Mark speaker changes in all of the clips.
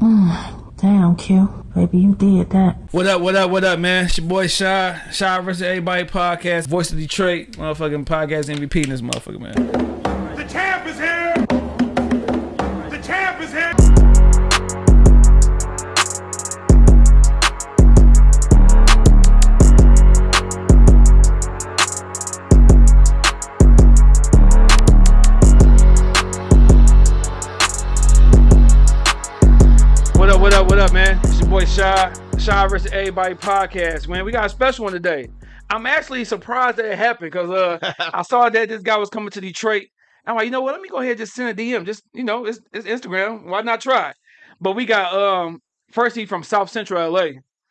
Speaker 1: Damn, Q. Baby, you did that.
Speaker 2: What up, what up, what up, man? It's your boy Shy. Shy versus Everybody podcast. Voice of Detroit. Motherfucking podcast MVP in this motherfucker, man. Versus Everybody podcast, man. We got a special one today. I'm actually surprised that it happened because uh, I saw that this guy was coming to Detroit. I'm like, you know what? Let me go ahead and just send a DM. Just, you know, it's, it's Instagram. Why not try? But we got, um, first, he from South Central LA.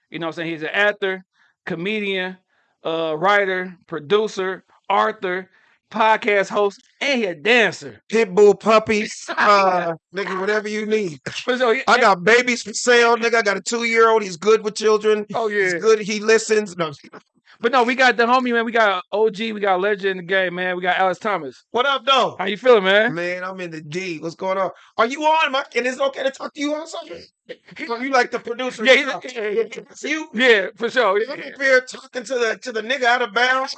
Speaker 2: You know what I'm saying? He's an actor, comedian, uh, writer, producer, author, podcast host, and he a dancer.
Speaker 3: Pitbull puppies, uh, nigga, whatever you need.
Speaker 2: So he-
Speaker 3: I got babies for sale, nigga. I got a two year old. He's good with children.
Speaker 2: Oh, yeah.
Speaker 3: He's good. He listens. No.
Speaker 2: But no, we got the homie, man. We got OG, we got legend in the game, man. We got Alex Thomas.
Speaker 3: What up, though?
Speaker 2: How you feeling, man?
Speaker 3: Man, I'm in the D. What's going on? Are you on? I, and it's okay to talk to you on something? You like the producer?
Speaker 2: Yeah, he's- yeah, yeah.
Speaker 3: You.
Speaker 2: Yeah, for sure. Yeah.
Speaker 3: I'm up here talking to the to the nigga out of bounds.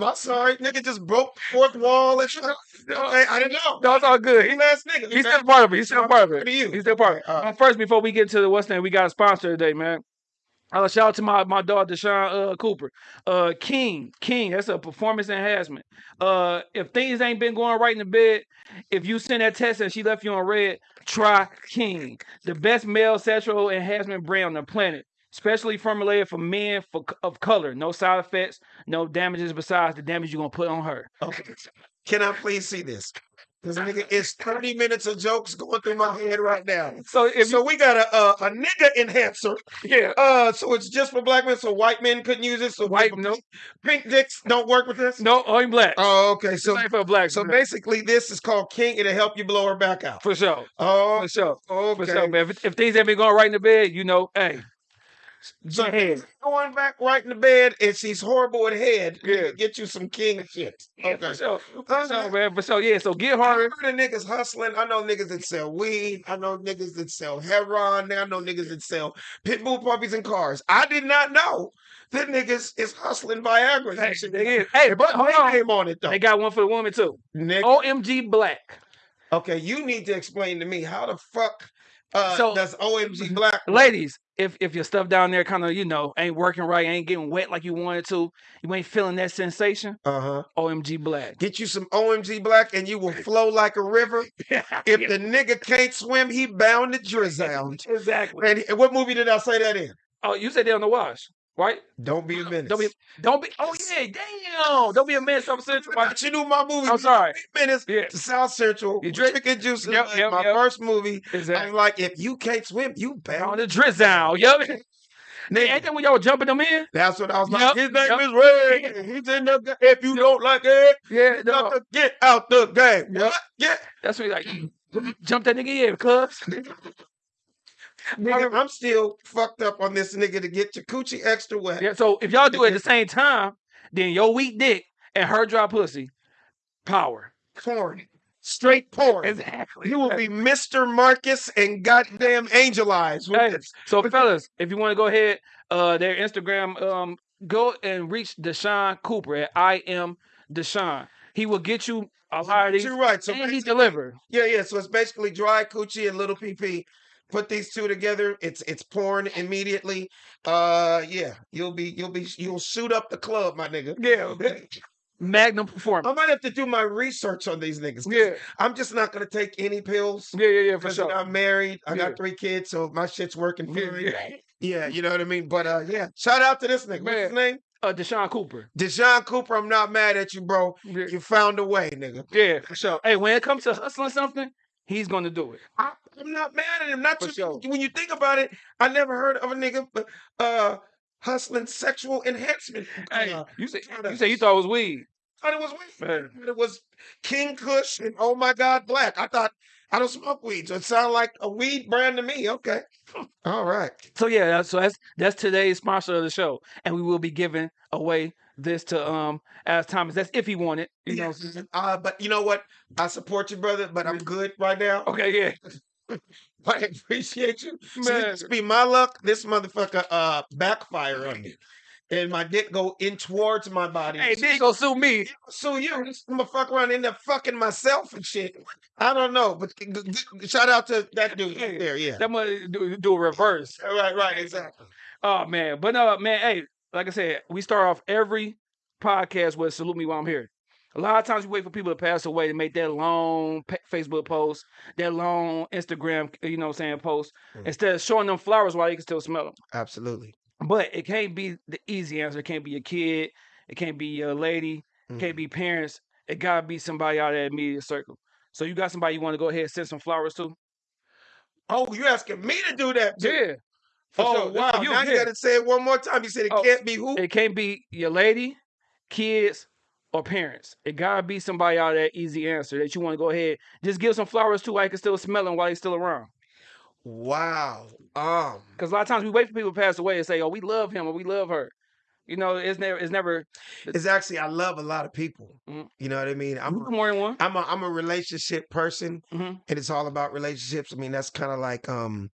Speaker 3: I'm sorry, nigga just broke the fourth wall and shit. I, I didn't know.
Speaker 2: No, it's all good.
Speaker 3: He last nigga.
Speaker 2: he's still part of it. He's still part of it.
Speaker 3: you?
Speaker 2: He's still part of it.
Speaker 3: Okay, all right.
Speaker 2: Uh, First, before we get to the what's name, we got a sponsor today, man. Uh, shout out to my, my dog Deshaun uh, Cooper. Uh, King, King, that's a performance enhancement. Uh, if things ain't been going right in the bed, if you send that text and she left you on red, try King, the best male sexual enhancement brand on the planet. Specially formulated for men for, of color. No side effects, no damages besides the damage you're gonna put on her.
Speaker 3: Okay. Can I please see this? Because nigga, it's 30 minutes of jokes going through my head right now.
Speaker 2: So if
Speaker 3: so we got a, a a nigga enhancer.
Speaker 2: yeah,
Speaker 3: Uh, so it's just for black men. So white men couldn't use it. So
Speaker 2: White-
Speaker 3: people-
Speaker 2: no.
Speaker 3: pink dicks don't work with this.
Speaker 2: no, only black.
Speaker 3: Oh, okay.
Speaker 2: so
Speaker 3: So
Speaker 2: for black.
Speaker 3: so basically, this is called King. It'll help you blow her back out.
Speaker 2: for sure.
Speaker 3: Oh,
Speaker 2: For sure. For sure, man. If, if things ain't been going right in the bed, you know, hey.
Speaker 3: So
Speaker 2: go
Speaker 3: going back right in the bed, and she's horrible at head.
Speaker 2: Yeah.
Speaker 3: Get you some King shit.
Speaker 2: Yeah,
Speaker 3: Okay.
Speaker 2: for sure. For sure, man. For sure. Yeah, so get
Speaker 3: hard.
Speaker 2: I
Speaker 3: heard of niggas hustling. I know niggas that sell weed. I know niggas that sell heroin. I know niggas that sell pit bull puppies and cars. I did not know that niggas is hustling Viagra.
Speaker 2: Hey,
Speaker 3: and shit.
Speaker 2: they is. Hey, but
Speaker 3: Put
Speaker 2: hold
Speaker 3: my
Speaker 2: on.
Speaker 3: name on it though.
Speaker 2: They got one for the woman too.
Speaker 3: Nigga.
Speaker 2: OMG Black.
Speaker 3: Okay, you need to explain to me how the fuck uh,
Speaker 2: So-
Speaker 3: does OMG Black?
Speaker 2: Ladies, if if your stuff down there kind of, you know, ain't working right, ain't getting wet like you wanted to, you ain't feeling that sensation,
Speaker 3: Uh-huh.
Speaker 2: OMG Black.
Speaker 3: Get you some OMG Black and you will flow like a river. If the nigga can't swim, he bound to drizzle.
Speaker 2: exactly.
Speaker 3: And and what movie did I say that in?
Speaker 2: Oh, you said they on the wash, right?
Speaker 3: Don't be a menace.
Speaker 2: Don't be, don't be. Oh yeah, damn! Don't be a man. Some central.
Speaker 3: But you knew my movie.
Speaker 2: I'm sorry.
Speaker 3: Minutes
Speaker 2: Yeah.
Speaker 3: to South Central.
Speaker 2: You drink-
Speaker 3: Chicken juice.
Speaker 2: Yep,
Speaker 3: like
Speaker 2: yep,
Speaker 3: my
Speaker 2: yep.
Speaker 3: first movie.
Speaker 2: Exactly.
Speaker 3: I'm like, if you can't swim, you
Speaker 2: On
Speaker 3: bound.
Speaker 2: the drizzle, yup. Nigga, ain't that when y'all jumping them in?
Speaker 3: That's what I was like.
Speaker 2: Yep,
Speaker 3: His name
Speaker 2: yep.
Speaker 3: is Ray. He's in the. ga- If you don't like it,
Speaker 2: Yeah, no.
Speaker 3: to get out the game.
Speaker 2: Yep.
Speaker 3: What? Yeah.
Speaker 2: That's what he like. Jump that nigga in, cuz.
Speaker 3: Nigga, I'm still fucked up on this nigga to get your coochie extra wet.
Speaker 2: Yeah, so if y'all do it at the same time, then your weak dick and her dry pussy, power.
Speaker 3: Porn. Straight porn.
Speaker 2: Exactly.
Speaker 3: You will be Mr. Marcus and goddamn Angel Eyes. with
Speaker 2: Hey,
Speaker 3: this.
Speaker 2: so fellas, if you want to go ahead, uh, their Instagram, um, go and reach Deshaun Cooper at I am Deshaun. He will get you a lot of these,
Speaker 3: You're right. So
Speaker 2: and he deliver.
Speaker 3: Yeah, yeah. So it's basically dry coochie and little PP. Put these two together. It's it's porn immediately. Uh, yeah. You'll be you'll be you'll shoot up the club, my nigga.
Speaker 2: Yeah, Magnum performance.
Speaker 3: I might have to do my research on these niggas.
Speaker 2: Yeah,
Speaker 3: I'm just not gonna take any pills.
Speaker 2: yeah, yeah, yeah, for sure.
Speaker 3: I'm married. I
Speaker 2: Yeah.
Speaker 3: got three kids, so my shit's working
Speaker 2: for
Speaker 3: me.
Speaker 2: yeah.
Speaker 3: Yeah, you know what I mean. But uh, yeah. Shout out to this nigga. What's his name?
Speaker 2: Uh, Deshaun Cooper.
Speaker 3: Deshaun Cooper. I'm not mad at you, bro.
Speaker 2: Yeah,
Speaker 3: You found a way, nigga.
Speaker 2: yeah, for sure. Hey, when it comes to hustling something, he's gonna do it.
Speaker 3: I, I'm not mad at him. Not
Speaker 2: For
Speaker 3: too,
Speaker 2: sure.
Speaker 3: when you think about it. I never heard of a nigga uh hustling sexual enhancement.
Speaker 2: Hey,
Speaker 3: Uh,
Speaker 2: you say you say you thought it was weed.
Speaker 3: thought it was weed.
Speaker 2: Man.
Speaker 3: It was King Kush and Oh My God Black. I thought I don't smoke weed, so it sounded like a weed brand to me. Okay, all right.
Speaker 2: So yeah, so that's that's today's sponsor of the show, and we will be giving away this to um as Thomas. That's if he wanted, you know.
Speaker 3: Uh, but you know what? I support you, brother, but I'm good right now.
Speaker 2: Okay, yeah.
Speaker 3: I appreciate you. So
Speaker 2: Man.
Speaker 3: this be my luck. This motherfucker uh backfire on me. And my dick go in towards my body.
Speaker 2: Hey, you gonna sue me.
Speaker 3: So you, I'm gonna fuck around in there fucking myself and shit. I don't know, but shout out to that dude
Speaker 2: Hey,
Speaker 3: there. Yeah,
Speaker 2: That must do, do a reverse.
Speaker 3: right, right, exactly.
Speaker 2: Oh man, but no, man. Hey, like I said, we start off every podcast with "Salute me while I'm here." A lot of times we wait for people to pass away to make that long Facebook post, that long Instagram, you know, what I'm saying post,
Speaker 3: Mm.
Speaker 2: instead of showing them flowers while you can still smell them.
Speaker 3: Absolutely.
Speaker 2: But it can't be the easy answer. It can't be a kid. It can't be a lady. It can't be parents. It gotta be somebody out of that immediate circle. So you got somebody you want to go ahead and send some flowers to?
Speaker 3: Oh, you asking me to do that? Too?
Speaker 2: Yeah. For
Speaker 3: Oh
Speaker 2: sure.
Speaker 3: wow!
Speaker 2: You-
Speaker 3: now you gotta say it one more time. You said it
Speaker 2: Oh,
Speaker 3: can't be who?
Speaker 2: It can't be your lady, kids, or parents. It gotta be somebody out of that easy answer that you want to go ahead. Just give some flowers to while you can still smell them while he's still around.
Speaker 3: Wow. Um.
Speaker 2: Because a lot of times we wait for people to pass away and say, "Oh, we love him or we love her." You know, it's never, it's never.
Speaker 3: It's actually I love a lot of people.
Speaker 2: Mhm.
Speaker 3: You know what I mean? I'm
Speaker 2: more than one.
Speaker 3: I'm a I'm a relationship person,
Speaker 2: Mhm.
Speaker 3: and it's all about relationships. I mean, that's kind of like um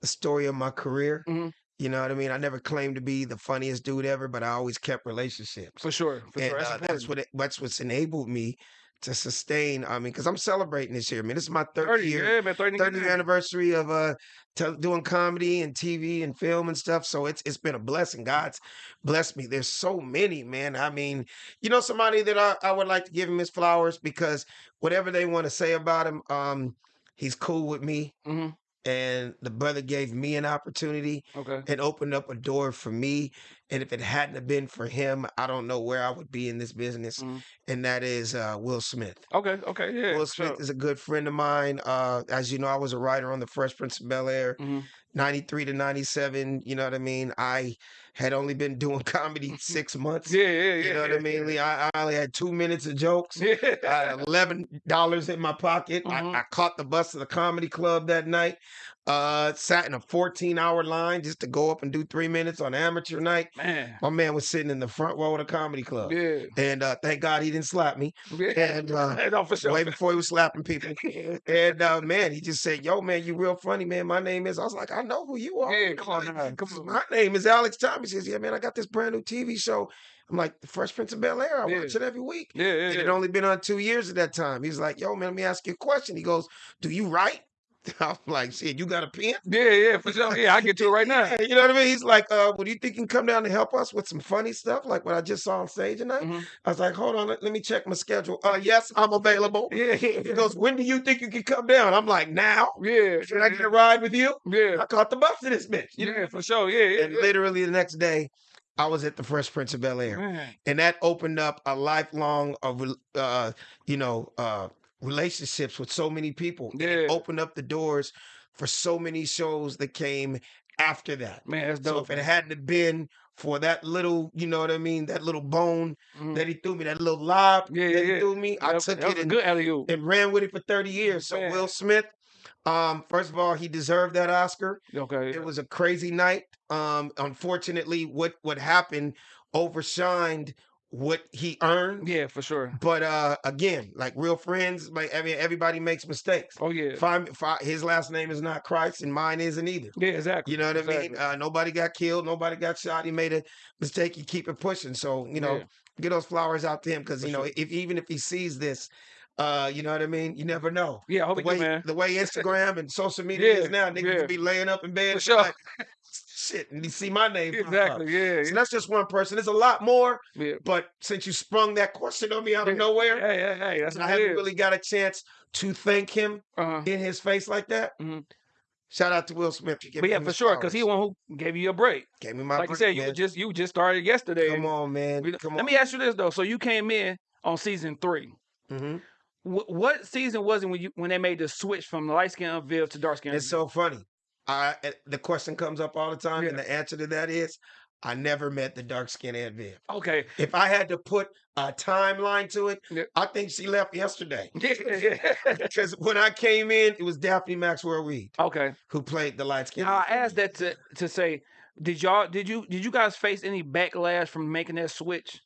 Speaker 3: the story of my career.
Speaker 2: Mhm.
Speaker 3: You know what I mean? I never claimed to be the funniest dude ever, but I always kept relationships.
Speaker 2: For sure, for
Speaker 3: and
Speaker 2: sure. That's
Speaker 3: uh, that's what it, that's what's enabled me to sustain. I mean, because I'm celebrating this year. I mean, this is my 30th
Speaker 2: 30,
Speaker 3: year.
Speaker 2: yeah, man, 30
Speaker 3: 30th
Speaker 2: years.
Speaker 3: anniversary of uh tel- doing comedy and TV and film and stuff. So it's it's been a blessing. God's blessed me. There's so many, man. I mean, you know, somebody that I, I would like to give him his flowers because whatever they want to say about him, um, he's cool with me.
Speaker 2: Mhm.
Speaker 3: And the brother gave me an opportunity
Speaker 2: Okay.
Speaker 3: and opened up a door for me. And if it hadn't have been for him, I don't know where I would be in this business.
Speaker 2: Mhm.
Speaker 3: And that is uh, Will Smith.
Speaker 2: Okay. Okay. Yeah.
Speaker 3: Will Smith is a good friend of mine. Uh, as you know, I was a writer on The Fresh Prince of Bel Air,
Speaker 2: Mhm.
Speaker 3: 93 to 97. You know what I mean? I had only been doing comedy six months.
Speaker 2: Yeah. Yeah. Yeah.
Speaker 3: You know what I mean? Lee? I, I only had two minutes of jokes.
Speaker 2: Yeah.
Speaker 3: I had eleven dollars in my pocket.
Speaker 2: Mhm.
Speaker 3: I, I caught the bus to the comedy club that night. Uh, sat in a 14 hour line just to go up and do three minutes on amateur night.
Speaker 2: Man.
Speaker 3: My man was sitting in the front row of the comedy club.
Speaker 2: Yeah.
Speaker 3: And uh, thank God he didn't slap me
Speaker 2: Yeah.
Speaker 3: And, uh,
Speaker 2: no, for sure.
Speaker 3: way before he was slapping people. And uh, man, he just said, "Yo, man, you real funny, man. My name is." I was like, "I know who you are."
Speaker 2: Yeah, come on come on.
Speaker 3: My name is Alex Thomas. He says, "Yeah, man, I got this brand new TV show." I'm like, "The Fresh Prince of Bel Air. I
Speaker 2: Yeah.
Speaker 3: watch it every week."
Speaker 2: Yeah. Yeah.
Speaker 3: It had
Speaker 2: yeah.
Speaker 3: only been on two years at that time. He's like, "Yo, man, let me ask you a question." He goes, "Do you write?" I'm like, "Shit, you got a pen?"
Speaker 2: Yeah, yeah, for sure. Yeah, I get to it right now.
Speaker 3: Yeah, you know what I mean? He's like, uh, "Well, do you think you can come down and help us with some funny stuff, like what I just saw on stage tonight?"
Speaker 2: Mhm.
Speaker 3: I was like, "Hold on, let, let me check my schedule." Uh, yes, I'm available.
Speaker 2: Yeah,
Speaker 3: He goes, "When do you think you can come down?" I'm like, "Now."
Speaker 2: yeah,
Speaker 3: Should I get a ride with you?
Speaker 2: yeah,
Speaker 3: I caught the bus to this bitch. You know?
Speaker 2: yeah, for sure. Yeah, yeah,
Speaker 3: And literally the next day, I was at the Fresh Prince of Bel. Air, and that opened up a lifelong of uh, you know uh, relationships with so many people. And it
Speaker 2: Yeah.
Speaker 3: opened up the doors for so many shows that came after that.
Speaker 2: Man, that's
Speaker 3: So
Speaker 2: dope.
Speaker 3: if it hadn't been for that little, you know what I mean, that little bone
Speaker 2: Mhm.
Speaker 3: that he threw me, that little lob
Speaker 2: Yeah,
Speaker 3: that he threw me, I
Speaker 2: That-
Speaker 3: took
Speaker 2: that
Speaker 3: it and
Speaker 2: good
Speaker 3: and ran with it for 30 years. So
Speaker 2: Man.
Speaker 3: Will Smith, um, first of all, he deserved that Oscar.
Speaker 2: Okay.
Speaker 3: It was a crazy night. Um, unfortunately, what what happened overshined what he earned.
Speaker 2: Yeah, for sure.
Speaker 3: But uh, again, like real friends, like I mean, everybody makes mistakes.
Speaker 2: Oh yeah.
Speaker 3: If I, his last name is not Christ, and mine isn't either.
Speaker 2: Yeah, exactly.
Speaker 3: You know what I mean? Uh, nobody got killed. Nobody got shot. He made a mistake. You keep it pushing. So you know,
Speaker 2: Yeah.
Speaker 3: get those flowers out to him because you know,
Speaker 2: sure.
Speaker 3: if even if he sees this, uh, you know what I mean. You never know.
Speaker 2: Yeah, I hope
Speaker 3: The
Speaker 2: do,
Speaker 3: way
Speaker 2: man.
Speaker 3: the way Instagram and social media
Speaker 2: Yeah,
Speaker 3: is now, niggas
Speaker 2: yeah.
Speaker 3: be laying up in bed.
Speaker 2: For sure.
Speaker 3: like, Shit, and you see my name.
Speaker 2: Exactly. Yeah.
Speaker 3: So that's just one person. There's a lot more,
Speaker 2: Yeah.
Speaker 3: but since you sprung that question on me out of nowhere,
Speaker 2: Hey, hey, hey. That's
Speaker 3: I haven't really got a chance to thank him
Speaker 2: Uh-huh.
Speaker 3: in his face like that.
Speaker 2: Mhm.
Speaker 3: Shout out to Will Smith. for
Speaker 2: But yeah, for sure, because he the one who gave you a break.
Speaker 3: gave me my
Speaker 2: Like you
Speaker 3: break,
Speaker 2: said, you
Speaker 3: man.
Speaker 2: just you just started yesterday.
Speaker 3: Come on, man. Come
Speaker 2: Let
Speaker 3: on.
Speaker 2: me ask you this though. So you came in on season three.
Speaker 3: hmm
Speaker 2: Wh- what season was it when you when they made the switch from light skin Viv to dark skin?
Speaker 3: It's so funny. I eh, the question comes up all the time, and the answer to that is I never met the dark skinned Aunt Viv.
Speaker 2: okay.
Speaker 3: If I had to put a timeline to it,
Speaker 2: Yeah.
Speaker 3: I think she left yesterday.
Speaker 2: Yeah, yeah.
Speaker 3: Because when I came in, it was Daphne Maxwell Reid
Speaker 2: okay.
Speaker 3: who played the light skin.
Speaker 2: Now I asked that to to say, did y'all did you did you guys face any backlash from making that switch?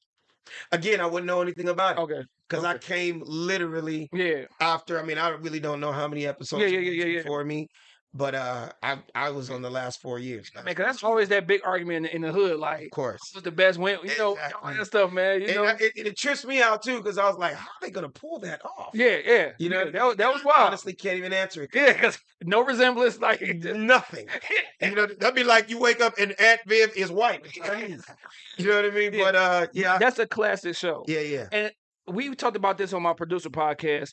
Speaker 3: Again, I wouldn't know anything about it
Speaker 2: Okay.
Speaker 3: because I came literally
Speaker 2: Yeah.
Speaker 3: after. I mean, I really don't know how many episodes
Speaker 2: Yeah, yeah, yeah, yeah, yeah.
Speaker 3: me, but uh, I I was on the last four years.
Speaker 2: Man, 'cause that's always that big argument in the, in the hood. Like,
Speaker 3: Of course.
Speaker 2: who's the best win? You know, all that stuff, man. You
Speaker 3: And
Speaker 2: know,
Speaker 3: I- it, it trips me out too because I was like, how are they gonna pull that off?
Speaker 2: yeah, yeah.
Speaker 3: You know,
Speaker 2: yeah, that was that was
Speaker 3: I
Speaker 2: wild.
Speaker 3: honestly can't even answer it.
Speaker 2: Yeah, because no resemblance. Like,
Speaker 3: Nothing. You know, that'd be like you wake up and Aunt Viv is white. You know what I mean?
Speaker 2: Yeah.
Speaker 3: But uh, yeah,
Speaker 2: that's a classic show.
Speaker 3: yeah, yeah.
Speaker 2: And we talked about this on my producer podcast.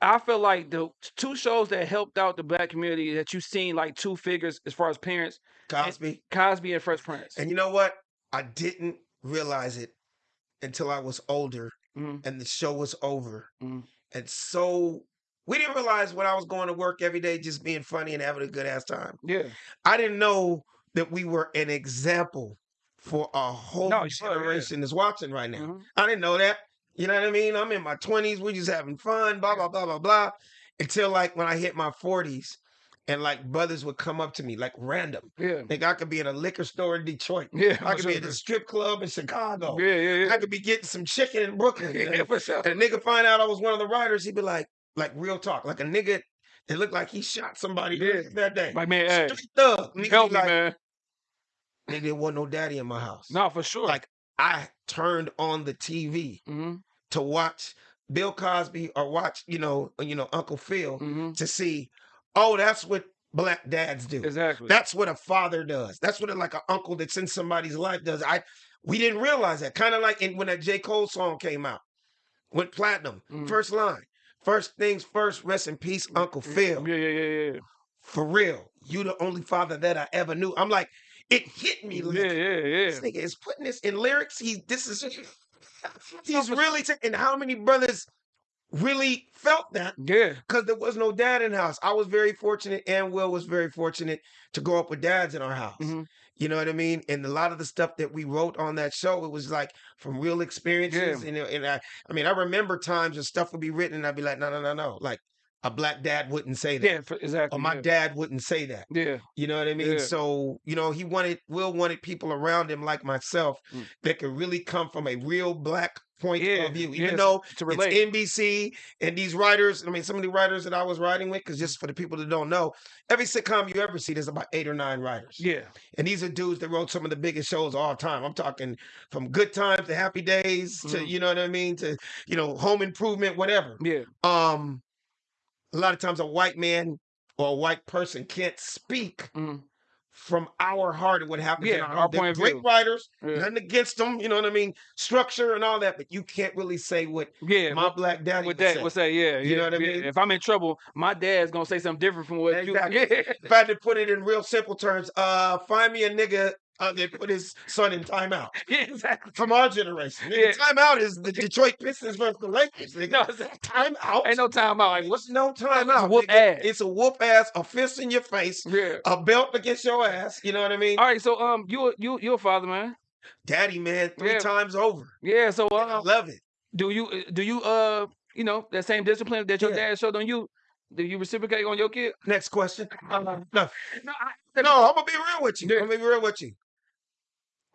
Speaker 2: I feel like the two shows that helped out the black community that you've seen like two figures as far as parents,
Speaker 3: Cosby.
Speaker 2: Cosby and Fresh Prince.
Speaker 3: And you know what? I didn't realize it until I was older
Speaker 2: Mhm.
Speaker 3: and the show was over.
Speaker 2: Mhm.
Speaker 3: And so we didn't realize when I was going to work every day, just being funny and having a good ass time.
Speaker 2: Yeah,
Speaker 3: I didn't know that we were an example for a whole
Speaker 2: No, were, yeah.
Speaker 3: generation that's watching right now.
Speaker 2: Mhm.
Speaker 3: I didn't know that. You know what I mean? I'm in my 20s. We're just having fun, blah, blah, blah, blah, blah. Until like when I hit my 40s and like brothers would come up to me like random.
Speaker 2: yeah,
Speaker 3: Like I could be in a liquor store in Detroit.
Speaker 2: yeah.
Speaker 3: I could be
Speaker 2: sure.
Speaker 3: at a strip club in Chicago.
Speaker 2: Yeah, yeah, yeah.
Speaker 3: I could be getting some chicken in Brooklyn.
Speaker 2: yeah,
Speaker 3: and,
Speaker 2: for sure.
Speaker 3: and a nigga find out I was one of the writers, he'd be like, like real talk, like a nigga it looked like he shot somebody
Speaker 2: Yeah.
Speaker 3: that day.
Speaker 2: Like man, hey,
Speaker 3: Street thug. Nigga
Speaker 2: help
Speaker 3: be
Speaker 2: me,
Speaker 3: like,
Speaker 2: man.
Speaker 3: Nigga, there wasn't no daddy in my house.
Speaker 2: No, for sure.
Speaker 3: Like I turned on the TV
Speaker 2: hmm
Speaker 3: to watch Bill Cosby or watch, you know, you know, Uncle Phil
Speaker 2: hmm
Speaker 3: to see, oh, that's what black dads do.
Speaker 2: exactly.
Speaker 3: That's what a father does. That's what a, like an uncle that's in somebody's life does. I we didn't realize that. Kind of like in, when that J. Cole song came out, went platinum.
Speaker 2: Mhm.
Speaker 3: First line. First things first, rest in peace, Uncle Phil.
Speaker 2: yeah, yeah, yeah, yeah.
Speaker 3: For real. You the only father that I ever knew. I'm like, it hit me like
Speaker 2: Yeah, yeah, yeah.
Speaker 3: this nigga is putting this in lyrics. He this is he's really taking how many brothers really felt that
Speaker 2: Yeah,
Speaker 3: because there was no dad in the house. I was very fortunate, and Will was very fortunate to grow up with dads in our house.
Speaker 2: Mhm.
Speaker 3: You know what I mean? And a lot of the stuff that we wrote on that show, it was like from real experiences. And, and I, I mean, I remember times when stuff would be written, and I'd be like, no, no, no, no. Like a black dad wouldn't say that.
Speaker 2: yeah, for, exactly.
Speaker 3: Or my
Speaker 2: yeah.
Speaker 3: dad wouldn't say that.
Speaker 2: Yeah,
Speaker 3: You know what I mean?
Speaker 2: Yeah.
Speaker 3: So, you know, he wanted, Will wanted people around him like myself
Speaker 2: Mm.
Speaker 3: that could really come from a real black point
Speaker 2: yeah.
Speaker 3: of view. Even though
Speaker 2: to
Speaker 3: it's NBC and these writers, I mean, some of the writers that I was writing with, because just for the people that don't know, every sitcom you ever see, there's about eight or nine writers.
Speaker 2: yeah,
Speaker 3: And these are dudes that wrote some of the biggest shows of all time. I'm talking from Good Times to Happy Days to,
Speaker 2: Mhm.
Speaker 3: you know what I mean, to, you know, Home Improvement, whatever.
Speaker 2: yeah,
Speaker 3: Um, a lot of times a white man or a white person can't speak
Speaker 2: Mhm.
Speaker 3: from our heart of what happens in
Speaker 2: Yeah,
Speaker 3: our,
Speaker 2: our point of view.
Speaker 3: great
Speaker 2: view.
Speaker 3: writers,
Speaker 2: yeah.
Speaker 3: nothing against them, you know what I mean? Structure and all that, but you can't really say what
Speaker 2: yeah.
Speaker 3: my black daddy would
Speaker 2: that,
Speaker 3: say.
Speaker 2: what's that? Yeah,
Speaker 3: You
Speaker 2: yeah,
Speaker 3: know what I mean?
Speaker 2: If I'm in trouble, my dad's gonna say something different from what
Speaker 3: Exactly.
Speaker 2: you. Yeah,
Speaker 3: If I had to put it in real simple terms, uh, find me a nigga uh, that put his son in timeout.
Speaker 2: yeah, exactly.
Speaker 3: From our generation.
Speaker 2: Yeah.
Speaker 3: timeout is the Detroit Pistons versus the Lakers. Nigga.
Speaker 2: No, it's-
Speaker 3: timeout.
Speaker 2: ain't no time out. Like, what's
Speaker 3: no timeout?
Speaker 2: whoop ass.
Speaker 3: It's a whoop ass, a fist in your face,
Speaker 2: yeah?
Speaker 3: a belt against your ass. You know what I mean?
Speaker 2: All right, so um, you you you're a father, man.
Speaker 3: Daddy, man, three
Speaker 2: Yeah.
Speaker 3: times over.
Speaker 2: Yeah. So
Speaker 3: I
Speaker 2: um,
Speaker 3: love it.
Speaker 2: do you do you uh you know that same discipline that your
Speaker 3: Yeah.
Speaker 2: dad showed on you? Do you reciprocate on your kid?
Speaker 3: Next question.
Speaker 2: Uh,
Speaker 3: No,
Speaker 2: no, I,
Speaker 3: no, I'm gonna be real with you. I'm gonna be real with you.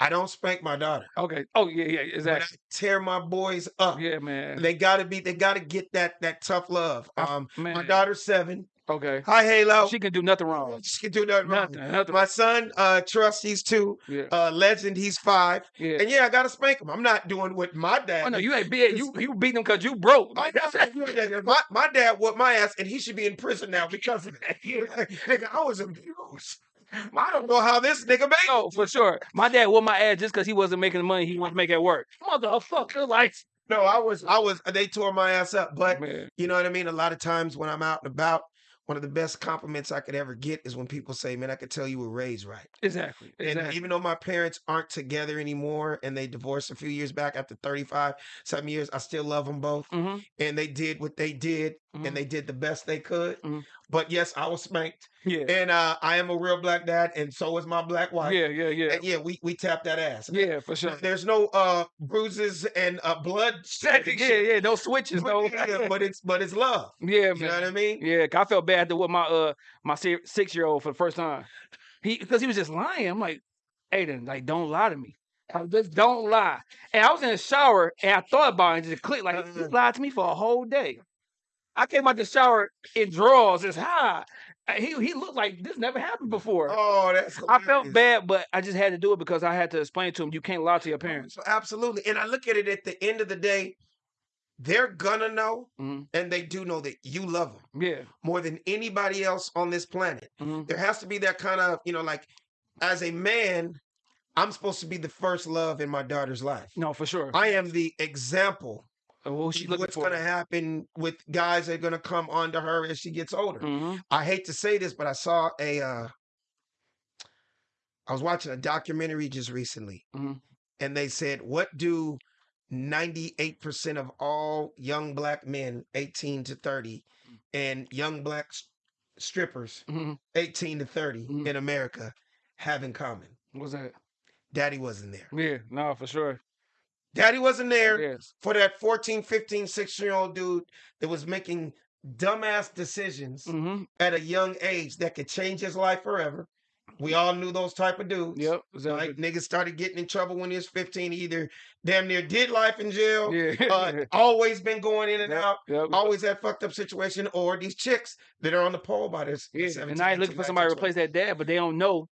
Speaker 3: I don't spank my daughter.
Speaker 2: Okay. Oh yeah, yeah, exactly.
Speaker 3: tear my boys up.
Speaker 2: Yeah, man.
Speaker 3: They gotta be. They gotta get that that tough love. Um, my daughter's seven.
Speaker 2: Okay.
Speaker 3: Hi, Halo.
Speaker 2: She can do nothing wrong.
Speaker 3: She can do nothing wrong.
Speaker 2: Nothing. Nothing.
Speaker 3: My son, uh, Trust, he's two.
Speaker 2: Yeah.
Speaker 3: Uh, Legend, he's five.
Speaker 2: Yeah.
Speaker 3: And yeah, I gotta spank him. I'm not doing what my dad.
Speaker 2: Oh no, you ain't beat you you beat them because you broke.
Speaker 3: My, my, my dad whooped my ass, and he should be in prison now because of that. nigga, I was abused. I don't know how this nigga made.
Speaker 2: No, for sure. My dad whooped my ass just because he wasn't making the money he wanted to make at work. Motherfucker, like
Speaker 3: No, I was, I was. They tore my ass up, but
Speaker 2: man.
Speaker 3: you know what I mean. A lot of times when I'm out and about, one of the best compliments I could ever get is when people say, "Man, I could tell you were raised right."
Speaker 2: Exactly.
Speaker 3: And
Speaker 2: Exactly.
Speaker 3: even though my parents aren't together anymore, and they divorced a few years back after 35 some years, I still love them both.
Speaker 2: hmm
Speaker 3: And they did what they did,
Speaker 2: Mhm.
Speaker 3: and they did the best they could.
Speaker 2: Mhm.
Speaker 3: But yes, I was spanked,
Speaker 2: Yeah.
Speaker 3: and uh, I am a real black dad, and so is my black wife.
Speaker 2: Yeah. Yeah. Yeah.
Speaker 3: And yeah, we we tapped that ass.
Speaker 2: Yeah. For sure.
Speaker 3: There's no uh bruises and uh blood. shedding
Speaker 2: Yeah. Yeah. No switches.
Speaker 3: But,
Speaker 2: No.
Speaker 3: yeah, but it's but it's love.
Speaker 2: Yeah,
Speaker 3: You know what. I mean?
Speaker 2: Yeah, I felt bad to what my uh my six year old for the first time. He because he was just lying. I'm like, Aiden, like don't lie to me. Just don't lie. And I was in the shower and I thought about it and just clicked like he
Speaker 3: Uh-uh.
Speaker 2: lied to me for a whole day. I came out the shower in drawers, it's high. He he looked like this never happened before.
Speaker 3: Oh, that's
Speaker 2: I felt bad, but I just had to do it because I had to explain to him you can't lie to your parents.
Speaker 3: So absolutely. And I look at it at the end of the day, they're gonna know,
Speaker 2: Mhm.
Speaker 3: and they do know that you love them
Speaker 2: Yeah.
Speaker 3: more than anybody else on this planet.
Speaker 2: Mhm.
Speaker 3: There has to be that kind of, you know, like as a man, I'm supposed to be the first love in my daughter's life.
Speaker 2: No, for sure.
Speaker 3: I am the example
Speaker 2: What she looking
Speaker 3: what's going to happen with guys that are going to come onto her as she gets older.
Speaker 2: Mhm.
Speaker 3: I hate to say this, but I saw a. Uh, I was watching a documentary just recently,
Speaker 2: Mhm.
Speaker 3: and they said, "What do 98% of all young black men, 18 to 30, and young black strippers,
Speaker 2: Mhm.
Speaker 3: 18 to 30
Speaker 2: Mhm.
Speaker 3: in America, have in common?"
Speaker 2: What's that?
Speaker 3: Daddy wasn't there.
Speaker 2: Yeah. No, for sure.
Speaker 3: Daddy wasn't there
Speaker 2: Yes.
Speaker 3: for that 14, 15, 16 year old dude that was making dumbass decisions
Speaker 2: hmm
Speaker 3: at a young age that could change his life forever. We all knew those type of dudes.
Speaker 2: Yep. Exactly.
Speaker 3: Right? Niggas started getting in trouble when he was 15. Either damn near did life in jail,
Speaker 2: Yeah.
Speaker 3: uh, always been going in and
Speaker 2: Yep,
Speaker 3: out,
Speaker 2: yep.
Speaker 3: always that fucked up situation, or these chicks that are on the pole by this.
Speaker 2: Yeah. And now he's looking for somebody to replace that dad, but they don't know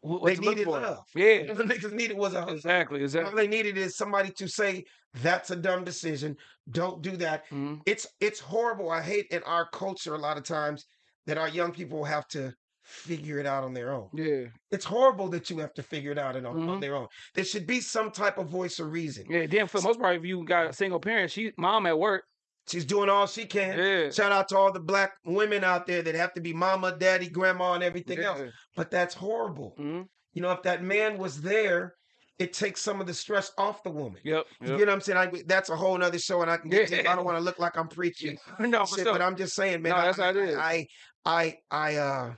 Speaker 2: what
Speaker 3: They needed love.
Speaker 2: Yeah.
Speaker 3: 20. The niggas needed was a husband.
Speaker 2: Exactly.
Speaker 3: All they needed is somebody to say, that's a dumb decision. Don't do that.
Speaker 2: Mhm.
Speaker 3: It's it's horrible. I hate in our culture a lot of times that our young people have to figure it out on their own.
Speaker 2: Yeah.
Speaker 3: It's horrible that you have to figure it out on, on
Speaker 2: Mhm.
Speaker 3: their own. There should be some type of voice of reason.
Speaker 2: Yeah. Then for the most part, if you got a single parent, she mom at work.
Speaker 3: She's doing all she can.
Speaker 2: Yeah.
Speaker 3: Shout out to all the black women out there that have to be mama, daddy, grandma, and everything else. But that's horrible.
Speaker 2: hmm
Speaker 3: You know, if that man was there, it takes some of the stress off the woman.
Speaker 2: Yep.
Speaker 3: You
Speaker 2: yep.
Speaker 3: get what I'm saying? I, that's a whole nother show, and I can get to. I don't want to look like I'm preaching.
Speaker 2: no,
Speaker 3: shit, but I'm just saying, man.
Speaker 2: No,
Speaker 3: I,
Speaker 2: that's how it is.
Speaker 3: I, I, I, uh,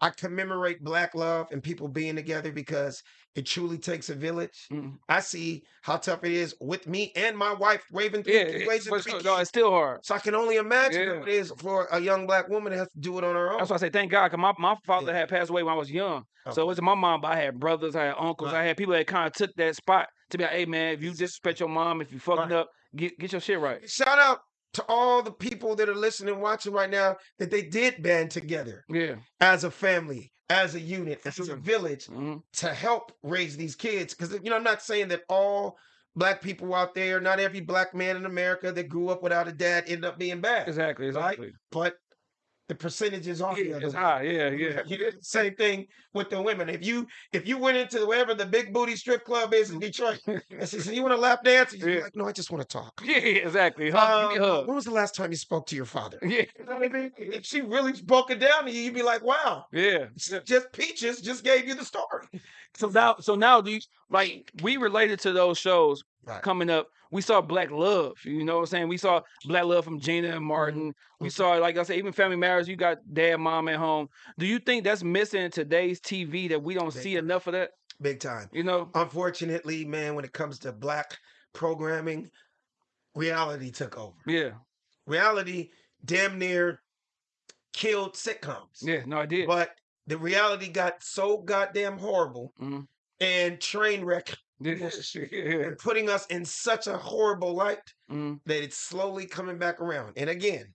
Speaker 3: I commemorate Black love and people being together because it truly takes a village.
Speaker 2: Mhm.
Speaker 3: I see how tough it is with me and my wife raising three,
Speaker 2: Yeah.
Speaker 3: raising
Speaker 2: for
Speaker 3: three.
Speaker 2: No, it's still hard.
Speaker 3: So I can only imagine
Speaker 2: Yeah.
Speaker 3: it is for a young black woman that has to do it on her own.
Speaker 2: That's why I say thank God, because my, my father
Speaker 3: Yeah.
Speaker 2: had passed away when I was young. So
Speaker 3: Okay.
Speaker 2: it wasn't my mom, but I had brothers, I had uncles,
Speaker 3: Right.
Speaker 2: I had people that kind of took that spot to be like, hey man, if you disrespect your mom, if you fucking
Speaker 3: Right.
Speaker 2: up, get get your shit right.
Speaker 3: Shout out to all the people that are listening, watching right now, that they did band together
Speaker 2: Yeah.
Speaker 3: as a family, as a unit, as a village
Speaker 2: hmm
Speaker 3: to help raise these kids. Because you know, I'm not saying that all black people out there, not every black man in America that grew up without a dad ended up being bad.
Speaker 2: Exactly.
Speaker 3: Right?
Speaker 2: Exactly.
Speaker 3: but the percentages are
Speaker 2: Yeah, high. Yeah. Yeah.
Speaker 3: You did the same thing with the women. If you if you went into wherever the big booty strip club is in Detroit and "You want to lap dance?" You'd
Speaker 2: Yeah.
Speaker 3: like, "No, I just want to talk."
Speaker 2: Yeah. Exactly. Hug, give me a
Speaker 3: Um, when was the last time you spoke to your father?
Speaker 2: Yeah.
Speaker 3: You know what I mean? If she really broke it down to you, you'd be like, "Wow."
Speaker 2: Yeah.
Speaker 3: Just Peaches just gave you the story.
Speaker 2: So now, so now, do you like we related to those shows
Speaker 3: Right.
Speaker 2: coming up? We saw Black Love. You know what I'm saying? We saw Black Love from Gina
Speaker 3: Mm-hmm.
Speaker 2: and Martin. We
Speaker 3: Mhm.
Speaker 2: saw, like I said, even Family Matters. You got dad, mom at home. Do you think that's missing in today's TV that we don't
Speaker 3: Big
Speaker 2: see
Speaker 3: time.
Speaker 2: enough of that?
Speaker 3: Big time.
Speaker 2: You know?
Speaker 3: Unfortunately, man, when it comes to black programming, reality took over.
Speaker 2: Yeah.
Speaker 3: Reality damn near killed sitcoms.
Speaker 2: Yeah. No, I did.
Speaker 3: But the reality got so goddamn horrible
Speaker 2: Mhm.
Speaker 3: and train wreck. And putting us in such a horrible light
Speaker 2: Mhm.
Speaker 3: that it's slowly coming back around. And again,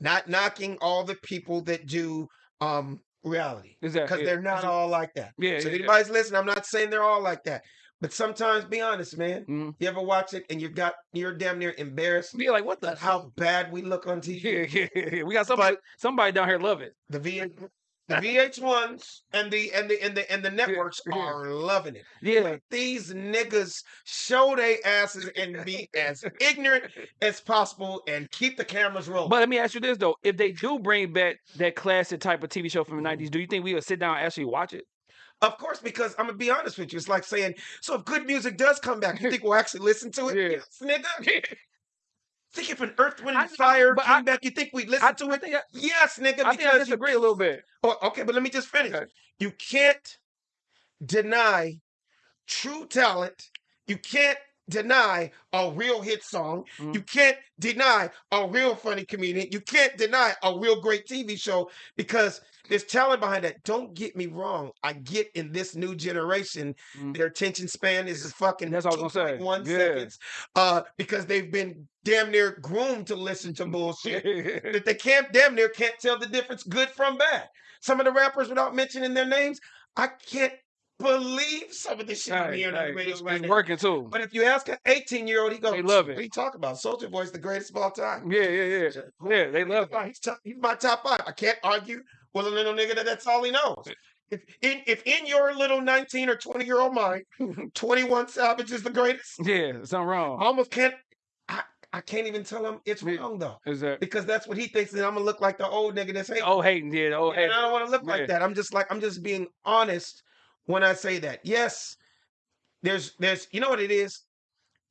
Speaker 3: not knocking all the people that do um reality because they're not all like that.
Speaker 2: Yeah.
Speaker 3: So
Speaker 2: yeah,
Speaker 3: if
Speaker 2: yeah.
Speaker 3: anybody's listening, I'm not saying they're all like that. But sometimes be honest, man.
Speaker 2: Mhm.
Speaker 3: You ever watch it and you got you're damn near embarrassed
Speaker 2: Be like, what the
Speaker 3: how bad we look on TV?
Speaker 2: Yeah, yeah, yeah. We got somebody, somebody down here love it.
Speaker 3: The V the VH1s and the and the and the and the networks
Speaker 2: yeah.
Speaker 3: are loving it.
Speaker 2: Yeah.
Speaker 3: Let these niggas show their asses and be as ignorant as possible and keep the cameras rolling.
Speaker 2: But let me ask you this though: If they do bring back that classic type of TV show from the
Speaker 3: Mm-hmm.
Speaker 2: '90s, do you think we would sit down and actually watch it?
Speaker 3: of course, because I'm gonna be honest with you, it's like saying, so if good music does come back, you think we'll actually listen to it?
Speaker 2: Yeah.
Speaker 3: Yes, nigga. Think if an Earth, Wind,
Speaker 2: I-
Speaker 3: and Fire
Speaker 2: but
Speaker 3: came
Speaker 2: I-
Speaker 3: back, you think we'd listen
Speaker 2: I,
Speaker 3: to
Speaker 2: I
Speaker 3: it?
Speaker 2: I,
Speaker 3: Yes, nigga.
Speaker 2: I think I
Speaker 3: because you
Speaker 2: disagree a little bit.
Speaker 3: Oh, okay, but let me just finish.
Speaker 2: Okay.
Speaker 3: You can't deny true talent. You can't deny a real hit song.
Speaker 2: Mhm.
Speaker 3: You can't deny a real funny comedian. You can't deny a real great TV show because there's talent behind that. Don't get me wrong. I get in this new generation,
Speaker 2: Mhm.
Speaker 3: their attention span is fucking
Speaker 2: That's what I was gonna say.
Speaker 3: 2.1
Speaker 2: Yeah.
Speaker 3: seconds. Uh, because they've been damn near groomed to listen to bullshit. that they can't damn near can't tell the difference good from bad. Some of the rappers, without mentioning their names, I can't believe some of the shit
Speaker 2: Right,
Speaker 3: on
Speaker 2: right.
Speaker 3: the
Speaker 2: It's,
Speaker 3: right
Speaker 2: it's working too.
Speaker 3: But if you ask an 18 year old, he goes,
Speaker 2: They love it.
Speaker 3: What are you talking about? Soulja Boy's the greatest of all time.
Speaker 2: Yeah, yeah, yeah. Yeah, they love it.
Speaker 3: He's, top, he's my top five. I can't argue with a little nigga that that's all he knows. If in, if in your little 19 or 20 year old mind, 21 Savage is the greatest,
Speaker 2: Yeah, something wrong.
Speaker 3: I almost can't. I, I can't even tell him it's wrong though,
Speaker 2: Is that
Speaker 3: because that's what he thinks that I'm gonna look like the old nigga that's hating.
Speaker 2: oh hating? Yeah, oh
Speaker 3: And
Speaker 2: hating.
Speaker 3: I don't want to look
Speaker 2: Yeah.
Speaker 3: like that. I'm just like I'm just being honest when I say that. Yes, there's there's you know what it is.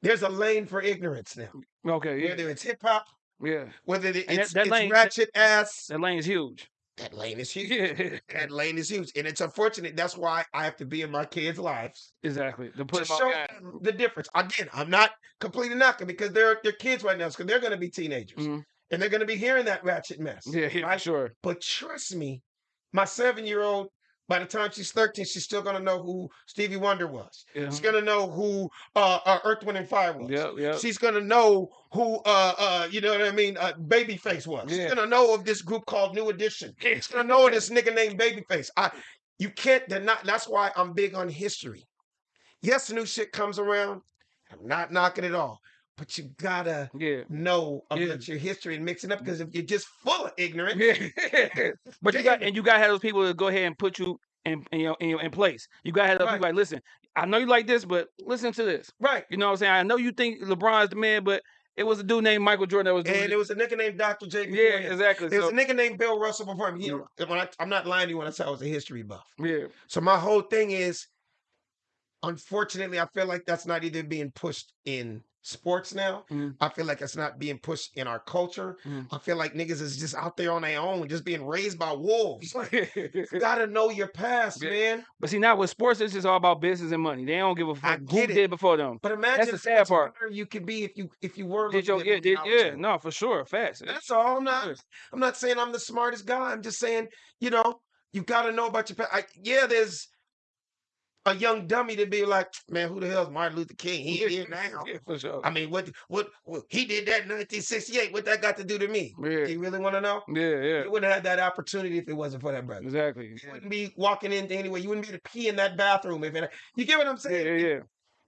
Speaker 3: There's a lane for ignorance now.
Speaker 2: Okay, yeah,
Speaker 3: Whether it's hip hop,
Speaker 2: yeah.
Speaker 3: whether it-
Speaker 2: And that-
Speaker 3: it's,
Speaker 2: that
Speaker 3: it's
Speaker 2: lane- that-
Speaker 3: ratchet ass.
Speaker 2: That lane's huge.
Speaker 3: That lane is huge.
Speaker 2: Yeah,
Speaker 3: That lane is huge, and it's unfortunate. That's why I have to be in my kids' lives
Speaker 2: exactly. To
Speaker 3: to show them the difference. Again, I'm not completely knocking because they're they're kids right now, because they're going to be teenagers
Speaker 2: Mhm.
Speaker 3: and they're going to be hearing that ratchet mess.
Speaker 2: Yeah, yeah,
Speaker 3: right?
Speaker 2: sure.
Speaker 3: But trust me, my seven year old, by the time she's 13, she's still gonna know who Stevie Wonder was.
Speaker 2: Yeah.
Speaker 3: She's gonna know who uh, uh Earth, Wind, and Fire was.
Speaker 2: Yep, yep.
Speaker 3: She's gonna know who uh uh you know what I mean uh Babyface was.
Speaker 2: Yeah.
Speaker 3: She's gonna know of this group called New Edition. She's gonna know of this nigga named Babyface. I you can't deny that's why I'm big on history. Yes, new shit comes around. I'm not knocking it all, but you gotta
Speaker 2: Yeah.
Speaker 3: know about
Speaker 2: Yeah.
Speaker 3: your history and mix it up mm. because if you're just full of ignorance,
Speaker 2: Yeah. but you got and you gotta have those people to go ahead and put you in in your in, your, in place. You gotta have those people like, listen, I know you like this, but listen to this.
Speaker 3: right.
Speaker 2: You know what I'm saying? I know you think LeBron's the man, but it was a dude named Michael Jordan that was doing
Speaker 3: And
Speaker 2: it.
Speaker 3: was a nigga named Dr. J.
Speaker 2: Yeah,
Speaker 3: him.
Speaker 2: exactly.
Speaker 3: There was a nigga named Bill Russell before him. You know, mm. when I, I'm not lying to you when I say I was a history buff.
Speaker 2: yeah.
Speaker 3: So my whole thing is, unfortunately, I feel like that's not either being pushed in sports now.
Speaker 2: Mhm.
Speaker 3: I feel like it's not being pushed in our culture.
Speaker 2: Mhm.
Speaker 3: I feel like niggas is just out there on their own, just being raised by wolves. You gotta know your past,
Speaker 2: Yeah.
Speaker 3: man.
Speaker 2: but see now with sports, it's just all about business and money. They don't give a fuck who
Speaker 3: get it.
Speaker 2: did before them.
Speaker 3: But imagine
Speaker 2: the
Speaker 3: how
Speaker 2: sad part.
Speaker 3: you could be if you if you were
Speaker 2: Did your yeah, did, yeah, no, for sure. Facts.
Speaker 3: That's all. I'm not. I'm not saying I'm the smartest guy. I'm just saying, you know, you got to know about your past. I, yeah, there's a young dummy to be like, man, who the hell's Martin Luther King? He here now.
Speaker 2: Yeah, for sure.
Speaker 3: I mean, what, what, what, he did that in 1968. What that got to do to me?
Speaker 2: Yeah.
Speaker 3: You really want to know?
Speaker 2: Yeah, yeah.
Speaker 3: You wouldn't have had that opportunity if it wasn't for that brother.
Speaker 2: Exactly.
Speaker 3: You
Speaker 2: Yeah.
Speaker 3: wouldn't be walking in anyway. You wouldn't be able to pee in that bathroom if it. You get what I'm saying?
Speaker 2: yeah, yeah.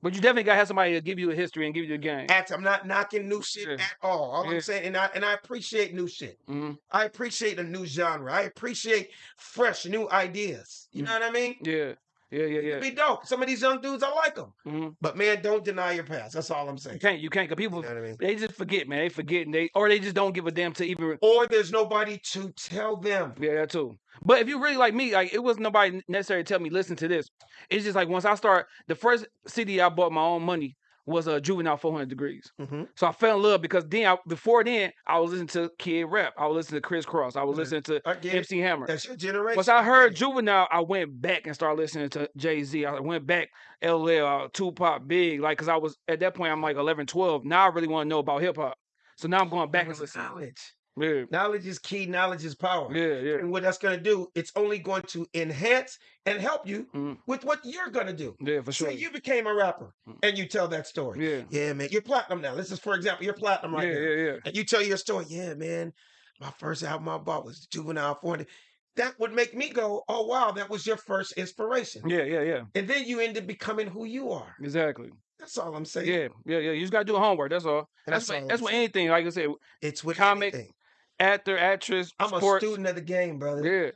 Speaker 2: But you definitely gotta have somebody to give you a history and give you a game.
Speaker 3: I'm not knocking new shit
Speaker 2: Yeah.
Speaker 3: at all. All
Speaker 2: Yeah.
Speaker 3: I'm saying, and I and I appreciate new shit.
Speaker 2: hmm
Speaker 3: I appreciate a new genre. I appreciate fresh new ideas. You know what I mean?
Speaker 2: Yeah, yeah, yeah,
Speaker 3: It'd
Speaker 2: yeah.
Speaker 3: be dope. Some of these young dudes, I like them.
Speaker 2: hmm
Speaker 3: But man, don't deny your past. That's all I'm
Speaker 2: You
Speaker 3: saying.
Speaker 2: can't, you can't, cause people
Speaker 3: You know I mean?
Speaker 2: they just forget, man. They forget, and they or they just don't give a damn to even.
Speaker 3: Or there's nobody to tell them.
Speaker 2: Yeah, that too. But if you really like me, like it wasn't nobody necessarily tell me listen to this. It's just like once I start, the first CD I bought my own money was a uh, Juvenile 400 Degreez.
Speaker 3: Mhm.
Speaker 2: So I fell in love because then I, before then I was listening to Kid Rap, I was listening to Kris Kross, I was
Speaker 3: Mhm.
Speaker 2: listening to
Speaker 3: get it.
Speaker 2: MC Hammer.
Speaker 3: That's your generation.
Speaker 2: Once I heard. Juvenile, I went back and started listening to Jay Z. I went back LL, uh, Tupac, Big, like, cause I was at that point I'm like 11, 12. Now I really want to know about hip hop. So now I'm going back and listening.
Speaker 3: knowledge.
Speaker 2: Yeah,
Speaker 3: Knowledge is key. Knowledge is power.
Speaker 2: yeah, yeah,
Speaker 3: And what that's going to do, it's only going to enhance and help you
Speaker 2: Mhm.
Speaker 3: with what you're going to do.
Speaker 2: yeah, for sure.
Speaker 3: Say you became a rapper
Speaker 2: Mm.
Speaker 3: and you tell that story.
Speaker 2: Yeah,
Speaker 3: Yeah, man. You're platinum now. This is, for example, you're platinum right
Speaker 2: yeah,
Speaker 3: now.
Speaker 2: yeah, yeah.
Speaker 3: and you tell your story, yeah, man, my first album I bought was Juvenile 400. That would make me go, oh, wow, that was your first inspiration.
Speaker 2: Yeah, yeah, yeah.
Speaker 3: And then you end up becoming who you are.
Speaker 2: Exactly.
Speaker 3: That's all I'm saying.
Speaker 2: Yeah, yeah, yeah. You just gotta do the homework. That's all.
Speaker 3: And
Speaker 2: That's
Speaker 3: that's
Speaker 2: what,
Speaker 3: all
Speaker 2: that's what anything. Like I said,
Speaker 3: It's with
Speaker 2: Comic,
Speaker 3: anything.
Speaker 2: Actor, actress,
Speaker 3: I'm a student of the game, brother.
Speaker 2: Yeah.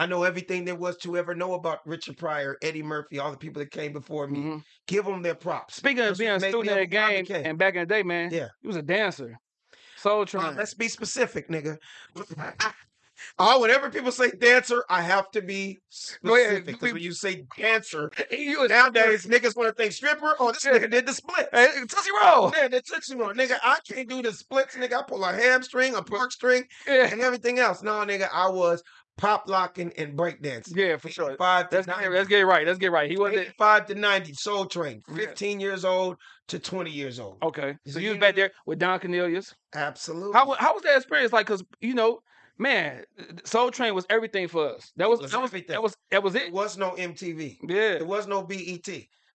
Speaker 3: I know everything there was to ever know about Richard Pryor, Eddie Murphy, all the people that came before me.
Speaker 2: mhm.
Speaker 3: Give them their props.
Speaker 2: Speaking of
Speaker 3: That's
Speaker 2: being a
Speaker 3: what made me
Speaker 2: student of the game, and back in the day, man,
Speaker 3: Yeah.
Speaker 2: he was a dancer. Soul
Speaker 3: Uh,
Speaker 2: Train.
Speaker 3: let's be specific, nigga. Oh, whenever people say dancer, I have to be specific. Because when you say dancer,
Speaker 2: was-
Speaker 3: nowadays niggas want to think stripper. Oh, this nigga did the split.
Speaker 2: Hey, Tootsie Roll.
Speaker 3: Man, that's Tootsie Roll. Nigga, I can't do the splits, nigga. I pull a hamstring, a pork string,
Speaker 2: Yeah.
Speaker 3: and everything else. No, nigga, I was pop locking and breakdancing.
Speaker 2: Yeah, for sure.
Speaker 3: Five to
Speaker 2: Let's get, let's get it right. Let's get it right. He wasn't
Speaker 3: 85 to 90, Soul Train,
Speaker 2: Yeah.
Speaker 3: 15 years old to 20 years old.
Speaker 2: okay. So
Speaker 3: So
Speaker 2: you
Speaker 3: you
Speaker 2: was back there with Don Cornelius.
Speaker 3: Absolutely.
Speaker 2: How how was that experience like? Because you know, man, Soul Train was everything for us. That was that was that was that was
Speaker 3: There
Speaker 2: it.
Speaker 3: was no MTV.
Speaker 2: Yeah.
Speaker 3: There was no BET.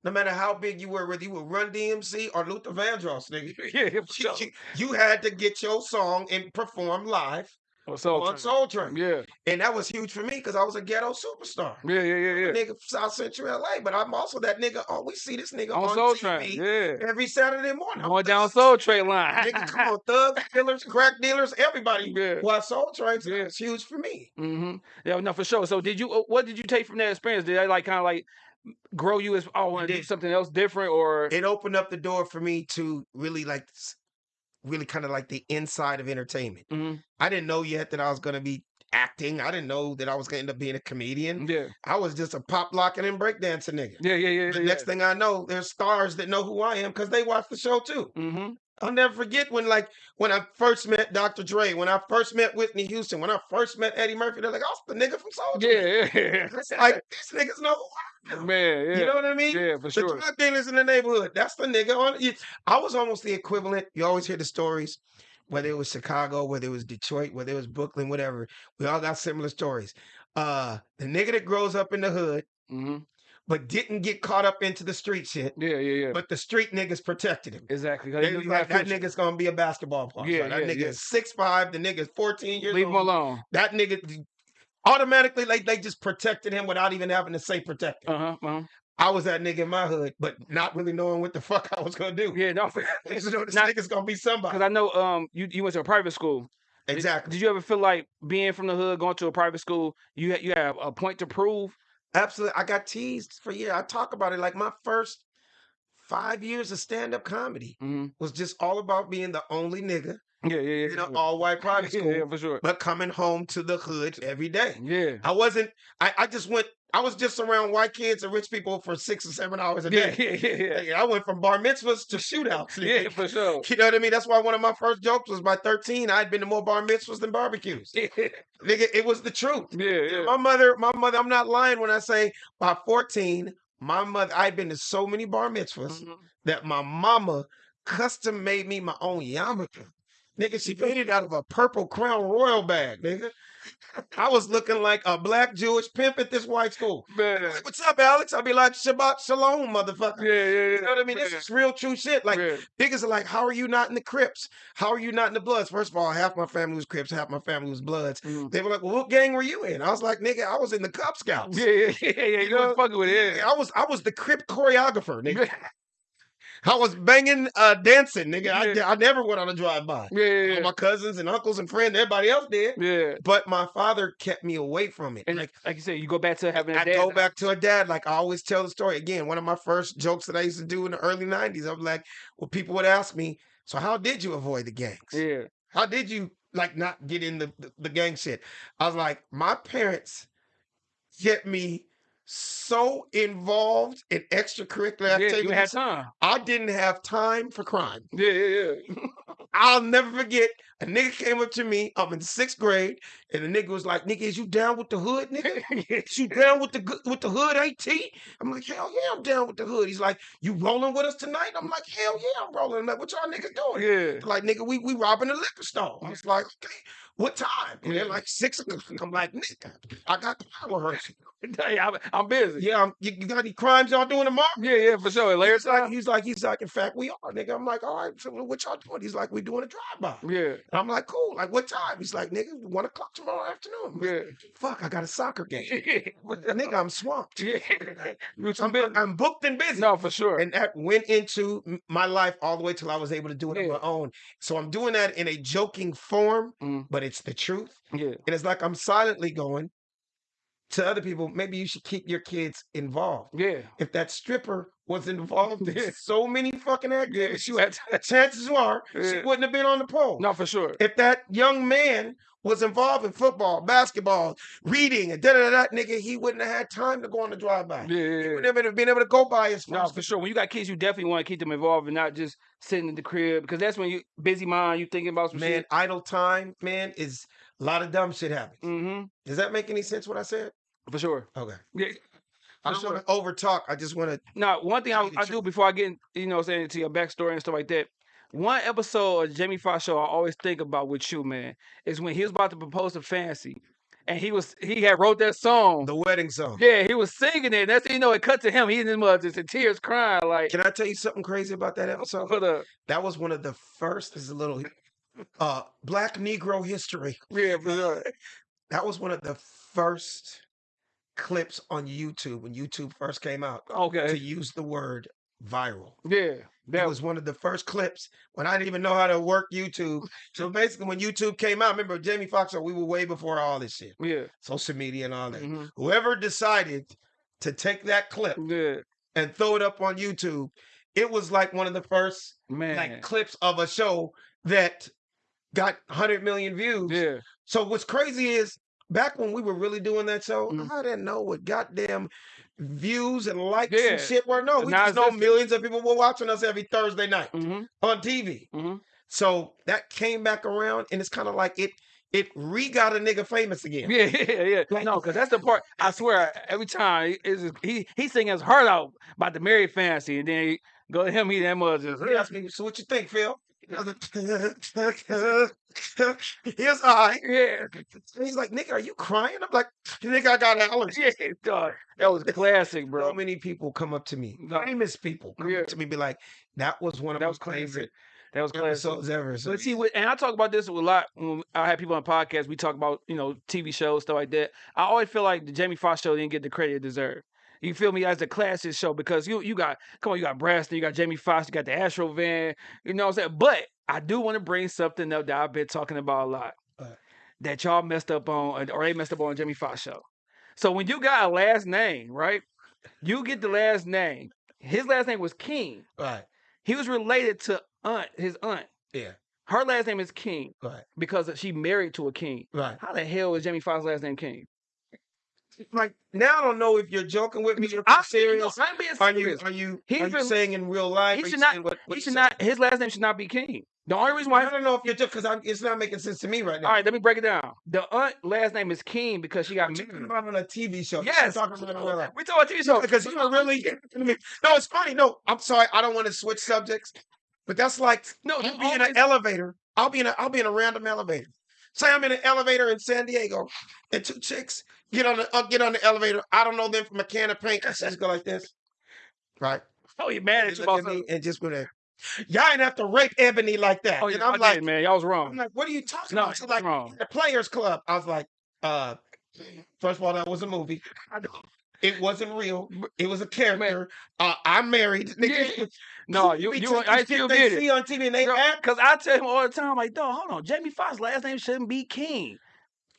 Speaker 3: No matter how big you were, whether you were Run DMC or Luther Vandross, nigga,
Speaker 2: Yeah,
Speaker 3: you, you- you had to get your song and perform live
Speaker 2: Or Soul
Speaker 3: on
Speaker 2: Train.
Speaker 3: Soul Train.
Speaker 2: Yeah,
Speaker 3: And that was huge for me because I was a ghetto superstar.
Speaker 2: yeah, yeah, yeah, yeah.
Speaker 3: Nigga from South Central LA, but I'm also that nigga. Oh, we see this nigga
Speaker 2: On
Speaker 3: on,
Speaker 2: Soul
Speaker 3: TV
Speaker 2: Train. Yeah.
Speaker 3: every Saturday morning.
Speaker 2: Going down. Soul Train line.
Speaker 3: Nigga, come on, thugs, killers, crack dealers, everybody.
Speaker 2: Yeah.
Speaker 3: Well, Soul Train
Speaker 2: Yeah.
Speaker 3: huge for me.
Speaker 2: Mm hmm Yeah, no, for sure. So, did you? uh, What did you take from that experience? Did that like kind of like grow you as? Oh, I want to do something else different, or
Speaker 3: It opened up the door for me to really like, really kind of like the inside of entertainment.
Speaker 2: Mhm.
Speaker 3: I didn't know yet that I was going to be acting. I didn't know that I was going to end up being a comedian.
Speaker 2: yeah,
Speaker 3: I was just a pop locking and breakdancing nigga.
Speaker 2: yeah, yeah, yeah.
Speaker 3: The
Speaker 2: yeah.
Speaker 3: next thing I know, there's stars that know who I am because they watch the show too.
Speaker 2: hmm
Speaker 3: I'll never forget when, like, when I first met Dr. Dre, when I first met Whitney Houston, when I first met Eddie Murphy. They're like, "Oh, the nigga from Soul Train."
Speaker 2: Yeah, yeah,
Speaker 3: It's like these niggas know who I am.
Speaker 2: man, yeah,
Speaker 3: You know what I mean?
Speaker 2: yeah, for
Speaker 3: The
Speaker 2: sure.
Speaker 3: drug dealers in the neighborhood. That's the nigga on it. I was almost the equivalent. You always hear the stories, whether it was Chicago, whether it was Detroit, whether it was Brooklyn, whatever. We all got similar stories. Uh, the nigga that grows up in the hood,
Speaker 2: hmm
Speaker 3: but didn't get caught up into the street shit,
Speaker 2: Yeah, yeah, yeah.
Speaker 3: but the street niggas protected him.
Speaker 2: exactly.
Speaker 3: They was like, that nigga's gonna be a basketball player.
Speaker 2: Yeah,
Speaker 3: that
Speaker 2: yeah,
Speaker 3: nigga
Speaker 2: yeah.
Speaker 3: is six five. The nigga's fourteen years
Speaker 2: Leave him alone.
Speaker 3: That nigga automatically, like they just protected him without even having to say protect him.
Speaker 2: Uh huh. Uh-huh.
Speaker 3: I was that nigga in my hood, but not really knowing what the fuck I was gonna do.
Speaker 2: Yeah, no.
Speaker 3: Know this
Speaker 2: Not-
Speaker 3: nigga's gonna be somebody.
Speaker 2: Because I know um you, you went to a private school.
Speaker 3: Exactly.
Speaker 2: Did, you ever feel like being from the hood, going to a private school, you you have a point to prove?
Speaker 3: Absolutely. I got teased for years. I talk about it like my first five years of stand-up comedy
Speaker 2: hmm
Speaker 3: was just all about being the only nigga
Speaker 2: Yeah, yeah, yeah.
Speaker 3: in an
Speaker 2: yeah.
Speaker 3: all-white private
Speaker 2: yeah,
Speaker 3: school,
Speaker 2: yeah, for sure.
Speaker 3: but coming home to the hood every day.
Speaker 2: Yeah.
Speaker 3: I wasn't. I, I just went. I was just around white kids and rich people for six or seven hours a day.
Speaker 2: yeah, yeah, yeah.
Speaker 3: Like, I went from bar mitzvahs to shootouts.
Speaker 2: Yeah, for sure.
Speaker 3: You know what I mean? That's why one of my first jokes was by 13, I had been to more bar mitzvahs than barbecues.
Speaker 2: Yeah,
Speaker 3: Nigga, it was the truth.
Speaker 2: yeah, yeah.
Speaker 3: My mother, my mother, I'm not lying when I say by 14, my mother, I'd been to so many bar mitzvahs
Speaker 2: Mhm.
Speaker 3: that my mama custom made me my own yarmulke. Nigga, she made it out of a purple Crown Royal bag, nigga. I was looking like a black Jewish pimp at this white school.
Speaker 2: Man.
Speaker 3: Like, What's up, Alex? I'd be like, Shabbat Shalom, motherfucker.
Speaker 2: Yeah, yeah, yeah.
Speaker 3: You know what I mean? This is real true shit. Like,
Speaker 2: yeah.
Speaker 3: niggas are like, how are you not in the Crips? How are you not in the Bloods? First of all, half my family was Crips, half my family was Bloods.
Speaker 2: Mhm.
Speaker 3: They were like, well, what gang were you in? I was like, nigga, I was in the Cub Scouts.
Speaker 2: Yeah, yeah, yeah, yeah. You
Speaker 3: know,
Speaker 2: was fucking with it.
Speaker 3: I was I was the Crip choreographer, nigga.
Speaker 2: Yeah,
Speaker 3: I was banging, uh, dancing, nigga. I,
Speaker 2: Yeah.
Speaker 3: I never went on a drive by.
Speaker 2: yeah, yeah.
Speaker 3: My cousins and uncles and friends, everybody else did.
Speaker 2: yeah.
Speaker 3: But my father kept me away from it.
Speaker 2: And
Speaker 3: like
Speaker 2: like, you said, you go back to having a
Speaker 3: I
Speaker 2: dad.
Speaker 3: I go back to a dad. Like I always tell the story again. One of my first jokes that I used to do in the early '90s. I'm like, well, people would ask me, so how did you avoid the gangs?
Speaker 2: Yeah.
Speaker 3: How did you like not get in the, the, the gang shit? I was like, my parents kept me so involved in extracurricular
Speaker 2: Yeah, you
Speaker 3: activities.
Speaker 2: had time.
Speaker 3: I didn't have time for crime.
Speaker 2: Yeah, yeah, yeah.
Speaker 3: I'll never forget. A nigga came up to me. I'm in sixth grade, and the nigga was like, "Nigga, is you down with the hood, nigga? Is you down with the with the hood, AT?" I'm like, "Hell yeah, I'm down with the hood." He's like, "You rolling with us tonight?" I'm like, "Hell yeah, I'm rolling." I'm like, "What y'all niggas doing?"
Speaker 2: yeah.
Speaker 3: Like, nigga, we we robbing a liquor store. I was like, "Okay, what time?" And they're like six o'clock. I'm like, "Nigga, I got the power rehearsal."
Speaker 2: Hey, I'm, I'm busy.
Speaker 3: Yeah, I'm, you, you got any crimes y'all doing tomorrow?
Speaker 2: Yeah, yeah, for sure. Later
Speaker 3: He's like, he's like, he's like, in fact, we are, nigga. I'm like, all right, so what y'all doing? He's like, we doing a drive-by.
Speaker 2: Yeah,
Speaker 3: And I'm like, cool. Like, what time? He's like, nigga, one o'clock tomorrow afternoon. I'm like,
Speaker 2: yeah.
Speaker 3: Fuck, I got a soccer game.
Speaker 2: yeah.
Speaker 3: nigga, I'm swamped.
Speaker 2: Too
Speaker 3: I'm,
Speaker 2: busy.
Speaker 3: I'm booked and busy.
Speaker 2: No, for sure.
Speaker 3: And that went into my life all the way till I was able to do it on my own. So I'm doing that in a joking form,
Speaker 2: Mm.
Speaker 3: but it's the truth.
Speaker 2: yeah,
Speaker 3: And it's like I'm silently going to other people, maybe you should keep your kids involved.
Speaker 2: yeah.
Speaker 3: If that stripper was involved
Speaker 2: Yeah.
Speaker 3: in so many fucking activities,
Speaker 2: You had
Speaker 3: chances are she wouldn't have been on the pole.
Speaker 2: no, for sure.
Speaker 3: if that young man was involved in football, basketball, reading, and da da da, nigga, he wouldn't have had time to go on the drive by.
Speaker 2: Yeah, yeah,
Speaker 3: He wouldn't have been able to go by his
Speaker 2: No, for sure. When you got kids, you definitely want to keep them involved and not just sitting in the crib because that's when you busy mind, you thinking about some
Speaker 3: Man,
Speaker 2: shit.
Speaker 3: idle time, man, is a lot of dumb shit happens.
Speaker 2: Mm-hmm.
Speaker 3: Does that make any sense? What I said?
Speaker 2: For sure.
Speaker 3: Okay.
Speaker 2: Yeah.
Speaker 3: I don't
Speaker 2: sure.
Speaker 3: want to over talk. I just want to.
Speaker 2: Now, one thing I,
Speaker 3: Tell you the
Speaker 2: I do before I get, in, you know, saying to your backstory and stuff like that. One episode of Jamie Foxx show I always think about with you, man, is when he was about to propose to Fancy, and he was he had wrote that song.
Speaker 3: The wedding song.
Speaker 2: yeah, he was singing it. And that's you know, it cut to him. He in his mother just in tears, crying like.
Speaker 3: Can I tell you something crazy about that episode?
Speaker 2: Put a
Speaker 3: That was one of the first. This is a little uh Black Negro history.
Speaker 2: yeah, sure.
Speaker 3: That was one of the first clips on YouTube when YouTube first came out
Speaker 2: Okay.
Speaker 3: to use the word viral.
Speaker 2: yeah,
Speaker 3: that was one of the first clips when I didn't even know how to work YouTube. So basically, when YouTube came out, remember Jamie Foxx? We were way before all this shit,
Speaker 2: yeah,
Speaker 3: social media and all that.
Speaker 2: mhm,
Speaker 3: Whoever decided to take that clip
Speaker 2: yeah,
Speaker 3: and throw it up on YouTube, it was like one of the first
Speaker 2: man,
Speaker 3: like clips of a show that got 100 million views.
Speaker 2: yeah,
Speaker 3: So what's crazy is back when we were really doing that show,
Speaker 2: Mhm.
Speaker 3: I didn't know what goddamn views and likes
Speaker 2: Yeah.
Speaker 3: and shit were. No, we
Speaker 2: Now
Speaker 3: just know millions of people were watching us every Thursday night
Speaker 2: hmm
Speaker 3: on TV.
Speaker 2: hmm
Speaker 3: So that came back around, and it's kind of like it it re got a nigga famous again.
Speaker 2: Yeah, yeah, yeah.
Speaker 3: Like-
Speaker 2: no, because that's the part. I swear, every time he is he he sing his heart out about the married fancy, and then he go to him, he that mother just
Speaker 3: He asked me, so what you think, Phil? I was like, Here's I.
Speaker 2: yeah,
Speaker 3: He's like, nigga, are you crying? I'm like, nigga, I got allergies.
Speaker 2: yeah, dog. That was classic, bro.
Speaker 3: So many people come up to me,
Speaker 2: No.
Speaker 3: famous people come
Speaker 2: Yeah.
Speaker 3: up to me, be like, that was one of
Speaker 2: That was classic.
Speaker 3: favorite
Speaker 2: That was classic.
Speaker 3: episodes ever. So
Speaker 2: But see, and I talk about this a lot when I have people on podcasts. We talk about you know TV shows, stuff like that. I always feel like the Jamie Foxx show didn't get the credit it deserved. You feel me as the classic show because you you got come on, you got Braxton, you got Jamie Foxx, you got the Astro Van, you know what I'm saying. But I do want to bring something up that I've been talking about a lot
Speaker 3: What?
Speaker 2: that y'all messed up on, or they messed up on Jamie Foxx show. So when you got a last name, right? You get the last name. His last name was King.
Speaker 3: right,
Speaker 2: He was related to aunt, his aunt.
Speaker 3: yeah,
Speaker 2: Her last name is King
Speaker 3: right,
Speaker 2: because she married to a king.
Speaker 3: right.
Speaker 2: How the hell is Jamie Foxx's last name King?
Speaker 3: Like now, I don't know if you're joking with me or
Speaker 2: I'm
Speaker 3: serious.
Speaker 2: No, I'm being
Speaker 3: Are you
Speaker 2: serious.
Speaker 3: are you
Speaker 2: He's
Speaker 3: are you
Speaker 2: been-
Speaker 3: saying in real life?
Speaker 2: he
Speaker 3: Are you
Speaker 2: should not-
Speaker 3: What, what
Speaker 2: he
Speaker 3: you
Speaker 2: should
Speaker 3: saying?
Speaker 2: not. His last name should not be King. The only reason why.
Speaker 3: I don't know if you're just because it's not making sense to me right now.
Speaker 2: All right, let me break it down. The aunt last name is King because she got
Speaker 3: You're talking
Speaker 2: married.
Speaker 3: about on a TV show.
Speaker 2: Yes,
Speaker 3: talking about in real life.
Speaker 2: we talking TV show
Speaker 3: because you are really. No, it's funny. No, I'm sorry. I don't want to switch subjects, but that's like
Speaker 2: No,
Speaker 3: I'll
Speaker 2: you
Speaker 3: be in an elevator. I'll be in a I'll be in a random elevator. Say I'm in an elevator in San Diego, and two chicks get on the uh, get on the elevator. I don't know them from a can of paint. I just go like this, right?
Speaker 2: Oh, you mad at you
Speaker 3: and just go there. Y'all ain't have to rape Ebony like that.
Speaker 2: Oh,
Speaker 3: and
Speaker 2: yeah,
Speaker 3: I'm
Speaker 2: I'm
Speaker 3: like,
Speaker 2: man, y'all was wrong.
Speaker 3: I'm like, what are you talking
Speaker 2: No,
Speaker 3: about? She's like,
Speaker 2: wrong.
Speaker 3: the Players Club. I was like, uh, first of all, that was a movie. It wasn't real. It was a character. Uh, I'm married. Nigga.
Speaker 2: Yeah. No, you you I still
Speaker 3: they
Speaker 2: it.
Speaker 3: see on TV and they act.
Speaker 2: Because I tell him all the time, like, dog, hold on, Jamie Foxx's last name shouldn't be King.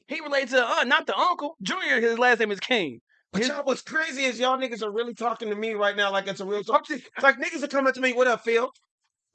Speaker 2: He relates to the aunt, not the uncle. Junior, his last name is King.
Speaker 3: But
Speaker 2: His-
Speaker 3: y'all, what's crazy is y'all niggas are really talking to me right now like it's a real talk. It's like niggas are coming to me, what up, Phil?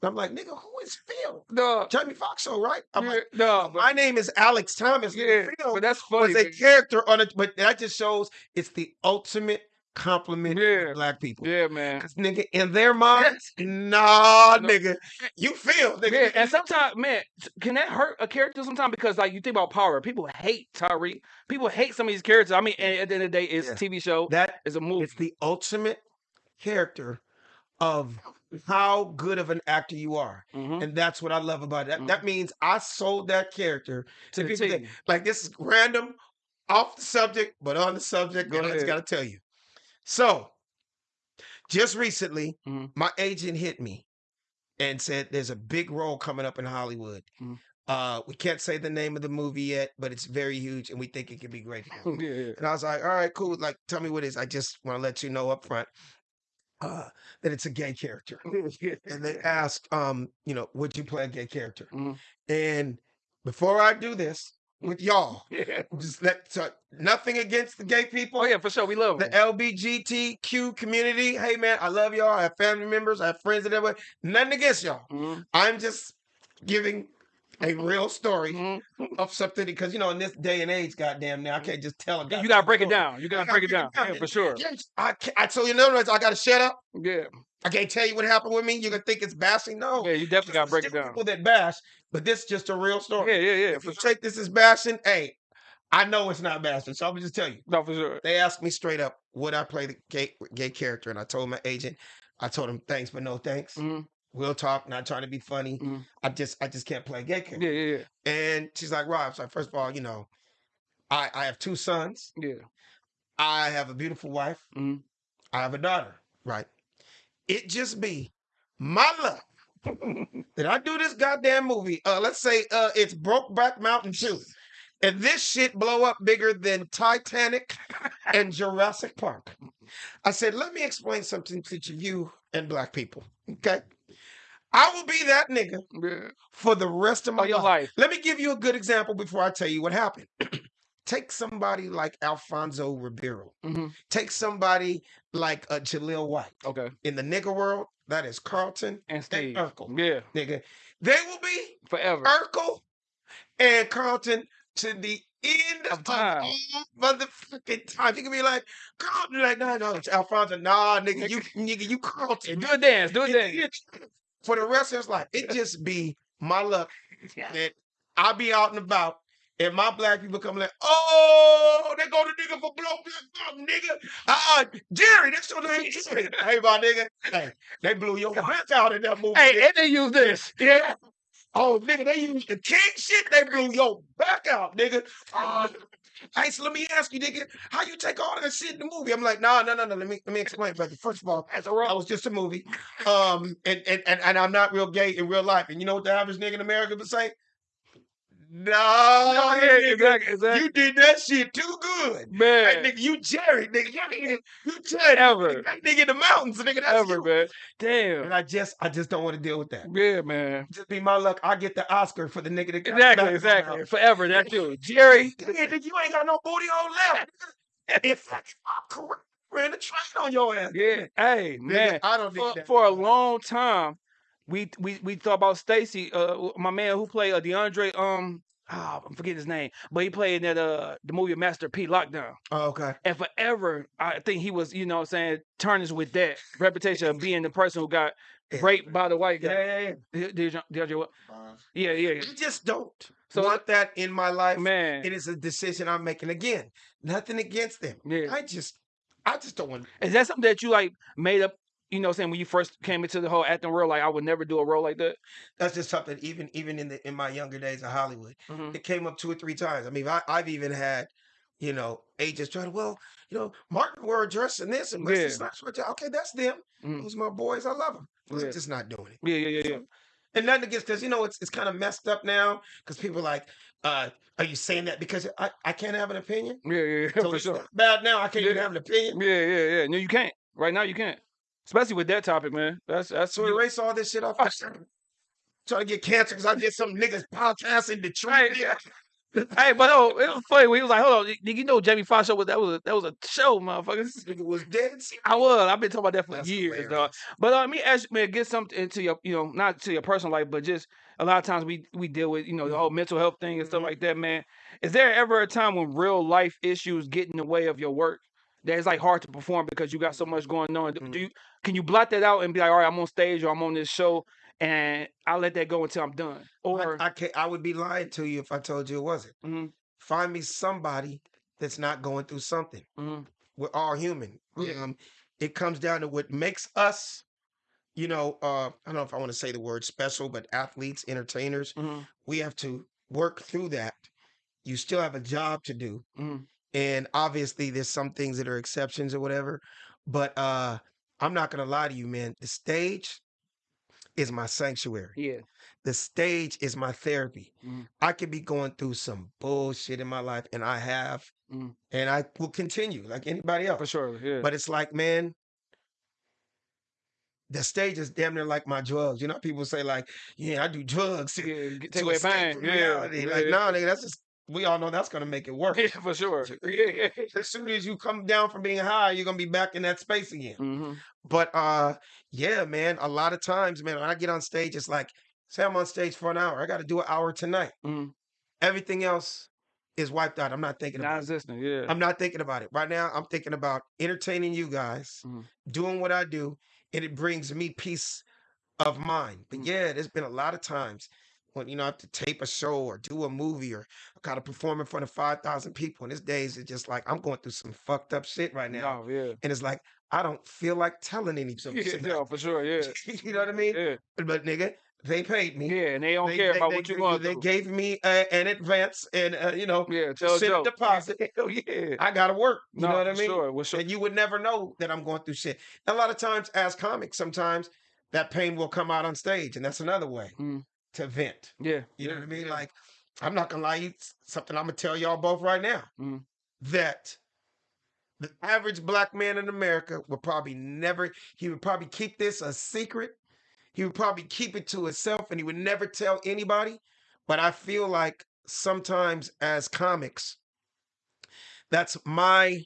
Speaker 3: I'm like, nigga, who is Phil?
Speaker 2: No,
Speaker 3: Jamie Foxx, show, right? I'm
Speaker 2: yeah,
Speaker 3: like,
Speaker 2: no,
Speaker 3: my name is Alex Thomas.
Speaker 2: yeah,
Speaker 3: Phil
Speaker 2: but that's funny.
Speaker 3: was a
Speaker 2: man.
Speaker 3: character on it, but that just shows it's the ultimate compliment
Speaker 2: Yeah.
Speaker 3: to black people.
Speaker 2: Yeah, man.
Speaker 3: Cause nigga, in their mind,
Speaker 2: Yes.
Speaker 3: nah,
Speaker 2: No.
Speaker 3: nigga, you feel, nigga.
Speaker 2: Yeah, and sometimes, man, can that hurt a character sometimes? Because like you think about power, people hate Tariq. People hate some of these characters. I mean, at the end of the day, it's
Speaker 3: Yeah.
Speaker 2: a TV show.
Speaker 3: That
Speaker 2: is a movie.
Speaker 3: it's the ultimate character of how good of an actor you are.
Speaker 2: Mhm.
Speaker 3: And that's what I love about it. That, that means I sold that character to
Speaker 2: To
Speaker 3: people that, like this is random, off the subject, but on the subject.
Speaker 2: Go
Speaker 3: I just got to tell you. So, just recently,
Speaker 2: Mhm.
Speaker 3: my agent hit me and said there's a big role coming up in Hollywood.
Speaker 2: Mhm.
Speaker 3: Uh, we can't say the name of the movie yet, but it's very huge, and we think it could be great.
Speaker 2: yeah, yeah.
Speaker 3: And I was like, all right, cool. Like, tell me what it is. I just want to let you know up front uh, that it's a gay character. And they ask, um, you know, would you play a gay character?
Speaker 2: Mhm.
Speaker 3: And before I do this with y'all,
Speaker 2: yeah.
Speaker 3: just let so, nothing against the gay people.
Speaker 2: Oh yeah, for sure. We love
Speaker 3: The
Speaker 2: them.
Speaker 3: LBGTQ community. Hey man, I love y'all. I have family members. I have friends and everybody. Nothing against y'all.
Speaker 2: Mhm.
Speaker 3: I'm just giving a real story
Speaker 2: Mhm.
Speaker 3: of something because you know in this day and age, goddamn, now I can't just tell a guy.
Speaker 2: You gotta break it down. You gotta
Speaker 3: gotta
Speaker 2: break it down.
Speaker 3: down.
Speaker 2: Yeah, for sure.
Speaker 3: I, I so you know I got to shut up.
Speaker 2: Yeah.
Speaker 3: I can't tell you what happened with me. You're gonna think it's bashing. No,
Speaker 2: Yeah, you definitely gotta break it down.
Speaker 3: People that bash, but this is just a real story.
Speaker 2: Yeah, yeah, yeah.
Speaker 3: If you
Speaker 2: sure.
Speaker 3: take this as bashing, hey, I know it's not bashing, so I'm gonna just tell you.
Speaker 2: No, for sure.
Speaker 3: They asked me straight up, would I play the gay, gay character? And I told my agent, I told him thanks, but no thanks.
Speaker 2: Mhm.
Speaker 3: We'll talk. Not trying to be funny.
Speaker 2: Mhm.
Speaker 3: I just, I just can't play gay character.
Speaker 2: Yeah, yeah, yeah.
Speaker 3: And she's like, Rob. So first of all, you know, I, I have two sons.
Speaker 2: Yeah.
Speaker 3: I have a beautiful wife.
Speaker 2: Mhm.
Speaker 3: I have a daughter. Right. It just be my luck that I do this goddamn movie. Uh, let's say uh, it's Brokeback Mountain 2. And this shit blow up bigger than Titanic and Jurassic Park. I said, let me explain something to you and black people. Okay. I will be that nigga
Speaker 2: Yeah.
Speaker 3: for the rest of my life.
Speaker 2: life.
Speaker 3: Let me give you a good example before I tell you what happened. Take somebody like Alfonso Ribeiro.
Speaker 2: hmm
Speaker 3: Take somebody like uh, Jaleel White.
Speaker 2: Okay.
Speaker 3: In the nigga world, that is Carlton
Speaker 2: And
Speaker 3: and
Speaker 2: Steve.
Speaker 3: Urkel.
Speaker 2: Yeah.
Speaker 3: Nigga, they will be
Speaker 2: Forever.
Speaker 3: Urkel and Carlton to the end
Speaker 2: Of
Speaker 3: of,
Speaker 2: time.
Speaker 3: all motherfucking time. You can be like, Carlton, like, no, no, it's Alfonso, nah, nigga, you, nigga, you Carlton.
Speaker 2: Do a dance. Do a dance.
Speaker 3: For the rest of his life, it just be my luck that I be out and about. And my black people come like, oh, they go to nigga for blow black nigga. Uh-uh, Jerry, that's your name. Hey, my nigga. Hey, they blew your back out in that movie.
Speaker 2: Hey,
Speaker 3: nigga.
Speaker 2: and they use this.
Speaker 3: Yeah. Oh, nigga, they used the king shit. They blew your back out, nigga. Uh, hey, so let me ask you, nigga, how you take all that shit in the movie? I'm like, no, no, no, no. Let me let me explain, brother. First of all,
Speaker 2: That's a
Speaker 3: that
Speaker 2: roll.
Speaker 3: was just a movie. Um, and and and, and I'm not real gay in real life. And you know what the average nigga in America would say? No,
Speaker 2: yeah,
Speaker 3: nigga,
Speaker 2: exactly, exactly.
Speaker 3: you did that shit too good.
Speaker 2: Man,
Speaker 3: nigga, you Jerry, nigga, you, you Jerry,
Speaker 2: Ever.
Speaker 3: That nigga in the mountains, nigga, that's
Speaker 2: ever,
Speaker 3: you.
Speaker 2: man. Damn.
Speaker 3: And I just, I just don't want to deal with that.
Speaker 2: Yeah, man.
Speaker 3: Just be my luck. I get the Oscar for the nigga that got
Speaker 2: Exactly, exactly.
Speaker 3: around.
Speaker 2: Forever. That's you. Jerry.
Speaker 3: Nigga, nigga, you ain't got no booty hole left. If I correct, ran a train on your ass.
Speaker 2: Yeah. Hey,
Speaker 3: Nigga,
Speaker 2: man.
Speaker 3: I don't
Speaker 2: For, for a long time, we we we thought about Stacy, uh, my man who played uh, DeAndre. Um, ah, I'm forgetting his name, but he played in that uh the movie Master P Lockdown.
Speaker 3: Oh, okay.
Speaker 2: And forever, I think he was, you know, what I'm saying tarnished with that reputation of being the person who got
Speaker 3: Yeah.
Speaker 2: raped by the white guy.
Speaker 3: yeah, yeah.
Speaker 2: Did, did, DeAndre what? Yeah, yeah, yeah.
Speaker 3: I just don't
Speaker 2: So-
Speaker 3: want that in my life.
Speaker 2: Man,
Speaker 3: It is a decision I'm making. Again, nothing against them.
Speaker 2: yeah.
Speaker 3: I just, I just don't want.
Speaker 2: Is that something that you like made up? You know, what I'm saying when you first came into the whole acting world, like I would never do a role like that.
Speaker 3: That's just something. Even, even in the in my younger days of Hollywood,
Speaker 2: Mhm.
Speaker 3: it came up two or three times. I mean, I, I've even had, you know, agents trying to, well, you know, Martin wore a dress and this and
Speaker 2: Yeah.
Speaker 3: A- Okay, that's them.
Speaker 2: Mhm.
Speaker 3: Those are my boys. I love them.
Speaker 2: Yeah.
Speaker 3: Just not doing it.
Speaker 2: Yeah, yeah, yeah, yeah.
Speaker 3: And nothing against because you know it's it's kind of messed up now because people are like, uh, are you saying that because I, I can't have an opinion?
Speaker 2: Yeah, yeah, yeah,
Speaker 3: So
Speaker 2: for
Speaker 3: it's
Speaker 2: sure.
Speaker 3: bad now. I can't even have an opinion.
Speaker 2: Yeah, yeah, yeah. No, you can't. Right now, you can't. Especially with that topic, man. That's that's
Speaker 3: So
Speaker 2: you-
Speaker 3: erase all this shit off. Trying to get cancer because I did some niggas podcast in Detroit.
Speaker 2: Right. Hey, but oh, it was funny. when He was like, "Hold on, did you know, Jamie Foxx show was that was a, that was a show, motherfucker."
Speaker 3: This nigga was dead.
Speaker 2: I was. I've been talking about that for
Speaker 3: That's
Speaker 2: years, dog. But uh, let me ask you, man, get something into your, you know, not to your personal life, but just a lot of times we we deal with, you know, the whole mental health thing and stuff
Speaker 3: Mhm.
Speaker 2: like that, man. Is there ever a time when real life issues get in the way of your work? That it's like hard to perform because you got so much going on. Do-
Speaker 3: Mhm.
Speaker 2: Do you can you blot that out and be like, all right, I'm on stage or I'm on this show, and I'll let that go until I'm done? Or
Speaker 3: I, I can't. I would be lying to you if I told you it wasn't.
Speaker 2: Mhm,
Speaker 3: Find me somebody that's not going through something.
Speaker 2: mhm,
Speaker 3: We're all human.
Speaker 2: Yeah.
Speaker 3: Um, it comes down to what makes us, you know, uh, I don't know if I want to say the word special, but athletes, entertainers,
Speaker 2: mhm,
Speaker 3: we have to work through that. You still have a job to do. And obviously there's some things that are exceptions or whatever. But uh I'm not gonna lie to you, man. The stage is my sanctuary.
Speaker 2: yeah,
Speaker 3: The stage is my therapy.
Speaker 2: Mhm.
Speaker 3: I could be going through some bullshit in my life, and I have,
Speaker 2: Mhm.
Speaker 3: and I will continue like anybody else.
Speaker 2: for sure, yeah.
Speaker 3: But it's like, man, the stage is damn near like my drugs. You know, people say like, "Yeah, I do drugs to,
Speaker 2: yeah, get-
Speaker 3: to
Speaker 2: take away pain, yeah,
Speaker 3: reality." Like,
Speaker 2: yeah.
Speaker 3: no, nigga, that's just we all know that's gonna make it work.
Speaker 2: yeah, for sure, yeah, yeah.
Speaker 3: As soon as you come down from being high, you're gonna be back in that space again.
Speaker 2: Mhm.
Speaker 3: But uh, yeah, man, a lot of times, man, when I get on stage, it's like, say I'm on stage for an hour, I got to do an hour tonight.
Speaker 2: Mhm.
Speaker 3: Everything else is wiped out. I'm not thinking about it.
Speaker 2: Yeah.
Speaker 3: I'm not thinking about it right now. I'm thinking about entertaining you guys,
Speaker 2: Mhm.
Speaker 3: doing what I do, and it brings me peace of mind. But
Speaker 2: Mm.
Speaker 3: yeah, there's been a lot of times when you know I have to tape a show or do a movie or I gotta perform in front of five thousand people. And these days it's just like I'm going through some fucked up shit right now.
Speaker 2: No, yeah.
Speaker 3: And it's like I don't feel like telling any of
Speaker 2: Yeah,
Speaker 3: shit.
Speaker 2: no, for sure. Yeah.
Speaker 3: you know what I mean?
Speaker 2: Yeah.
Speaker 3: But nigga, they paid me.
Speaker 2: Yeah. And they don't
Speaker 3: They,
Speaker 2: care
Speaker 3: they,
Speaker 2: about
Speaker 3: they,
Speaker 2: what you're going
Speaker 3: they gave me uh, an advance and uh, you know
Speaker 2: Yeah. Tell joke.
Speaker 3: deposit.
Speaker 2: Hell yeah.
Speaker 3: I gotta work. You
Speaker 2: no,
Speaker 3: know what I mean?
Speaker 2: Sure. Well, sure.
Speaker 3: And you would never know that I'm going through shit. And a lot of times, as comics, sometimes that pain will come out on stage, and that's another way
Speaker 2: Mm.
Speaker 3: To vent.
Speaker 2: Yeah.
Speaker 3: You know
Speaker 2: yeah,
Speaker 3: what I mean?
Speaker 2: yeah.
Speaker 3: Like, I'm not gonna lie, you something I'm gonna tell y'all both right now
Speaker 2: Mhm.
Speaker 3: that the average black man in America would probably never. He would probably keep this a secret. He would probably keep it to himself, and he would never tell anybody. But I feel like sometimes, as comics, that's my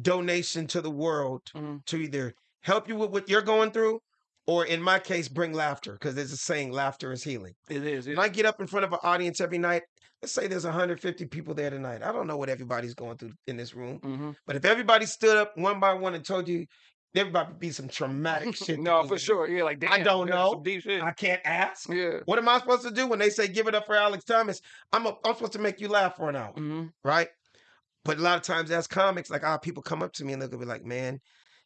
Speaker 3: donation to the world
Speaker 2: Mhm.
Speaker 3: to either help you with what you're going through, or in my case, bring laughter because there's a saying, laughter is healing.
Speaker 2: It is. It,
Speaker 3: When I get up in front of an audience every night, let's say there's 150 people there tonight. I don't know what everybody's going through in this room,
Speaker 2: hmm
Speaker 3: but if everybody stood up one by one and told you, there would probably be some traumatic shit.
Speaker 2: no, for sure. Yeah. Like, damn.
Speaker 3: I don't know.
Speaker 2: Some deep shit.
Speaker 3: I can't ask.
Speaker 2: yeah.
Speaker 3: What am I supposed to do when they say give it up for Alex Thomas? I'm a, I'm supposed to make you laugh for an hour,
Speaker 2: hmm
Speaker 3: right? But a lot of times as comics, like ah, people come up to me and they'll be like, "Man,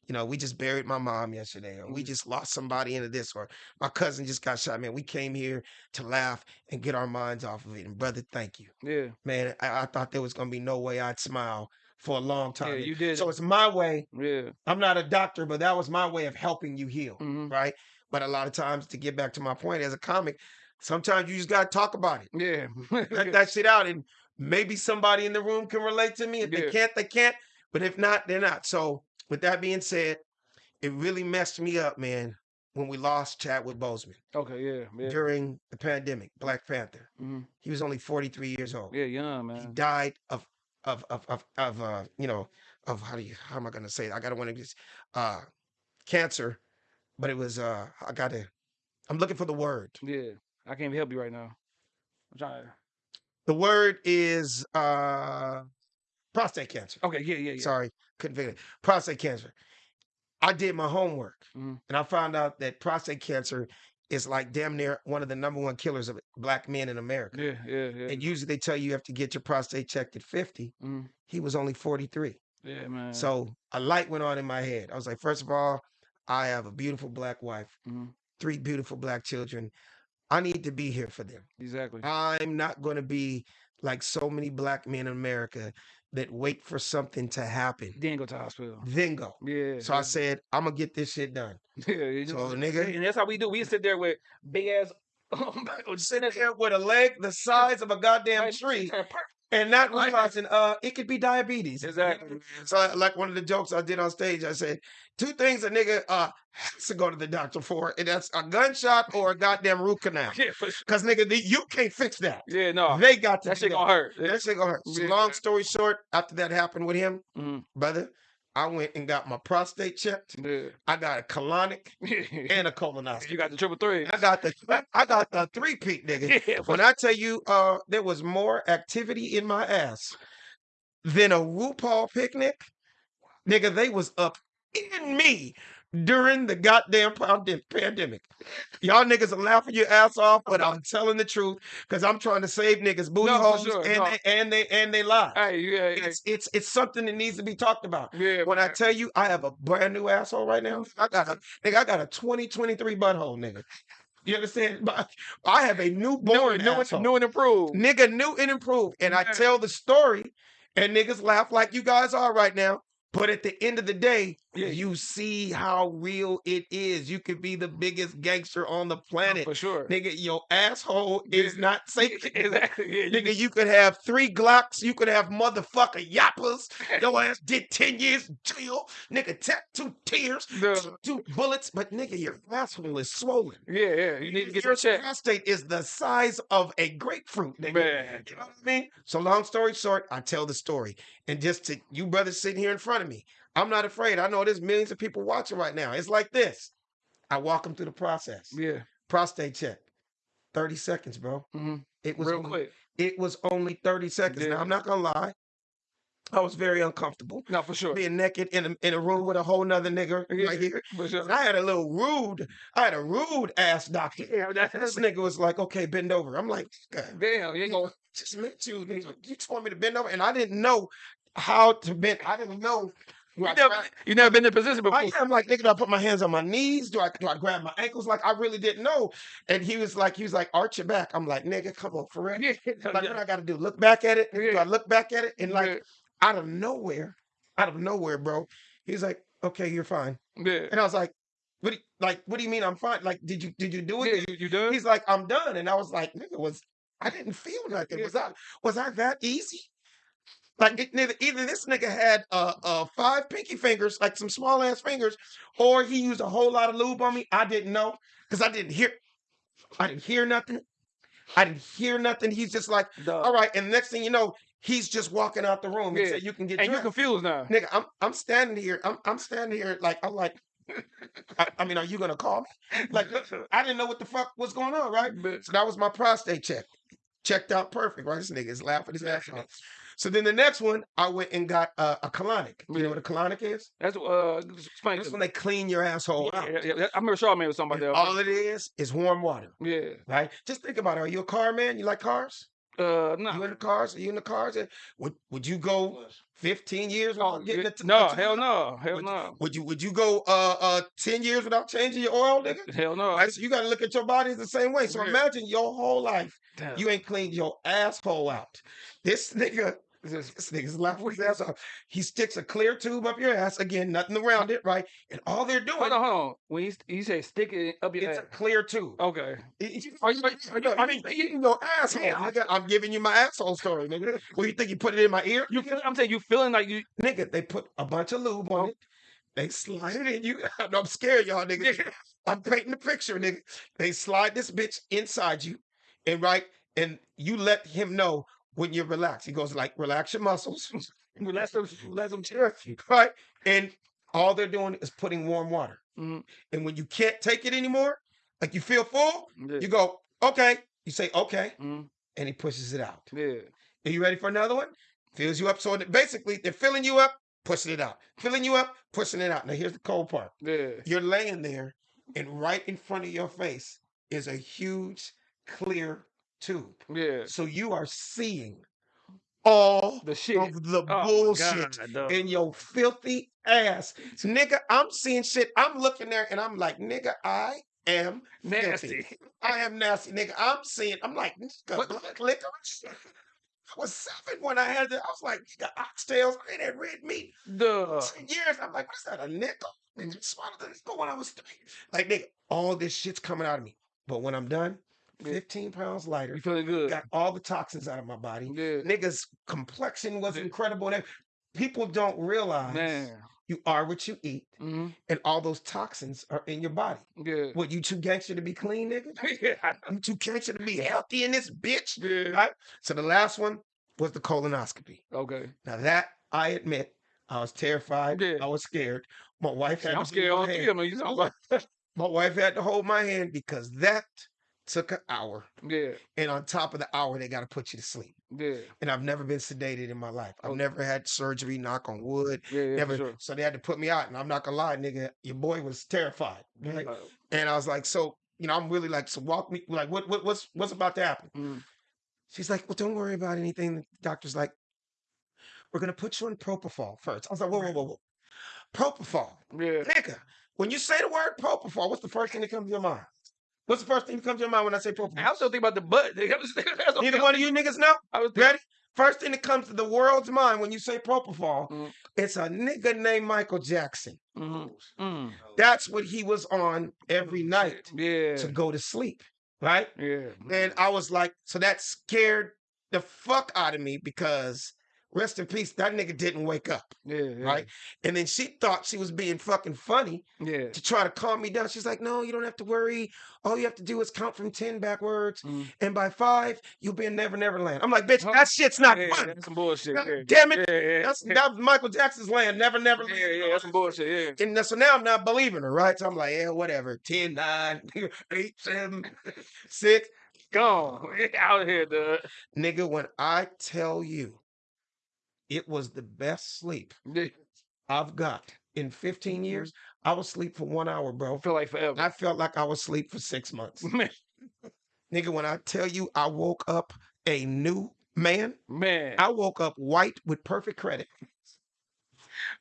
Speaker 3: you know, we just buried my mom yesterday, or we
Speaker 2: Mhm.
Speaker 3: just lost somebody into this, or my cousin just got shot. Man, we came here to laugh and get our minds off of it. And brother, thank you,
Speaker 2: Yeah.
Speaker 3: man. I, I thought there was gonna be no way I'd smile for a long time. Yeah.
Speaker 2: You did.
Speaker 3: so it's my way.
Speaker 2: yeah.
Speaker 3: I'm not a doctor, but that was my way of helping you heal,
Speaker 2: hmm
Speaker 3: right? But a lot of times, to get back to my point, as a comic, sometimes you just gotta talk about it
Speaker 2: Yeah.
Speaker 3: let that shit out and maybe somebody in the room can relate to me if
Speaker 2: Yeah.
Speaker 3: they can't they can't but if not they're not so with that being said it really messed me up man when we lost Chadwick Boseman
Speaker 2: okay. Yeah. Yeah.
Speaker 3: during the pandemic Black Panther
Speaker 2: hmm
Speaker 3: he was only 43 years old
Speaker 2: Yeah. Young man.
Speaker 3: he died of of of of, of uh you know of how do you how am I gonna say it? I gotta want to just uh cancer but it was uh I gotta I'm looking for the word
Speaker 2: Yeah. I can't even help you right now. I'm trying. To...
Speaker 3: the word is uh prostate cancer
Speaker 2: Okay. Yeah. Yeah. Yeah.
Speaker 3: Sorry, couldn't figure it. Prostate cancer. I did my homework
Speaker 2: Mhm.
Speaker 3: and I found out that prostate cancer is like damn near one of the number one killers of black men in America.
Speaker 2: Yeah. Yeah. Yeah.
Speaker 3: And usually they tell you you have to get your prostate checked at 50.
Speaker 2: Mhm.
Speaker 3: He was only 43.
Speaker 2: Yeah, man.
Speaker 3: So a light went on in my head. I was like, first of all, I have a beautiful black wife,
Speaker 2: Mhm.
Speaker 3: three beautiful black children. I need to be here for them.
Speaker 2: exactly.
Speaker 3: I'm not going to be like so many black men in America that wait for something to happen,
Speaker 2: Then go to the hospital.
Speaker 3: then go.
Speaker 2: Yeah.
Speaker 3: So I said, I'm gonna get this shit done.
Speaker 2: yeah, you
Speaker 3: So
Speaker 2: know,
Speaker 3: nigga,
Speaker 2: and that's how we do. We sit there with big ass.
Speaker 3: Oh sitting there with a leg the size of a goddamn tree and not realizing uh it could be diabetes.
Speaker 2: Exactly.
Speaker 3: So like one of the jokes I did on stage, I said, two things a nigga uh has to go to the doctor for, and that's a gunshot or a goddamn root canal.
Speaker 2: Yeah, for sure.
Speaker 3: Cause nigga, the- you can't fix that.
Speaker 2: Yeah, no.
Speaker 3: They got to
Speaker 2: that shit gonna hurt.
Speaker 3: That shit gonna hurt.
Speaker 2: Yeah.
Speaker 3: long story short, after that happened with him,
Speaker 2: Mhm.
Speaker 3: brother, I went and got my prostate checked.
Speaker 2: Yeah.
Speaker 3: I got a colonic and a colonoscopy.
Speaker 2: you got the triple three.
Speaker 3: I got the I got the three peak nigga.
Speaker 2: Yeah,
Speaker 3: When I tell you, uh, there was more activity in my ass than a RuPaul picnic, nigga. They was up in me during the goddamn pande- pandemic. Y'all niggas are laughing your ass off, but I'm telling the truth because I'm trying to save niggas booty
Speaker 2: No, for
Speaker 3: holes
Speaker 2: sure,
Speaker 3: and
Speaker 2: no.
Speaker 3: they, and they and they lie.
Speaker 2: hey, yeah, yeah,
Speaker 3: It's it's it's something that needs to be talked about.
Speaker 2: yeah.
Speaker 3: When I
Speaker 2: man.
Speaker 3: tell you I have a brand new asshole right now, I got a nigga, I got a 2023 butthole, nigga. You understand? But I have a
Speaker 2: new,
Speaker 3: newborn
Speaker 2: new,
Speaker 3: asshole.
Speaker 2: new and improved.
Speaker 3: nigga new and improved. And I
Speaker 2: Yeah.
Speaker 3: tell the story, and niggas laugh like you guys are right now. But at the end of the day,
Speaker 2: Yeah.
Speaker 3: you see how real it is. You could be the biggest gangster on the oh, planet.
Speaker 2: for sure.
Speaker 3: Nigga, your asshole is
Speaker 2: Yeah.
Speaker 3: not sacred.
Speaker 2: exactly. Yeah, you
Speaker 3: Nigga, you could have three Glocks. You could have motherfucker yappas.
Speaker 2: can-
Speaker 3: Your ass did 10 years in jail. Nigga, tap two tears,
Speaker 2: The-
Speaker 3: two bullets. But nigga, your asshole is swollen.
Speaker 2: yeah, yeah. You need to get
Speaker 3: your
Speaker 2: your check,
Speaker 3: prostate is the size of a grapefruit, nigga.
Speaker 2: man.
Speaker 3: You know what I mean? So long story short, I tell the story. And just to you brothers sitting here in front of me, I'm not afraid. I know there's millions of people watching right now. It's like this. I walk them through the process.
Speaker 2: Yeah,
Speaker 3: Prostate check. 30 seconds, bro.
Speaker 2: hmm
Speaker 3: It was
Speaker 2: real
Speaker 3: only,
Speaker 2: quick.
Speaker 3: It was only 30 seconds.
Speaker 2: Yeah.
Speaker 3: Now I'm not gonna lie. I was very uncomfortable
Speaker 2: No, for sure.
Speaker 3: being naked in a, in a room with a whole nother nigga
Speaker 2: Yeah,
Speaker 3: right here.
Speaker 2: For sure.
Speaker 3: And I had a little rude, I had a rude ass doctor.
Speaker 2: Yeah, that,
Speaker 3: This nigga was like, okay, bend over. I'm like, God,
Speaker 2: damn. You ain't gonna,
Speaker 3: just met you. You want me to bend over. And I didn't know how to bend. I didn't know.
Speaker 2: You, never, you never been in a position before.
Speaker 3: I am like, nigga, do I put my hands on my knees? Do I do I grab my ankles? Like I really didn't know. And he was like, he was like, arch your back. I'm like, nigga, come on, for real.
Speaker 2: Yeah,
Speaker 3: Like, what I gotta do? Look back at it? Do I look back at it? And like
Speaker 2: yeah,
Speaker 3: out of nowhere, out of nowhere, bro, he's like, okay, you're fine.
Speaker 2: yeah.
Speaker 3: And I was like, what do you, like, what do you mean I'm fine? Like, did you did you do it?
Speaker 2: Yeah, you, you done?
Speaker 3: He's like, I'm done. And I was like, nigga, was I didn't feel nothing.
Speaker 2: Yeah.
Speaker 3: Was I was I that easy? Like it, neither, either this nigga had uh uh five pinky fingers, like some small ass fingers, or he used a whole lot of lube on me. I didn't know because I didn't hear I didn't hear nothing. I didn't hear nothing. He's just like,
Speaker 2: Dog.
Speaker 3: all right. And next thing you know, he's just walking out the room and
Speaker 2: Yeah.
Speaker 3: said, you can get
Speaker 2: and you
Speaker 3: dressed.
Speaker 2: confused now.
Speaker 3: Nigga, I'm I'm standing here. I'm I'm standing here like I'm like. I, I mean, are you gonna call me? Like, I didn't know what the fuck was going on, right?
Speaker 2: But-
Speaker 3: So that was my prostate check. Checked out perfect, right? This nigga is laughing his ass off. So then the next one, I went and got uh, a colonic. You know what a colonic is?
Speaker 2: That's uh, explain.
Speaker 3: This
Speaker 2: to
Speaker 3: when they clean your asshole
Speaker 2: Yeah,
Speaker 3: out.
Speaker 2: yeah, yeah, I remember Charlamagne was talking about that.
Speaker 3: all it is is warm water,
Speaker 2: Yeah.
Speaker 3: right? Just think about it. Are you a car man? You like cars?
Speaker 2: Uh, no.
Speaker 3: You in the cars? Are you in the cars? Would Would you go 15 years
Speaker 2: No,
Speaker 3: without getting
Speaker 2: yeah,
Speaker 3: a t- a
Speaker 2: no, hell no, hell
Speaker 3: Would,
Speaker 2: no,
Speaker 3: would you Would you go uh uh 10 years without changing your oil, nigga?
Speaker 2: hell no.
Speaker 3: Right? So you got to look at your body the same way. So
Speaker 2: Yeah.
Speaker 3: imagine your whole life
Speaker 2: Damn.
Speaker 3: you ain't cleaned your asshole out. This nigga,
Speaker 2: This-
Speaker 3: this nigga's laughing his ass off. He sticks a clear tube up your ass again, nothing around it, right? And all they're doing,
Speaker 2: Hold on, hold on. When you, you say stick it up your
Speaker 3: it's
Speaker 2: ass.
Speaker 3: a clear tube.
Speaker 2: Okay.
Speaker 3: It- it-
Speaker 2: Are you- are you-
Speaker 3: I mean, you know, asshole.
Speaker 2: Yeah.
Speaker 3: nigga. I'm giving you my asshole story, nigga. Well, you think you put it in my ear?
Speaker 2: You feel, I'm saying you feeling like you.
Speaker 3: nigga, they put a bunch of lube on
Speaker 2: Oh.
Speaker 3: it. They slide it in you. I'm scared, y'all, nigga. I'm painting the picture, nigga. They slide this bitch inside you, and right, and you let him know when you're relaxed. He goes like, relax your muscles,
Speaker 2: Let them, let them chill.
Speaker 3: right? And all they're doing is putting warm water.
Speaker 2: Mhm.
Speaker 3: And when you can't take it anymore, like you feel full,
Speaker 2: Yeah.
Speaker 3: you go, okay. You say, okay,
Speaker 2: Mhm.
Speaker 3: and he pushes it out.
Speaker 2: Yeah.
Speaker 3: Are you ready for another one? Fills you up. So basically, they're filling you up, pushing it out. Filling you up, pushing it out. Now, here's the cold part.
Speaker 2: Yeah.
Speaker 3: You're laying there, and right in front of your face is a huge, clear tube.
Speaker 2: Yeah.
Speaker 3: So you are seeing all
Speaker 2: The shit.
Speaker 3: of the
Speaker 2: Oh,
Speaker 3: bullshit
Speaker 2: God,
Speaker 3: in your filthy ass. Nigga, I'm seeing shit. I'm looking there, and I'm like, nigga, I am filthy.
Speaker 2: Nasty.
Speaker 3: I am nasty, nigga. I'm seeing, I'm like, nigga,
Speaker 2: What-
Speaker 3: black licorice. I was seven when I had that. I was like, nigga, oxtails, I ain't had red meat.
Speaker 2: Duh.
Speaker 3: Ten years. I'm like, what is that, a nickel? And you mm. swallowed the nickel when I was three. Like, nigga, all this shit's coming out of me. But when I'm done,
Speaker 2: Yeah.
Speaker 3: 15 pounds lighter,
Speaker 2: You feeling good?
Speaker 3: got all the toxins out of my body.
Speaker 2: Yeah.
Speaker 3: Nigga's complexion was
Speaker 2: Yeah.
Speaker 3: incredible. People don't realize
Speaker 2: Man.
Speaker 3: you are what you eat,
Speaker 2: hmm
Speaker 3: and all those toxins are in your body.
Speaker 2: Yeah.
Speaker 3: What, you too gangster to be clean, nigga?
Speaker 2: yeah.
Speaker 3: You too gangster to be healthy in this bitch?
Speaker 2: Yeah.
Speaker 3: Right? So the last one was the colonoscopy.
Speaker 2: Okay.
Speaker 3: Now that I admit, I was terrified.
Speaker 2: Yeah.
Speaker 3: I was scared. My wife had
Speaker 2: I'm scared all three of them. You talking about?
Speaker 3: My wife had to hold my hand because that took an hour.
Speaker 2: Yeah.
Speaker 3: And on top of the hour, they got to put you to sleep.
Speaker 2: Yeah.
Speaker 3: And I've never been sedated in my life. I've
Speaker 2: Okay.
Speaker 3: never had surgery, knock on wood.
Speaker 2: Yeah. Yeah.
Speaker 3: Never.
Speaker 2: Sure.
Speaker 3: So they had to put me out. And I'm not gonna lie, nigga, your boy was terrified. right?
Speaker 2: Uh,
Speaker 3: And I was like, so, you know, I'm really like, so walk me like what, what what's what's about to happen?
Speaker 2: mm.
Speaker 3: She's like, well, don't worry about anything. The doctor's like, we're gonna put you on propofol first. I was like, whoa, whoa, whoa, whoa. Propofol.
Speaker 2: Yeah.
Speaker 3: Nigga, when you say the word propofol, what's the first thing that comes to your mind? What's the first thing that comes to your mind when I say propofol?
Speaker 2: I was still thinking about the butt. nigga. I was thinking- that's what-
Speaker 3: Neither one of you niggas know?
Speaker 2: I was
Speaker 3: Ready? First thing that comes to the world's mind when you say propofol,
Speaker 2: Mm.
Speaker 3: it's a nigga named Michael Jackson.
Speaker 2: Mhm. Mm.
Speaker 3: That's what he was on every night
Speaker 2: Yeah.
Speaker 3: to go to sleep, right?
Speaker 2: Yeah.
Speaker 3: And I was like, so that scared the fuck out of me because rest in peace, that nigga didn't wake up,
Speaker 2: Yeah. yeah.
Speaker 3: right? And then she thought she was being fucking funny
Speaker 2: Yeah.
Speaker 3: to try to calm me down. She's like, no, you don't have to worry. All you have to do is count from 10 backwards.
Speaker 2: Mm.
Speaker 3: And by five, you'll be in Never Never Land. I'm like, bitch,
Speaker 2: Huh?
Speaker 3: that shit's not
Speaker 2: yeah,
Speaker 3: fun.
Speaker 2: That's some bullshit.
Speaker 3: God damn it. That's that was Michael Jackson's land, Never Never Land.
Speaker 2: yeah, yeah, that's some bullshit. Yeah.
Speaker 3: And so now I'm not believing her, right? So I'm like, yeah, whatever. 10, 9, 8, 7, 6.
Speaker 2: Gone. Out here, dude.
Speaker 3: Nigga, when I tell you, it was the best sleep I've got in 15 mm-hmm. years. I was asleep for one hour, bro.
Speaker 2: Feel like forever.
Speaker 3: I felt like I was asleep for six months. Nigga, when I tell you I woke up a new man,
Speaker 2: man,
Speaker 3: I woke up white with perfect credit.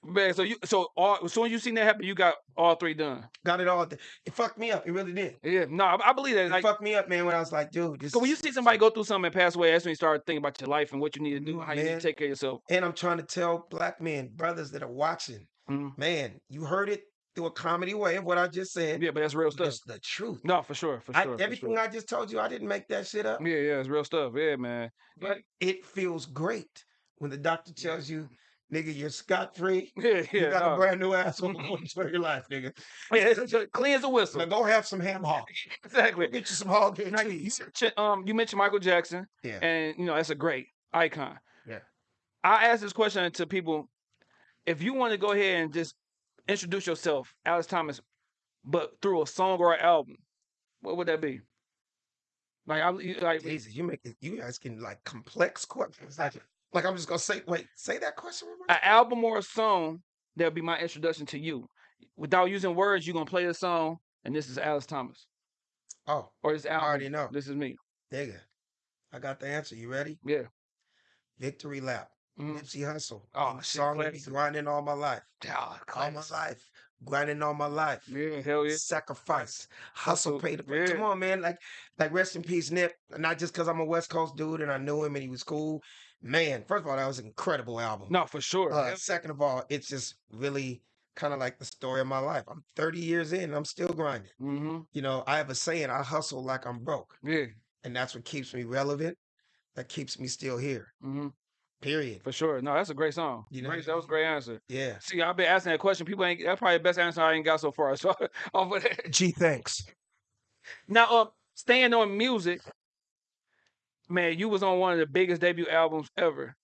Speaker 2: Man. So you, so all, as soon as you seen that happen, you got all three done.
Speaker 3: Got it all. th- It fucked me up. It really did.
Speaker 2: Yeah, no, I, I believe that.
Speaker 3: It
Speaker 2: Like,
Speaker 3: fucked me up, man, when I was like, dude, this
Speaker 2: so when you see somebody go through something and pass away, that's when you start thinking about your life and what you need to do, how you need to take care of yourself.
Speaker 3: and I'm trying to tell black men, brothers that are watching,
Speaker 2: Mhm.
Speaker 3: man, you heard it through a comedy way of what I just said.
Speaker 2: Yeah, but that's real stuff.
Speaker 3: It's the truth.
Speaker 2: No, for sure, for
Speaker 3: I,
Speaker 2: sure. for
Speaker 3: everything
Speaker 2: sure.
Speaker 3: I just told you, I didn't make that shit up.
Speaker 2: Yeah, yeah, it's real stuff. Yeah, man.
Speaker 3: But it feels great when the doctor tells you, nigga, you're scot free.
Speaker 2: Yeah, yeah, You
Speaker 3: got a brand new ass on asshole for your life, nigga.
Speaker 2: Yeah, clean as a whistle.
Speaker 3: Now go have some ham hock.
Speaker 2: Exactly.
Speaker 3: Go get you some hog and
Speaker 2: Now, you,
Speaker 3: cheese.
Speaker 2: mentioned, um, you mentioned Michael Jackson,
Speaker 3: Yeah.
Speaker 2: and you know that's a great icon.
Speaker 3: Yeah.
Speaker 2: I ask this question to people: If you want to go ahead and just introduce yourself, Alex Thomas, but through a song or an album, what would that be? Like, I you- like
Speaker 3: Jesus, you make it, you asking like complex questions. Like, like I'm just gonna say, wait, say that question
Speaker 2: an album or a song that'll be my introduction to you. Without using words, you're gonna play the song, and this is Alex Thomas,
Speaker 3: Oh,
Speaker 2: or this
Speaker 3: I already know.
Speaker 2: This is me.
Speaker 3: Nigga, I got the answer. You ready?
Speaker 2: Yeah.
Speaker 3: Victory lap.
Speaker 2: Mhm.
Speaker 3: Nipsey Hussle.
Speaker 2: Oh,
Speaker 3: Oh,
Speaker 2: shit,
Speaker 3: song I be grinding all my life.
Speaker 2: Ah,
Speaker 3: All my life. Grinding all my life.
Speaker 2: Yeah, hell yeah.
Speaker 3: Sacrifice. Hustle,
Speaker 2: Hustle,
Speaker 3: pay the price. Come on, man. Like, like rest in peace, Nip. Not just because I'm a West Coast dude and I knew him and he was cool. Man, first of all, that was an incredible album.
Speaker 2: No, for sure.
Speaker 3: Uh, second of all, it's just really kind of like the story of my life. I'm 30 years in and I'm still grinding.
Speaker 2: mm-hmm.
Speaker 3: You know, I have a saying, I hustle like I'm broke.
Speaker 2: Yeah.
Speaker 3: And that's what keeps me relevant. That keeps me still here.
Speaker 2: Mm-hmm.
Speaker 3: Period.
Speaker 2: For sure. No, that's a great song.
Speaker 3: You know
Speaker 2: Great- that was a great answer.
Speaker 3: Yeah.
Speaker 2: See, I've been asking that question. People ain't. That's probably the best answer I ain't got so far. So off of that.
Speaker 3: Gee, thanks.
Speaker 2: Now, um, staying on music, man, you was on one of the biggest debut albums ever.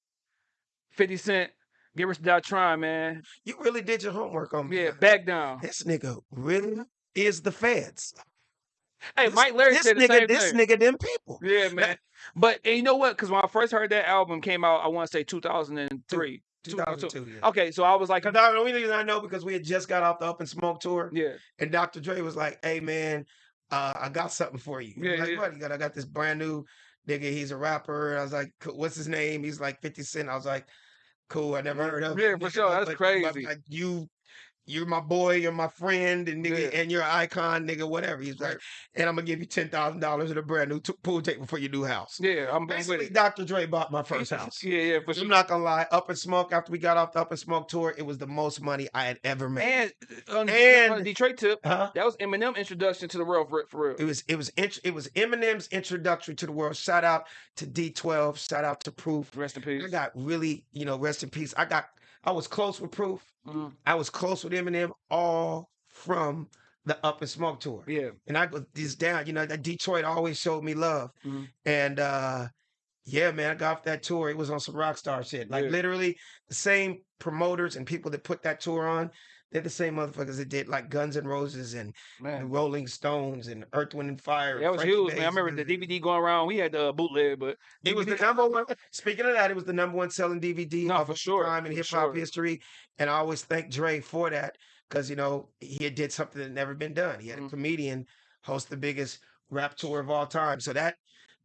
Speaker 2: Fifty Cent, "Get Rich or Die Trying," man.
Speaker 3: You really did your homework on me.
Speaker 2: Yeah, back down.
Speaker 3: This nigga really is the feds.
Speaker 2: Hey,
Speaker 3: This-
Speaker 2: Mike Larry
Speaker 3: this
Speaker 2: said the
Speaker 3: nigga,
Speaker 2: same
Speaker 3: this
Speaker 2: thing.
Speaker 3: nigga, them people.
Speaker 2: Yeah, man. But and you know what? Because when I first heard that album came out, I want to say 2003.
Speaker 3: 2002. Yeah.
Speaker 2: Okay, so I was like,
Speaker 3: the only reason I know because we had just got off the Up in Smoke tour,
Speaker 2: yeah,
Speaker 3: and Dr. Dre was like, "Hey man, uh, I got something for you."
Speaker 2: Yeah,
Speaker 3: like,
Speaker 2: yeah.
Speaker 3: what? He got, I got this brand new nigga. He's a rapper. I was like, "What's his name?" He's like 50 Cent. I was like, "Cool, I never heard of." Him.
Speaker 2: Yeah,
Speaker 3: for
Speaker 2: sure, that's
Speaker 3: but- but,
Speaker 2: crazy.
Speaker 3: like, you, you're my boy. You're my friend, and nigga,
Speaker 2: Yeah.
Speaker 3: and you're an icon, nigga. Whatever. He's like, and I'm gonna give you ten thousand dollars and a brand new t- pool table for your new house.
Speaker 2: yeah, I'm,
Speaker 3: Basically. Dr. Dre bought my first house.
Speaker 2: Yeah, yeah, for sure.
Speaker 3: I'm not gonna lie. Up in Smoke. After we got off the Up in Smoke tour, it was the most money I had ever made.
Speaker 2: And uh, on, on
Speaker 3: And-
Speaker 2: the Detroit tip,
Speaker 3: Huh?
Speaker 2: that was Eminem introduction to the world for, for real.
Speaker 3: It was it was int- it was Eminem's introductory to the world. Shout out to D12. Shout out to Proof.
Speaker 2: Rest in peace.
Speaker 3: I got really, you know, rest in peace. I got I was close with Proof.
Speaker 2: Mhm.
Speaker 3: I was close with Eminem all from the Up in Smoke tour.
Speaker 2: Yeah,
Speaker 3: And I go this down, you know, that Detroit always showed me love.
Speaker 2: Mhm.
Speaker 3: And uh yeah, man, I got off that tour. It was on some rock star shit. Like
Speaker 2: Yeah.
Speaker 3: literally the same promoters and people that put that tour on, they're the same motherfuckers that did like Guns N' Roses and the
Speaker 2: man.
Speaker 3: Rolling Stones and Earth, Wind and Fire.
Speaker 2: That was
Speaker 3: Frankie
Speaker 2: huge, man. I remember the DVD going around. We had the bootleg, but
Speaker 3: It was the number one. Speaking of that, it was the number one selling DVD
Speaker 2: No,
Speaker 3: of
Speaker 2: for sure,
Speaker 3: time in hip hop
Speaker 2: sure.
Speaker 3: history. And I always thank Dre for that because you know he had did something that never been done. He had a
Speaker 2: Mhm.
Speaker 3: comedian host the biggest rap tour of all time. So that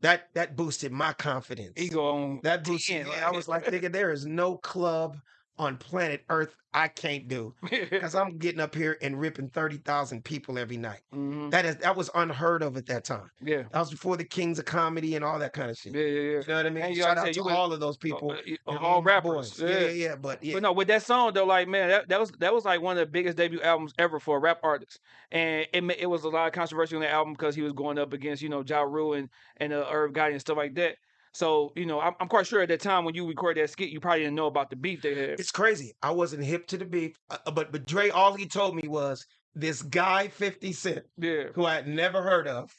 Speaker 3: that that boosted my confidence.
Speaker 2: ego on
Speaker 3: That boosted.
Speaker 2: 10,
Speaker 3: Yeah, I was like, nigga, there is no club on planet Earth I can't do because I'm getting up here and ripping thirty thousand people every night.
Speaker 2: Mhm.
Speaker 3: That is that was unheard of at that time.
Speaker 2: Yeah,
Speaker 3: That was before the Kings of Comedy and all that kind of shit.
Speaker 2: yeah, yeah, yeah.
Speaker 3: You know what I mean?
Speaker 2: And
Speaker 3: Shout out to all of those people.
Speaker 2: Uh, uh, all rappers.
Speaker 3: boys. Yeah, yeah, yeah. But yeah,
Speaker 2: But no, with that song though, like man, that, that was that was like one of the biggest debut albums ever for a rap artist, and it it was a lot of controversy on that album because he was going up against you know Ja Rule and and uh, Irv Gotti and stuff like that. So you know, I'm, I'm quite sure at that time when you recorded that skit, you probably didn't know about the beef they had.
Speaker 3: it's crazy. I wasn't hip to the beef, uh, uh, but but Dre, all he told me was this guy Fifty Cent,
Speaker 2: Yeah,
Speaker 3: who I had never heard of,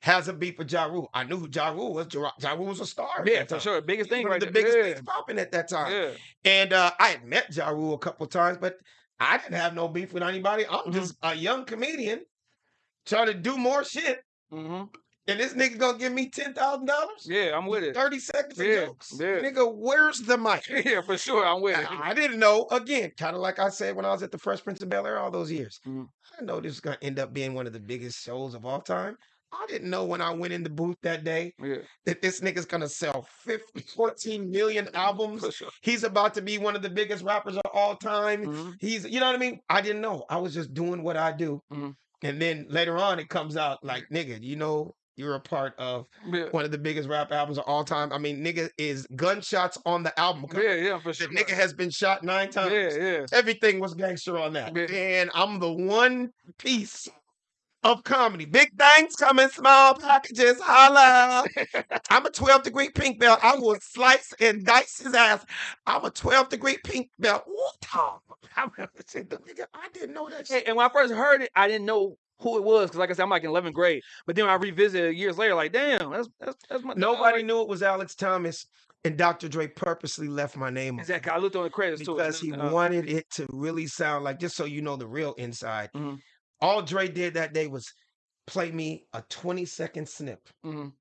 Speaker 3: has a beef with Ja Rule. I knew who Ja Rule was. Ja, ja Rule was a star. at
Speaker 2: yeah,
Speaker 3: that
Speaker 2: for
Speaker 3: time.
Speaker 2: sure, biggest thing right
Speaker 3: the
Speaker 2: there.
Speaker 3: biggest
Speaker 2: yeah.
Speaker 3: things popping at that time.
Speaker 2: yeah,
Speaker 3: And uh, I had met Ja Rule a couple times, but I didn't have no beef with anybody. I'm
Speaker 2: Mhm.
Speaker 3: just a young comedian trying to do more shit.
Speaker 2: hmm
Speaker 3: And this nigga gonna give me ten thousand dollars?
Speaker 2: Yeah, I'm with it.
Speaker 3: Thirty seconds of
Speaker 2: Yeah,
Speaker 3: jokes.
Speaker 2: yeah.
Speaker 3: Nigga, where's the mic?
Speaker 2: Yeah, for sure, I'm with it.
Speaker 3: I, I didn't know. Again, kind of like I said when I was at the Fresh Prince of Bel Air all those years.
Speaker 2: Mhm.
Speaker 3: I know this is gonna end up being one of the biggest shows of all time. I didn't know when I went in the booth that day
Speaker 2: Yeah,
Speaker 3: that this nigga's gonna sell 50, 14 million albums.
Speaker 2: sure.
Speaker 3: He's about to be one of the biggest rappers of all time.
Speaker 2: Mhm.
Speaker 3: He's, you know what I mean? I didn't know. I was just doing what I do.
Speaker 2: Mhm.
Speaker 3: And then later on, it comes out like, nigga, you know, you're a part of
Speaker 2: Yeah.
Speaker 3: one of the biggest rap albums of all time. I mean, nigga is gunshots on the album. cover.
Speaker 2: Yeah, yeah, for
Speaker 3: The
Speaker 2: sure.
Speaker 3: nigga has been shot nine times.
Speaker 2: Yeah, yeah.
Speaker 3: Everything was gangster on that.
Speaker 2: Yeah.
Speaker 3: And I'm the one piece of comedy. Big things come in small packages. Holla. I'm a 12 degree pink belt. I will slice and dice his ass. I'm a 12 degree pink belt. What
Speaker 2: I remember seeing the-
Speaker 3: Nigga, I didn't know that
Speaker 2: Hey,
Speaker 3: shit.
Speaker 2: and when I first heard it, I didn't know who it was because, like I said, I'm like in 11th grade. But then I revisited years later, like, damn, that's that's that's my
Speaker 3: Nobody
Speaker 2: like,
Speaker 3: knew it was Alex Thomas. And Dr. Dre purposely left my name on it
Speaker 2: Exactly. I looked on the credits too.
Speaker 3: because he
Speaker 2: uh,
Speaker 3: wanted it to really sound like, just so you know the real inside.
Speaker 2: Mhm.
Speaker 3: All Dre did that day was play me a 20 second snip
Speaker 2: mhm,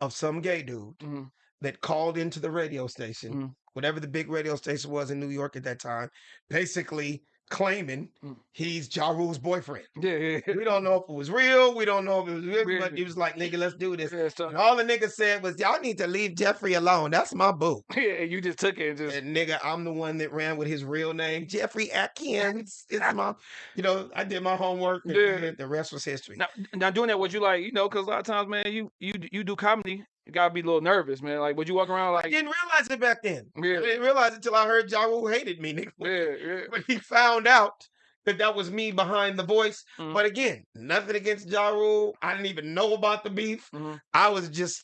Speaker 3: of some gay dude
Speaker 2: mhm,
Speaker 3: that called into the radio station,
Speaker 2: Mhm.
Speaker 3: whatever the big radio station was in New York at that time, basically claiming
Speaker 2: Mm.
Speaker 3: he's Ja Rule's boyfriend.
Speaker 2: Yeah, yeah, yeah.
Speaker 3: We don't know if it was real. We don't know if it was real, but he was like, nigga, let's do this.
Speaker 2: yeah,
Speaker 3: And all the nigga said was, y'all need to leave Jeffrey alone. That's my boo.
Speaker 2: yeah, you just took it and just
Speaker 3: And nigga, I'm the one that ran with his real name, Jeffrey Atkins. It's my, you know, I did my homework. And
Speaker 2: Yeah.
Speaker 3: The rest was history.
Speaker 2: now, now doing that. What you like, you know, because a lot of times, man, you you you do comedy, you gotta be a little nervous, man. Like, would you walk around
Speaker 3: I
Speaker 2: like,
Speaker 3: didn't realize it back then.
Speaker 2: Yeah.
Speaker 3: I didn't realize it until I heard Ja Rule hated me, nigga.
Speaker 2: yeah, yeah,
Speaker 3: when he found out that that was me behind the voice.
Speaker 2: Mhm.
Speaker 3: But again, nothing against Ja Rule. I didn't even know about the beef.
Speaker 2: mhm,
Speaker 3: I was just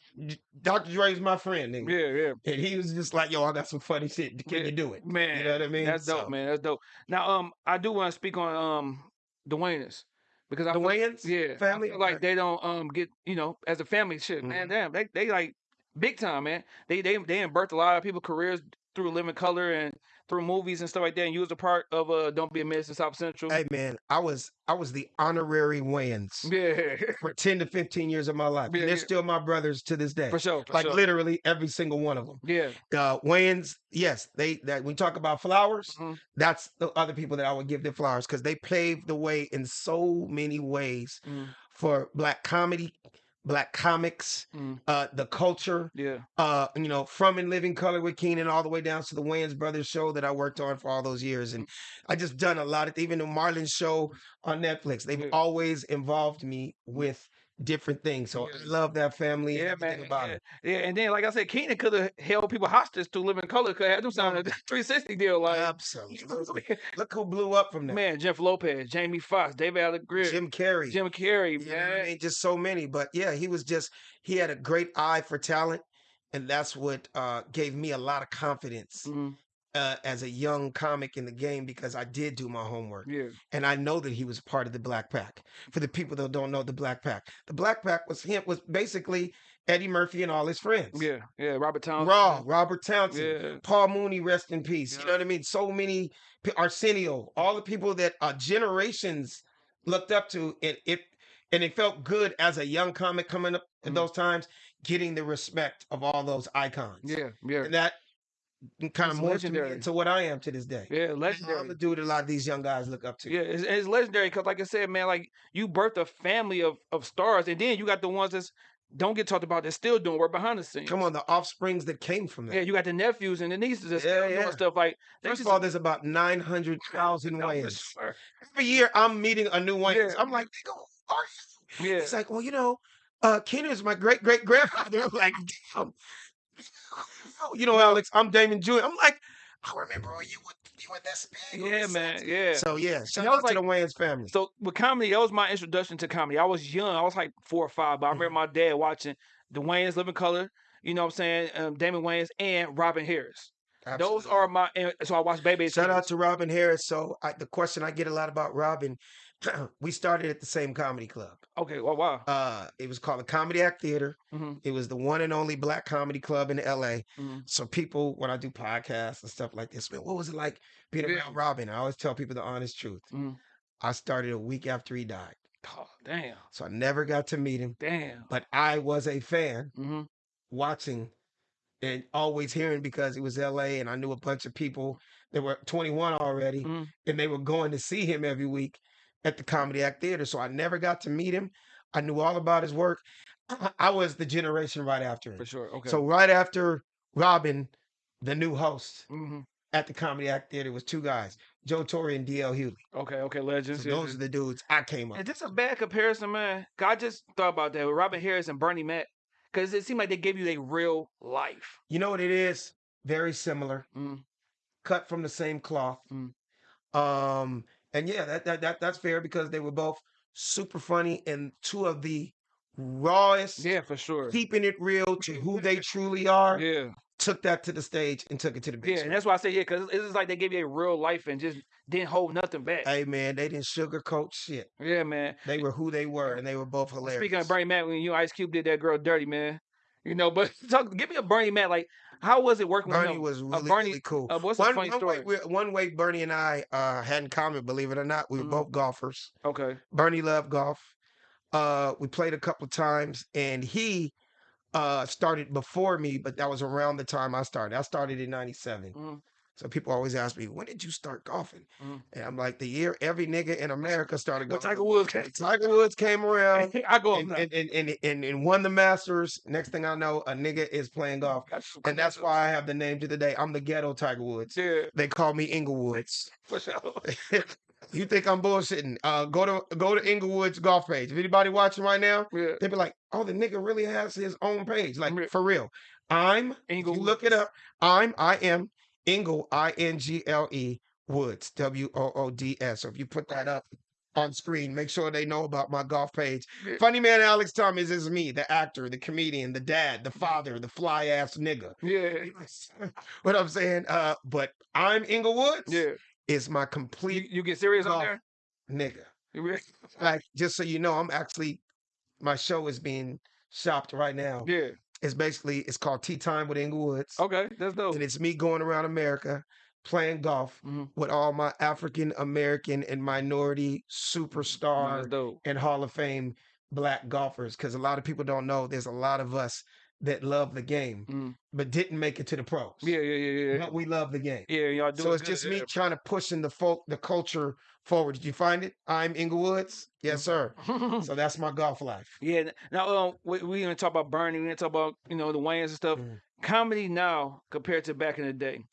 Speaker 3: Dr. Dre's my friend, nigga.
Speaker 2: yeah, yeah.
Speaker 3: And he was just like, "Yo, I got some funny shit. Can
Speaker 2: Yeah,
Speaker 3: you do it?"
Speaker 2: Man,
Speaker 3: you know what I mean?
Speaker 2: That's dope, man. That's dope. Now, um, I do want to speak on um Wayans because I
Speaker 3: The Wayans,
Speaker 2: yeah,
Speaker 3: family?
Speaker 2: like
Speaker 3: Okay.
Speaker 2: they don't um get you know as a family shit, man.
Speaker 3: Mhm.
Speaker 2: Damn, they they like big time, man. They they they birthed a lot of people careers through Living Color and through movies and stuff like that. And you was a part of uh Don't Be a Menace in South Central.
Speaker 3: Hey man, I was I was the honorary Wayans
Speaker 2: Yeah,
Speaker 3: for ten to fifteen years of my life.
Speaker 2: Yeah,
Speaker 3: and they're
Speaker 2: yeah.
Speaker 3: still my brothers to this day.
Speaker 2: for sure, for
Speaker 3: like
Speaker 2: sure.
Speaker 3: literally every single one of them.
Speaker 2: Yeah,
Speaker 3: uh Wayans, yes, they that when we talk about flowers,
Speaker 2: Mhm.
Speaker 3: that's the other people that I would give their flowers because they paved the way in so many ways
Speaker 2: Mhm.
Speaker 3: for black comedy, black comics,
Speaker 2: Mhm.
Speaker 3: uh the culture,
Speaker 2: yeah,
Speaker 3: uh, you know, from in living color with Keenen all the way down to the Wayans Brothers show that I worked on for all those years. And I just done a lot of even the Marlon show on Netflix. They've
Speaker 2: Yeah.
Speaker 3: always involved me with different things. So
Speaker 2: Yeah.
Speaker 3: I love that family
Speaker 2: yeah,
Speaker 3: everything
Speaker 2: man.
Speaker 3: about
Speaker 2: Yeah.
Speaker 3: it.
Speaker 2: yeah, and then like I said, Keenen could have held people hostage to Living Color. Could have had them sign a 360 deal, like.
Speaker 3: Absolutely. Look who blew up from that.
Speaker 2: Man, Jeff Lopez, Jamie Foxx, David Alan Grier,
Speaker 3: Jim Carrey.
Speaker 2: Jim Carrey,
Speaker 3: know what I
Speaker 2: man.
Speaker 3: mean? Just so many. But yeah, he was just he had a great eye for talent. And that's what uh, gave me a lot of confidence
Speaker 2: Mhm,
Speaker 3: uh, as a young comic in the game because I did do my homework.
Speaker 2: Yeah,
Speaker 3: And I know that he was part of the Black Pack. For the people that don't know the Black Pack, the Black Pack was him was basically Eddie Murphy and all his friends.
Speaker 2: yeah, yeah. Robert Townsend.
Speaker 3: Raw, Robert Townsend,
Speaker 2: Yeah,
Speaker 3: Paul Mooney, rest in peace. You know what I mean? So many Arsenio, all the people that uh, generations looked up to, and it and it felt good as a young comic coming up in
Speaker 2: Mhm.
Speaker 3: those times, getting the respect of all those icons.
Speaker 2: yeah, yeah,
Speaker 3: And that kind of
Speaker 2: It's
Speaker 3: morphed me
Speaker 2: legendary.
Speaker 3: into what I am to this day.
Speaker 2: yeah. Legendary.
Speaker 3: I'm the dude a lot of these young guys look up to.
Speaker 2: Yeah, it's, it's legendary because, like I said, man, like you birthed a family of of stars, and then you got the ones that's don't get talked about that's still doing work behind the scenes.
Speaker 3: Come on, the offsprings that came from that.
Speaker 2: Yeah, you got the nephews and the nieces that's
Speaker 3: Yeah, yeah.
Speaker 2: doing stuff like. they
Speaker 3: First of all, there's about 900,000
Speaker 2: No, for
Speaker 3: Wayans.
Speaker 2: sure.
Speaker 3: Every year I'm meeting a new Wayans.
Speaker 2: Yeah.
Speaker 3: I'm like, nigga, who are you?
Speaker 2: Yeah,
Speaker 3: He's like, well, you know, uh, Keenen is my great great grandfather. I'm like, damn. Oh, You know, Alex, I'm Damon Jr. I'm like, I remember when you were you were this big.
Speaker 2: yeah, man,
Speaker 3: set."
Speaker 2: yeah.
Speaker 3: So yeah, shout
Speaker 2: that
Speaker 3: out to the Wayans family.
Speaker 2: So with comedy, that was my introduction to comedy. I was young. I was like four or five, but I
Speaker 3: Mm-hmm.
Speaker 2: remember my dad watching the Wayans Living Color. You know what I'm saying? Um, Damon Wayans and Robin Harris. Those are my. And so I watched Baby.
Speaker 3: Shout out to Robin Harris. So I, the question I get a lot about Robin, we started at the same comedy club.
Speaker 2: Okay. Well, wow.
Speaker 3: Uh, it was called the Comedy Act Theater.
Speaker 2: hmm
Speaker 3: It was the one and only black comedy club in LA.
Speaker 2: Mhm.
Speaker 3: So people, when I do podcasts and stuff like this, man, what was it like being
Speaker 2: Yeah.
Speaker 3: around Robin? I always tell people the honest truth.
Speaker 2: Mhm.
Speaker 3: I started a week after he died.
Speaker 2: Oh, Damn.
Speaker 3: So I never got to meet him,
Speaker 2: Damn.
Speaker 3: but I was a fan
Speaker 2: hmm
Speaker 3: watching and always hearing because it was LA and I knew a bunch of people that were 21 already
Speaker 2: Mhm.
Speaker 3: and they were going to see him every week at the Comedy Act Theater. So I never got to meet him. I knew all about his work. I, I was the generation right after him.
Speaker 2: For sure. Okay.
Speaker 3: So right after Robin, the new host
Speaker 2: hmm
Speaker 3: at the Comedy Act Theater was two guys, Joe Torry and DL Hughley.
Speaker 2: Okay. Okay. Legends. yeah,
Speaker 3: those are the dudes I came up.
Speaker 2: Is this a bad comparison, man? I just thought about that with Robin Harris and Bernie Mac. Because it seemed like they gave you a real life.
Speaker 3: You know what it is? Very similar,
Speaker 2: Mm.
Speaker 3: cut from the same cloth.
Speaker 2: Mm.
Speaker 3: Um, and yeah, that, that that that's fair because they were both super funny and two of the rawest,
Speaker 2: Yeah, for sure.
Speaker 3: keeping it real to who they truly are.
Speaker 2: Yeah.
Speaker 3: Took that to the stage and took it to the big
Speaker 2: Yeah. And that's why I say, yeah, because it's just like they gave you a real life and just didn't hold nothing back.
Speaker 3: Hey man, they didn't sugarcoat shit.
Speaker 2: yeah, man.
Speaker 3: They were who they were, and they were both hilarious.
Speaker 2: Speaking of Bernie Mac, when you Ice Cube did that girl dirty, man. You know, but talk, give me a Bernie Mac. Like, how was it working with
Speaker 3: Bernie
Speaker 2: him?
Speaker 3: was really,
Speaker 2: Bernie-
Speaker 3: really cool.
Speaker 2: uh, what's a
Speaker 3: one,
Speaker 2: funny
Speaker 3: one
Speaker 2: story?
Speaker 3: Way, one way Bernie and I uh, had in common, believe it or not, we were
Speaker 2: Mhm.
Speaker 3: both golfers.
Speaker 2: Okay.
Speaker 3: Bernie loved golf. Uh, we played a couple of times, and he uh, started before me, but that was around the time I started. I started in '97.
Speaker 2: Mhm.
Speaker 3: So people always ask me, "When did you start golfing?"
Speaker 2: Mhm.
Speaker 3: And I'm like, "The year every nigga in America started golfing."
Speaker 2: Tiger Woods came.
Speaker 3: Tiger Woods came around
Speaker 2: I go
Speaker 3: and, and, and, and, and, and won the Masters. Next thing I know, a nigga is playing golf. And that's why I have the name to the day. I'm the ghetto Tiger Woods.
Speaker 2: Yeah,
Speaker 3: They call me Inglewoods.
Speaker 2: for sure.
Speaker 3: you think I'm bullshitting? Uh, go to go to Inglewood's golf page. If anybody watching right now,
Speaker 2: Yeah.
Speaker 3: they be like, "Oh, the nigga really has his own page." Like
Speaker 2: Yeah.
Speaker 3: for real. I'm. You look it up. I'm. I am Ingle. I N G L E Woods. W O O D S. So if you put that up on screen, make sure they know about my golf page. Funny man, Alex Thomas is me, the actor, the comedian, the dad, the father, the fly ass nigga.
Speaker 2: Yeah,
Speaker 3: what I'm saying, uh, but I'm Inglewoods.
Speaker 2: yeah.
Speaker 3: Is my complete
Speaker 2: you get serious on there?
Speaker 3: nigga. Like, just so you know, I'm actually my show is being shopped right now.
Speaker 2: Yeah.
Speaker 3: It's basically it's called Tee Time with Inglewoods.
Speaker 2: Okay, that's dope.
Speaker 3: And it's me going around America playing golf
Speaker 2: Mhm.
Speaker 3: with all my African American and minority superstar and Hall of Fame black golfers. Because a lot of people don't know there's a lot of us that love the game
Speaker 2: Mm.
Speaker 3: but didn't make it to the pros.
Speaker 2: Yeah, yeah, yeah, yeah.
Speaker 3: But we love the game.
Speaker 2: Yeah, y'all do
Speaker 3: So it's
Speaker 2: good,
Speaker 3: just me trying to pushing the folk the culture forward. Did you find it? I'm Inglewoods. Yes, sir. So that's my golf life.
Speaker 2: Yeah. Now, um, we we gonna talk about Bernie. We gonna talk about you know the Wayans and stuff.
Speaker 3: Mhm.
Speaker 2: Comedy now compared to back in the day,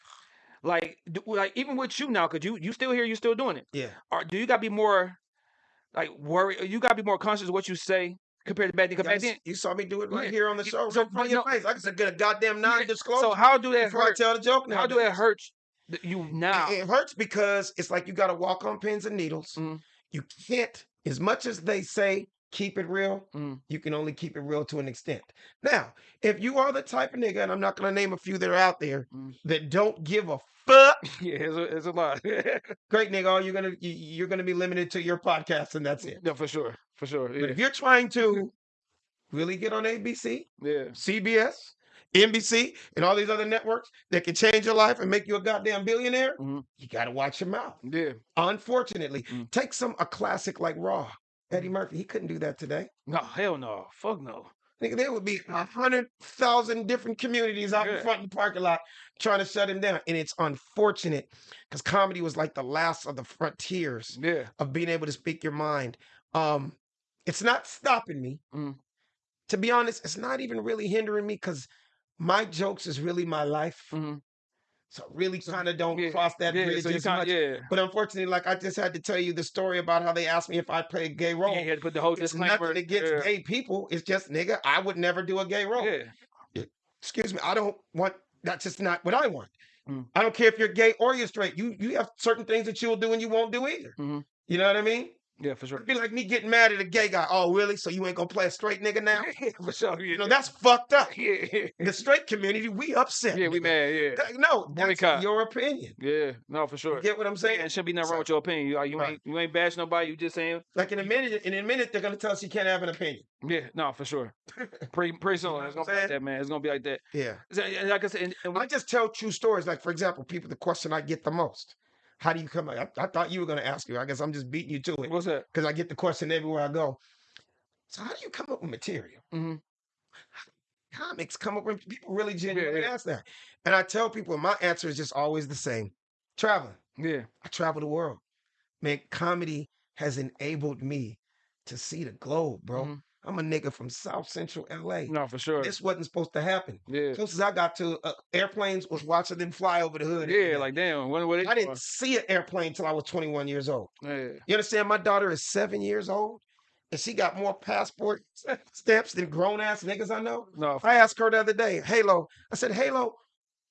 Speaker 2: like do, like even with you now, cause you you still here, you still doing it.
Speaker 3: Yeah.
Speaker 2: Or do you gotta be more like worry? You gotta be more conscious of what you say compared to back then. 'cause
Speaker 3: Yeah, I
Speaker 2: back then,
Speaker 3: you saw me do it right
Speaker 2: Yeah,
Speaker 3: here on the show.
Speaker 2: so,
Speaker 3: right in front
Speaker 2: but
Speaker 3: of your
Speaker 2: no-
Speaker 3: face. I can get a goddamn
Speaker 2: Yeah,
Speaker 3: non-disclosure
Speaker 2: so how do that
Speaker 3: before I
Speaker 2: hurt?
Speaker 3: tell the joke. Now,
Speaker 2: How do that hurt you now?
Speaker 3: It, it hurts because it's like you got to walk on pins and needles.
Speaker 2: Mhm.
Speaker 3: You can't, as much as they say, keep it real.
Speaker 2: Mm.
Speaker 3: You can only keep it real to an extent. Now, if you are the type of nigga, and I'm not going to name a few that are out there
Speaker 2: Mm.
Speaker 3: that don't give a fuck,
Speaker 2: yeah, it's a, it's a lot.
Speaker 3: great nigga, all you're gonna you, you're gonna be limited to your podcast, and that's it.
Speaker 2: No, for sure, for sure.
Speaker 3: But if you're trying to really get on ABC,
Speaker 2: yeah.
Speaker 3: CBS, NBC, and all these other networks that can change your life and make you a goddamn billionaire,
Speaker 2: Mhm.
Speaker 3: you got to watch your mouth.
Speaker 2: yeah.
Speaker 3: Unfortunately,
Speaker 2: Mm.
Speaker 3: take some a classic like Raw. Eddie Murphy, he couldn't do that today.
Speaker 2: No, hell no. Fuck no.
Speaker 3: Nigga, there would be a hundred thousand different communities out in front of the parking lot trying to shut him down. And it's unfortunate because comedy was like the last of the frontiers
Speaker 2: Yeah.
Speaker 3: of being able to speak your mind. Um, it's not stopping me.
Speaker 2: Mm.
Speaker 3: To be honest, it's not even really hindering me because my jokes is really my life.
Speaker 2: hmm
Speaker 3: So I really kind of don't
Speaker 2: yeah,
Speaker 3: cross that
Speaker 2: Yeah.
Speaker 3: bridge
Speaker 2: So
Speaker 3: as much.
Speaker 2: Yeah.
Speaker 3: But unfortunately, like I just had to tell you the story about how they asked me if I played a gay role.
Speaker 2: Yeah, you had to put the whole
Speaker 3: It's
Speaker 2: disclaimer.
Speaker 3: nothing against
Speaker 2: yeah.
Speaker 3: gay people. It's just nigga, I would never do a gay role.
Speaker 2: Yeah.
Speaker 3: Excuse me, I don't want. That's just not what I want.
Speaker 2: Mm.
Speaker 3: I don't care if you're gay or you're straight. You you have certain things that you'll do and you won't do either.
Speaker 2: Mhm.
Speaker 3: You know what I mean?
Speaker 2: Yeah, for sure.
Speaker 3: It'd be like me getting mad at a gay guy. Oh, really? So you ain't gonna play a straight nigga now?
Speaker 2: for sure.
Speaker 3: You know that's fucked up.
Speaker 2: Yeah. Yeah.
Speaker 3: The straight community, we upset.
Speaker 2: Yeah, we mad. Yeah.
Speaker 3: No, that's
Speaker 2: Boycott.
Speaker 3: your opinion.
Speaker 2: Yeah. No, for
Speaker 3: You
Speaker 2: sure.
Speaker 3: get what I'm
Speaker 2: Yeah,
Speaker 3: saying?
Speaker 2: it shouldn't be nothing
Speaker 3: So-
Speaker 2: wrong with your opinion. You, uh, you
Speaker 3: Right.
Speaker 2: ain't you ain't bash nobody. You just saying.
Speaker 3: Like in a minute, in a minute, they're gonna tell us you can't have an opinion.
Speaker 2: Yeah. No, for sure. Pretty pretty soon.
Speaker 3: know
Speaker 2: It's gonna be like that, man. It's gonna be like that.
Speaker 3: Yeah.
Speaker 2: So, uh, Like I said, and, and
Speaker 3: I just tell true stories. Like, for example, people, the question I get the most How do you come? I, I thought you were going to ask you. I guess I'm just beating you to it
Speaker 2: what's that?
Speaker 3: because I get the question everywhere I go. So how do you come up with material?
Speaker 2: Mhm.
Speaker 3: Comics come up with people really genuinely
Speaker 2: yeah.
Speaker 3: ask that. And I tell people my answer is just always the same. Traveling.
Speaker 2: Yeah.
Speaker 3: I travel the world. Man, comedy has enabled me to see the globe, bro.
Speaker 2: Mhm.
Speaker 3: I'm a nigga from South Central LA.
Speaker 2: No, for sure.
Speaker 3: This wasn't supposed to happen.
Speaker 2: Yeah.
Speaker 3: Closest as I got to uh, airplanes was watching them fly over the hood.
Speaker 2: Yeah, like damn. When what
Speaker 3: I didn't see an airplane till I was 21 years old.
Speaker 2: Yeah.
Speaker 3: You understand? My daughter is seven years old, and she got more passport stamps than grown ass niggas I know.
Speaker 2: No.
Speaker 3: I asked her the other day, Halo. I said, Halo,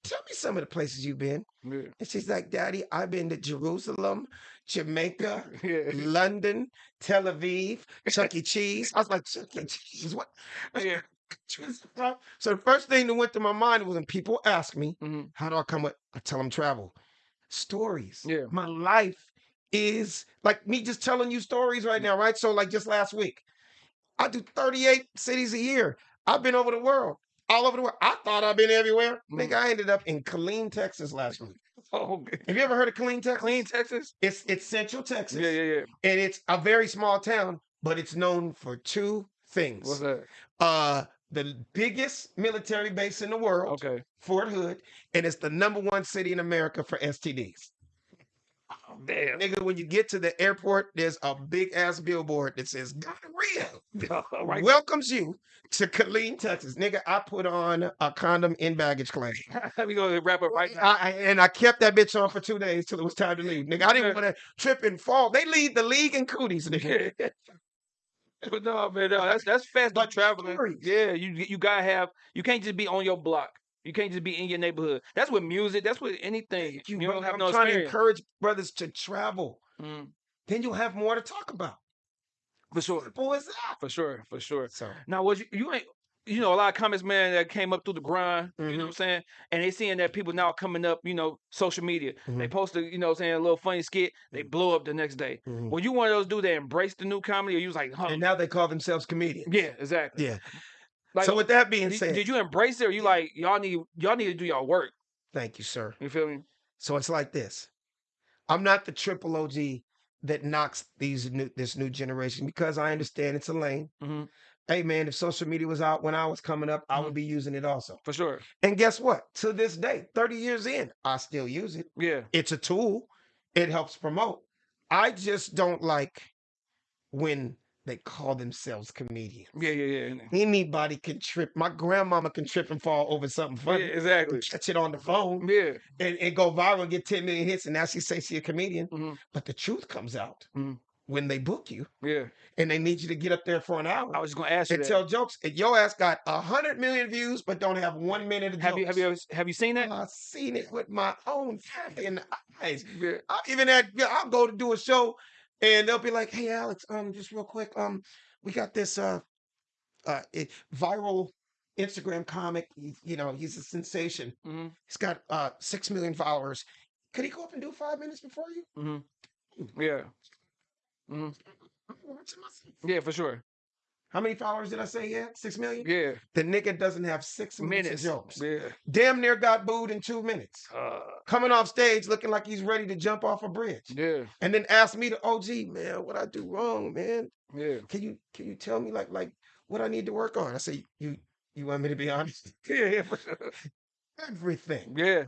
Speaker 3: tell me some of the places you've been.
Speaker 2: Yeah.
Speaker 3: And she's like, Daddy, I've been to Jerusalem, Jamaica,
Speaker 2: Yeah.
Speaker 3: London, Tel Aviv, Chuck E. Cheese. I was like, Chuck E. Cheese, what?
Speaker 2: Yeah.
Speaker 3: So the first thing that went to my mind was when people ask me,
Speaker 2: Mhm.
Speaker 3: how do I come up? I tell them travel. Stories.
Speaker 2: Yeah.
Speaker 3: My life is like me just telling you stories right now, right? So like just last week, I do 38 cities a year. I've been over the world, all over the world. I thought I've been everywhere. Nigga, I ended up in Killeen, Texas last week.
Speaker 2: Oh, okay.
Speaker 3: Have you ever heard of Killeen, Texas?
Speaker 2: Clean Texas.
Speaker 3: It's it's Central Texas.
Speaker 2: Yeah, yeah, yeah.
Speaker 3: And it's a very small town, but it's known for two things.
Speaker 2: What's that?
Speaker 3: Uh the biggest military base in the world,
Speaker 2: Okay.
Speaker 3: Fort Hood, and it's the number one city in America for STDs.
Speaker 2: Oh, damn.
Speaker 3: Nigga, when you get to the airport, there's a big ass billboard that says gonorrhea
Speaker 2: right.
Speaker 3: welcomes you to Killeen, Texas. Nigga, I put on a condom in baggage claim.
Speaker 2: we gonna wrap up right now.
Speaker 3: I, I- and I kept that bitch on for two days till it was time to leave. Nigga, I didn't want to trip and fall. They lead the league in cooties, nigga.
Speaker 2: but no, man, no, that's that's fast
Speaker 3: But
Speaker 2: traveling.
Speaker 3: stories.
Speaker 2: Yeah, you you gotta have. You can't just be on your block. You can't just be in your neighborhood. That's with music. That's with anything.
Speaker 3: Thank you,
Speaker 2: You don't have
Speaker 3: I'm
Speaker 2: no
Speaker 3: trying to encourage brothers to travel.
Speaker 2: Mm,
Speaker 3: Then you'll have more to talk about.
Speaker 2: for sure,
Speaker 3: Simple as that.
Speaker 2: for sure, for sure.
Speaker 3: So
Speaker 2: Now, was you, you ain't you know a lot of comments, man, that came up through the grind. You know what I'm saying? And they seeing that people now coming up, you know, social media. They
Speaker 3: Mhm.
Speaker 2: post a, you know, saying a little funny skit. They blow up the next day.
Speaker 3: Mhm.
Speaker 2: Were you one of those dudes that embraced the new comedy, or you was like, huh?
Speaker 3: and now they call themselves comedians.
Speaker 2: yeah, exactly.
Speaker 3: Yeah.
Speaker 2: Like,
Speaker 3: so with that being
Speaker 2: did,
Speaker 3: said,
Speaker 2: did you embrace it, or you like y'all need y'all need to do y'all work?
Speaker 3: thank you, sir.
Speaker 2: You feel me?
Speaker 3: So it's like this. I'm not the triple OG that knocks these new this new generation because I understand it's a lane.
Speaker 2: Mhm.
Speaker 3: Hey man, if social media was out when I was coming up, I
Speaker 2: Mhm.
Speaker 3: would be using it also.
Speaker 2: For sure.
Speaker 3: And guess what? To this day, 30 years in, I still use it.
Speaker 2: Yeah.
Speaker 3: It's a tool. It helps promote. I just don't like when they call themselves comedians.
Speaker 2: Yeah, yeah, yeah.
Speaker 3: Anybody can trip. My grandmama can trip and fall over something
Speaker 2: Yeah,
Speaker 3: funny.
Speaker 2: exactly.
Speaker 3: Catch it on the phone
Speaker 2: Yeah.
Speaker 3: and, and go viral and get 10 million hits. And now she say she a comedian.
Speaker 2: Mhm.
Speaker 3: But the truth comes out
Speaker 2: Mhm.
Speaker 3: when they book you
Speaker 2: Yeah.
Speaker 3: and they need you to get up there for an hour
Speaker 2: I was just gonna ask you
Speaker 3: and
Speaker 2: that.
Speaker 3: tell jokes. And your ass got a hundred million views, but don't have one minute of
Speaker 2: have you have you ever have you seen that?
Speaker 3: I've seen it with my own fucking eyes.
Speaker 2: Yeah.
Speaker 3: I, even at yeah, I'll go to do a show and they'll be like, "Hey, Alex, um, just real quick, um, we got this uh, uh, it, viral Instagram comic. He, you know, he's a sensation.
Speaker 2: Mhm.
Speaker 3: He's got uh six million followers. Could he go up and do five minutes before you?
Speaker 2: Mm-hmm. Yeah. hmm
Speaker 3: watching myself.
Speaker 2: Yeah, for sure.
Speaker 3: How many followers did I say had? Six million.
Speaker 2: Yeah.
Speaker 3: The nigga doesn't have six minutes, jokes.
Speaker 2: Yeah.
Speaker 3: Damn near got booed in two minutes.
Speaker 2: Uh,
Speaker 3: Coming off stage looking like he's ready to jump off a bridge.
Speaker 2: yeah.
Speaker 3: And then asked me to OG, man, what I do wrong, man?
Speaker 2: Yeah.
Speaker 3: Can you can you tell me like like what I need to work on? I say, you you want me to be honest?
Speaker 2: Yeah. Yeah. For sure.
Speaker 3: Everything.
Speaker 2: Yeah.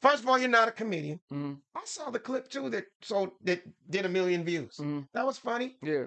Speaker 3: First of all, you're not a comedian.
Speaker 2: hmm
Speaker 3: I saw the clip too that so that did a million views.
Speaker 2: hmm
Speaker 3: That was funny,
Speaker 2: Yeah.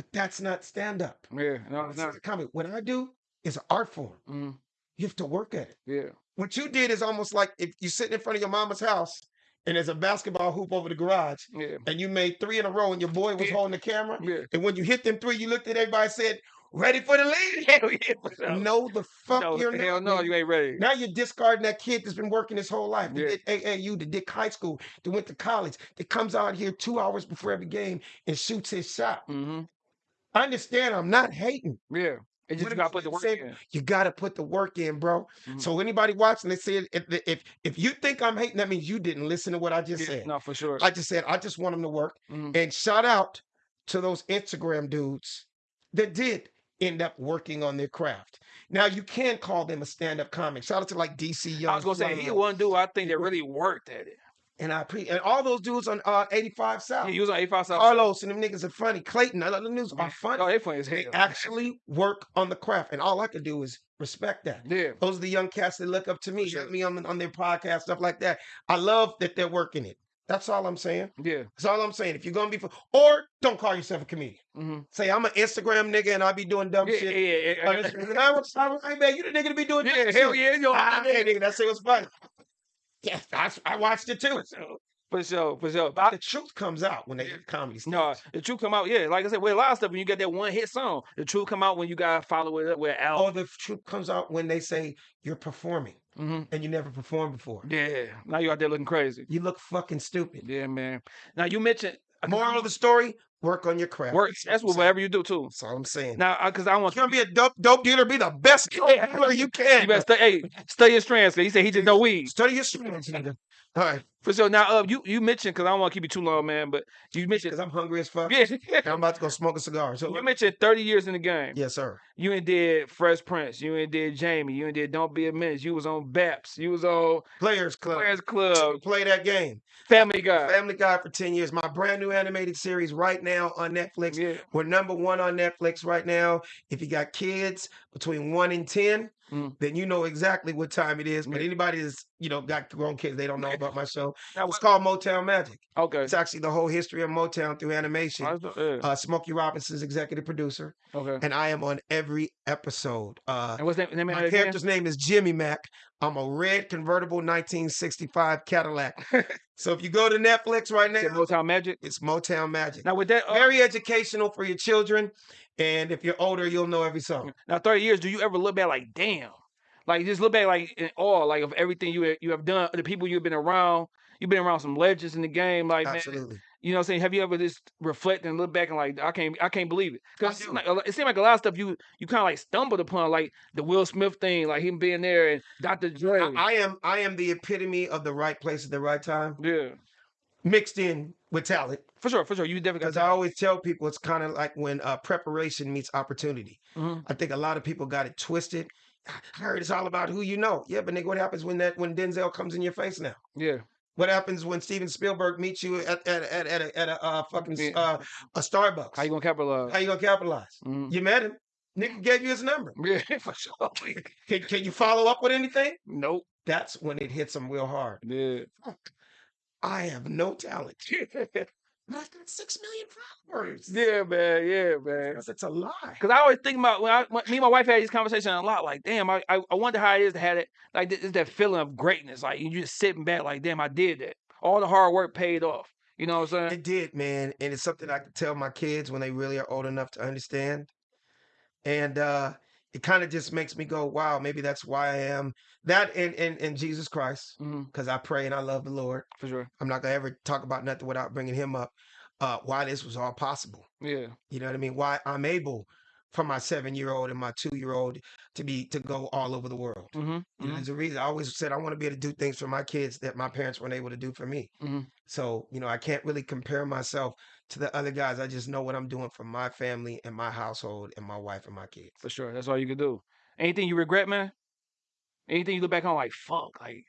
Speaker 3: But that's not stand up.
Speaker 2: Yeah. No, it's not.
Speaker 3: comedy. What I do is an art form.
Speaker 2: hmm
Speaker 3: You have to work at it.
Speaker 2: Yeah.
Speaker 3: What you did is almost like if you're sitting in front of your mama's house and there's a basketball hoop over the garage
Speaker 2: Yeah.
Speaker 3: and you made three in a row and your boy was
Speaker 2: Yeah.
Speaker 3: holding the camera.
Speaker 2: Yeah.
Speaker 3: And when you hit them three, you looked at everybody and said, Ready for the lead?
Speaker 2: Hell yeah.
Speaker 3: No, the fuck
Speaker 2: no,
Speaker 3: you're
Speaker 2: hell
Speaker 3: not.
Speaker 2: no,
Speaker 3: nigga.
Speaker 2: you ain't ready.
Speaker 3: Now you're discarding that kid that's been working his whole life. That
Speaker 2: Yeah.
Speaker 3: did AAU, that did high school, that went to college, that comes out here two hours before every game and shoots his shot.
Speaker 2: hmm
Speaker 3: I understand. I'm not hating.
Speaker 2: Yeah. It just you gotta put the work in.
Speaker 3: You got to put the work in, bro.
Speaker 2: Mhm.
Speaker 3: So anybody watching, they say if, if if you think I'm hating, that means you didn't listen to what I just
Speaker 2: Yeah,
Speaker 3: said.
Speaker 2: no, for sure.
Speaker 3: I just said I just want them to work.
Speaker 2: Mhm.
Speaker 3: And shout out to those Instagram dudes that did end up working on their craft. Now you can call them a stand-up comic. Shout out to like DC Young.
Speaker 2: I was gonna say he one dude I think that really worked at it.
Speaker 3: And I pre and all those dudes on uh 85 South.
Speaker 2: Yeah, you was on 85 South.
Speaker 3: Karlous and them niggas are funny. Clayton, all them dudes are funny.
Speaker 2: Oh, they funny as hell.
Speaker 3: They actually work on the craft, and all I can do is respect that.
Speaker 2: Yeah.
Speaker 3: Those are the young cats that look up to me,
Speaker 2: sure.
Speaker 3: me on on their podcast, stuff like that. I love that they're working it. That's all I'm saying.
Speaker 2: Yeah.
Speaker 3: That's all I'm saying. If you're gonna be, for, or don't call yourself a comedian.
Speaker 2: hmm
Speaker 3: Say I'm an Instagram nigga and I be doing dumb
Speaker 2: Yeah,
Speaker 3: shit.
Speaker 2: yeah, yeah, yeah.
Speaker 3: I was, I was, hey man, you the nigga to be doing
Speaker 2: Yeah, hell
Speaker 3: shit.
Speaker 2: yeah, yo.
Speaker 3: Ah, yeah, nigga, that shit was funny. Yeah, I, I watched it too.
Speaker 2: For sure, for sure.
Speaker 3: But the truth comes out when they hit comedy.
Speaker 2: No, the truth come out. Yeah, like I said, with a lot of stuff, when you get that one hit song, the truth come out when you gotta follow it up with an
Speaker 3: Or
Speaker 2: album.
Speaker 3: the truth comes out when they say you're performing
Speaker 2: hmm
Speaker 3: and you never performed before.
Speaker 2: Yeah, now you out there looking crazy.
Speaker 3: You look fucking stupid.
Speaker 2: Yeah, man. Now you mentioned
Speaker 3: Moral of the story: work on your craft.
Speaker 2: work. That's what whatever you do too.
Speaker 3: That's all I'm saying.
Speaker 2: Now, because I want
Speaker 3: you're gonna be a dope dope dealer, be the best dealer you can.
Speaker 2: you better study. Hey, study your strands. He said he just know weed.
Speaker 3: Study your strengths, nigga. All right,
Speaker 2: For sure. Now, uh, you you mentioned because I don't want to keep you too long, man. But you mentioned
Speaker 3: because I'm hungry as fuck.
Speaker 2: yeah.
Speaker 3: I'm about to go smoke a cigar. So
Speaker 2: You mentioned 30 years in the game.
Speaker 3: yes, sir.
Speaker 2: You ain't did Fresh Prince. You ain't did Jamie. You ain't did Don't Be a Menace. You was on Baps. You was on
Speaker 3: Players Club.
Speaker 2: Players Club,
Speaker 3: Play that game.
Speaker 2: Family Guy.
Speaker 3: Family Guy for 10 years. My brand new animated series right now on Netflix.
Speaker 2: Yeah.
Speaker 3: We're number one on Netflix right now. If you got kids between one and 10,
Speaker 2: Mm.
Speaker 3: then you know exactly what time it is. But
Speaker 2: Yeah.
Speaker 3: anybody that's, you know, got grown kids, they don't know about my show.
Speaker 2: Now,
Speaker 3: It's called Motown Magic.
Speaker 2: okay.
Speaker 3: It's actually the whole history of Motown through animation.
Speaker 2: Yeah,
Speaker 3: Uh, Smokey Robinson's executive producer,
Speaker 2: okay.
Speaker 3: and I am on every episode. Uh,
Speaker 2: And what's name of
Speaker 3: my character's name is Jimmy Mack. I'm a red convertible 1965 Cadillac. so if you go to Netflix right now,
Speaker 2: Said Motown Magic.
Speaker 3: it's Motown Magic.
Speaker 2: Now with that, uh,
Speaker 3: Very educational for your children, and if you're older, you'll know every song.
Speaker 2: now 30 years, do you ever look back like, damn, like just look back like in awe, like of everything you you have done, the people you've been around. You've been around some legends in the game, like man,
Speaker 3: Absolutely.
Speaker 2: You know what I'm saying? Have you ever just reflect and look back and like I can't I can't believe it. Cause it seemed like, a it seemed like a lot of stuff you you kind of like stumbled upon, like the Will Smith thing, like him being there and Dr. Dre.
Speaker 3: I, I am I am the epitome of the right place at the right time,
Speaker 2: yeah,
Speaker 3: mixed in with talent.
Speaker 2: for sure, for sure. You definitely
Speaker 3: Because I always tell people it's kind of like when uh, preparation meets opportunity.
Speaker 2: Mhm.
Speaker 3: I think a lot of people got it twisted. I heard it's all about who you know. Yeah, but nigga, what happens when that when Denzel comes in your face now?
Speaker 2: yeah.
Speaker 3: What happens when Steven Spielberg meets you at at at, at a, at a uh, fucking uh, a Starbucks?
Speaker 2: How you gonna capitalize?
Speaker 3: How you gonna capitalize?
Speaker 2: Mhm.
Speaker 3: You met him. Nigga gave you his number.
Speaker 2: Yeah, for sure.
Speaker 3: Can, can you follow up with anything?
Speaker 2: nope.
Speaker 3: That's when it hits them real hard.
Speaker 2: Yeah.
Speaker 3: I have no talent. But I've got six million followers.
Speaker 2: yeah, man. Yeah, man.
Speaker 3: Because it's a lie.
Speaker 2: Because I always think about when, I, when me and my wife had this conversation a lot. Like, damn, I, I I wonder how it is to have it. Like, it's that feeling of greatness. Like, you just sitting back, like, damn, I did that. All the hard work paid off. You know what I'm saying?
Speaker 3: It did, man. And it's something I can tell my kids when they really are old enough to understand. And uh it kind of just makes me go, wow, maybe that's why I am that in in, in Jesus Christ. Because I pray and I love the Lord.
Speaker 2: for sure.
Speaker 3: I'm not gonna ever talk about nothing without bringing him up. Uh why this was all possible.
Speaker 2: Yeah.
Speaker 3: You know what I mean? Why I'm able for my seven year old and my two year old to be to go all over the world.
Speaker 2: Mm-hmm.
Speaker 3: You know, there's a reason I always said I want to be able to do things for my kids that my parents weren't able to do for me.
Speaker 2: Mhm.
Speaker 3: So, you know, I can't really compare myself to the other guys. I just know what I'm doing for my family and my household and my wife and my kids.
Speaker 2: For sure. That's all you can do. Anything you regret, man? Anything you look back on like, fuck, like,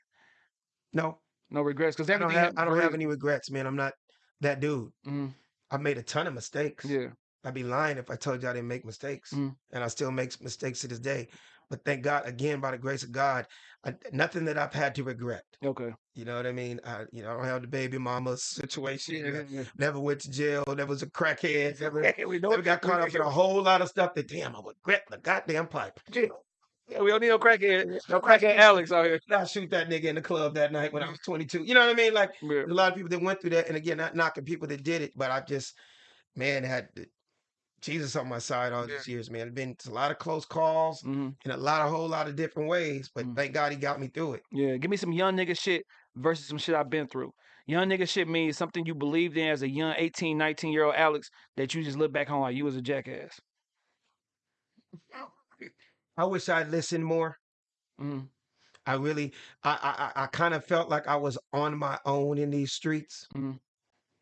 Speaker 3: No,
Speaker 2: no regrets? Because
Speaker 3: I don't have I don't have any regrets, man. I'm not that dude.
Speaker 2: hmm
Speaker 3: I made a ton of mistakes.
Speaker 2: Yeah.
Speaker 3: I'd be lying if I told you I didn't make mistakes.
Speaker 2: Mhm.
Speaker 3: And I still make mistakes to this day. But thank God, again, by the grace of God, I, nothing that I've had to regret.
Speaker 2: Okay.
Speaker 3: You know what I mean? I, you know, I don't have the baby mama situation.
Speaker 2: Yeah. yeah,
Speaker 3: Never went to jail. Never was a crackhead. Never,
Speaker 2: we know
Speaker 3: never got caught up in a whole lot of stuff that damn I would regret the goddamn pipe.
Speaker 2: Yeah, we don't need no crackhead. No crackhead Alex out here.
Speaker 3: I shoot that nigga in the club that night when I was 22. You know what I mean? Like
Speaker 2: Yeah.
Speaker 3: a lot of people that went through that, and again, not knocking people that did it, but I just, man, had Jesus on my side all these years, man. It's been a lot of close calls
Speaker 2: hmm
Speaker 3: in a lot, a whole lot of different ways, but
Speaker 2: Mm.
Speaker 3: thank God he got me through it.
Speaker 2: Yeah, give me some young nigga shit versus some shit I've been through. Young nigga shit means something you believed in as a young 18, 19 year old Alex that you just look back on like you was a jackass.
Speaker 3: I wish I'd listened more.
Speaker 2: Mm,
Speaker 3: I really, I, I, I kind of felt like I was on my own in these streets.
Speaker 2: Mhm.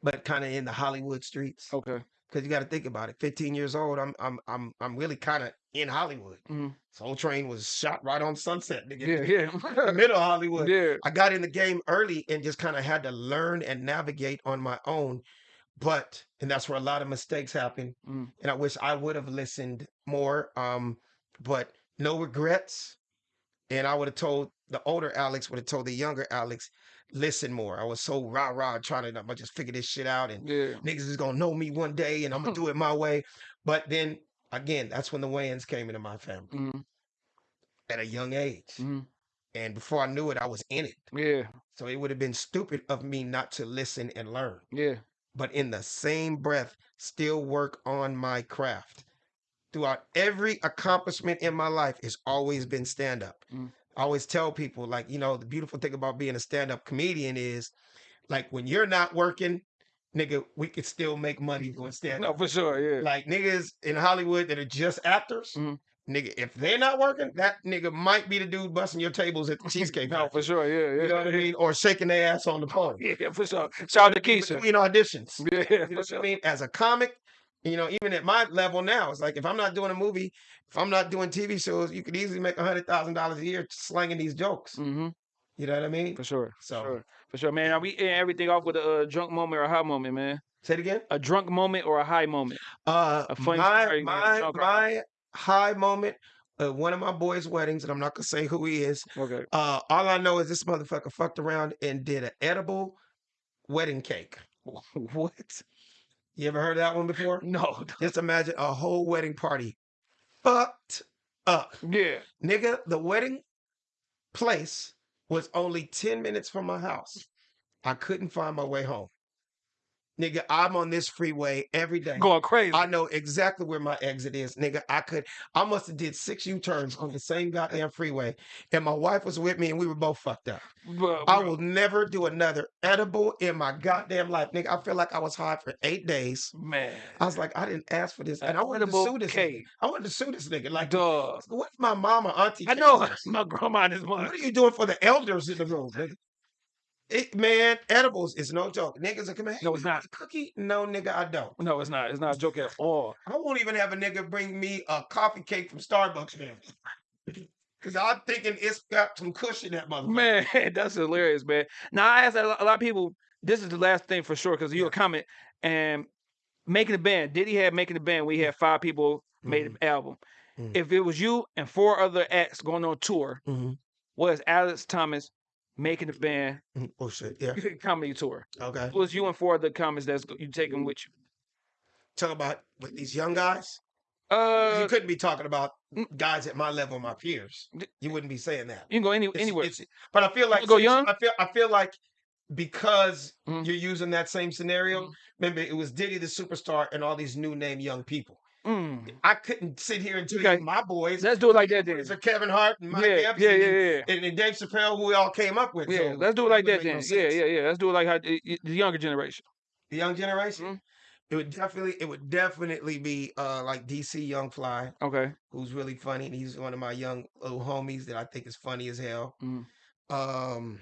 Speaker 3: but kind of in the Hollywood streets.
Speaker 2: Okay.
Speaker 3: Because you got to think about it. 15 years old, I'm I'm I'm I'm really kind of in Hollywood.
Speaker 2: Mhm.
Speaker 3: Soul Train was shot right on Sunset, nigga.
Speaker 2: Yeah, yeah.
Speaker 3: middle of Hollywood.
Speaker 2: yeah.
Speaker 3: I got in the game early and just kind of had to learn and navigate on my own. But and that's where a lot of mistakes happen.
Speaker 2: Mm.
Speaker 3: And I wish I would have listened more. Um, but no regrets. And I would have told the older Alex would have told the younger Alex, listen more. I was so rah rah trying to just figure this shit out and
Speaker 2: Yeah.
Speaker 3: niggas is gonna know me one day and I'm gonna do it my way. But then again, that's when the Wayans came into my family
Speaker 2: Mhm.
Speaker 3: at a young age.
Speaker 2: Mhm.
Speaker 3: And before I knew it, I was in it.
Speaker 2: Yeah.
Speaker 3: So it would have been stupid of me not to listen and learn.
Speaker 2: Yeah.
Speaker 3: But in the same breath, still work on my craft. Throughout every accomplishment in my life, has always been stand up.
Speaker 2: Mm.
Speaker 3: I always tell people, like, you know, the beautiful thing about being a stand up comedian is like when you're not working, nigga, we could still make money doing stand up.
Speaker 2: No, for sure. Yeah.
Speaker 3: Like niggas in Hollywood that are just actors,
Speaker 2: Mhm.
Speaker 3: nigga, if they're not working, that nigga might be the dude busting your tables at the Cheesecake
Speaker 2: No, for sure. Yeah. Yeah.
Speaker 3: You know what I mean? Or shaking their ass on the pole.
Speaker 2: Yeah, for sure. Shout out to Keisha.
Speaker 3: Between auditions.
Speaker 2: Yeah,
Speaker 3: You know
Speaker 2: for
Speaker 3: what I mean? As a comic, you know, even at my level now, it's like if I'm not doing a movie, if I'm not doing TV shows, you could easily make a hundred thousand dollars a year slanging these jokes.
Speaker 2: Mm-hmm.
Speaker 3: You know what I mean?
Speaker 2: For sure.
Speaker 3: So-
Speaker 2: For sure. For sure, man. Are we ending everything off with a uh, drunk moment or a high moment, man?
Speaker 3: Say it again.
Speaker 2: A drunk moment or a high moment?
Speaker 3: Uh,
Speaker 2: A funny
Speaker 3: my
Speaker 2: story,
Speaker 3: my my high moment. Uh, one of my boys' weddings, and I'm not gonna say who he is.
Speaker 2: Okay.
Speaker 3: Uh, all I know is this motherfucker fucked around and did an edible wedding cake.
Speaker 2: what?
Speaker 3: You ever heard that one before?
Speaker 2: No.
Speaker 3: Just imagine a whole wedding party fucked up.
Speaker 2: Yeah.
Speaker 3: Nigga, the wedding place was only 10 minutes from my house. I couldn't find my way home. Nigga, I'm on this freeway every day.
Speaker 2: Going crazy.
Speaker 3: I know exactly where my exit is, nigga. I could, I must have did six U-turns on the same goddamn freeway, and my wife was with me, and we were both fucked up.
Speaker 2: Bro,
Speaker 3: I will never do another edible in my goddamn life, nigga. I feel like I was high for eight days.
Speaker 2: Man.
Speaker 3: I was like, I didn't ask for this, and I wanted to sue this. Nigga. I wanted to sue this nigga. Like,
Speaker 2: Dog.
Speaker 3: what if my mama, auntie?
Speaker 2: I know my grandma and his mom.
Speaker 3: What are you doing for the elders in the room, nigga? It, man, edibles is no joke. Niggas are coming.
Speaker 2: No, it's not.
Speaker 3: Cookie? No, nigga, I don't.
Speaker 2: No, it's not. It's not a joke at all.
Speaker 3: I won't even have a nigga bring me a coffee cake from Starbucks, man. Because I'm thinking it's got some cushion in that motherfucker.
Speaker 2: Man, that's hilarious, man. Now I asked a lot, of people. This is the last thing for sure because you a comment and making the band. Did he have making the band? We had five people made an album.
Speaker 3: Mhm.
Speaker 2: If it was you and four other acts going on tour,
Speaker 3: Mhm.
Speaker 2: was Alex Thomas making the band
Speaker 3: Mhm. Oh shit, yeah.
Speaker 2: comedy tour?
Speaker 3: Okay.
Speaker 2: It was you and four other comics that's go- you taking with you?
Speaker 3: Talk about with these young guys.
Speaker 2: Uh,
Speaker 3: you couldn't be talking about
Speaker 2: mm.
Speaker 3: guys at my level, my peers. You wouldn't be saying that.
Speaker 2: you can go any
Speaker 3: It's-
Speaker 2: anywhere.
Speaker 3: it's- but I feel like
Speaker 2: go young?
Speaker 3: I feel I feel like because
Speaker 2: Mhm.
Speaker 3: you're using that same scenario.
Speaker 2: Mhm.
Speaker 3: Remember, it was Diddy the superstar and all these new name young people.
Speaker 2: Mm.
Speaker 3: I couldn't sit here and tell
Speaker 2: Okay.
Speaker 3: you my boys.
Speaker 2: Let's do it like that then.
Speaker 3: are Kevin Hart and Mike
Speaker 2: Yeah, yeah,
Speaker 3: Epstein
Speaker 2: yeah,
Speaker 3: and-
Speaker 2: yeah.
Speaker 3: and, Dave Chappelle, who we all came up with.
Speaker 2: Yeah,
Speaker 3: so
Speaker 2: let's do it like that
Speaker 3: make no
Speaker 2: then. Yeah, yeah, yeah. Let's do it like how the younger generation.
Speaker 3: The young generation.
Speaker 2: Mhm.
Speaker 3: It would definitely, it would definitely be uh like DC Young Fly,
Speaker 2: Okay.
Speaker 3: who's really funny, and he's one of my young little homies that I think is funny as hell.
Speaker 2: Mhm.
Speaker 3: Um,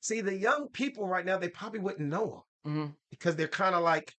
Speaker 3: see, the young people right now, they probably wouldn't know him
Speaker 2: hmm
Speaker 3: because they're kind of like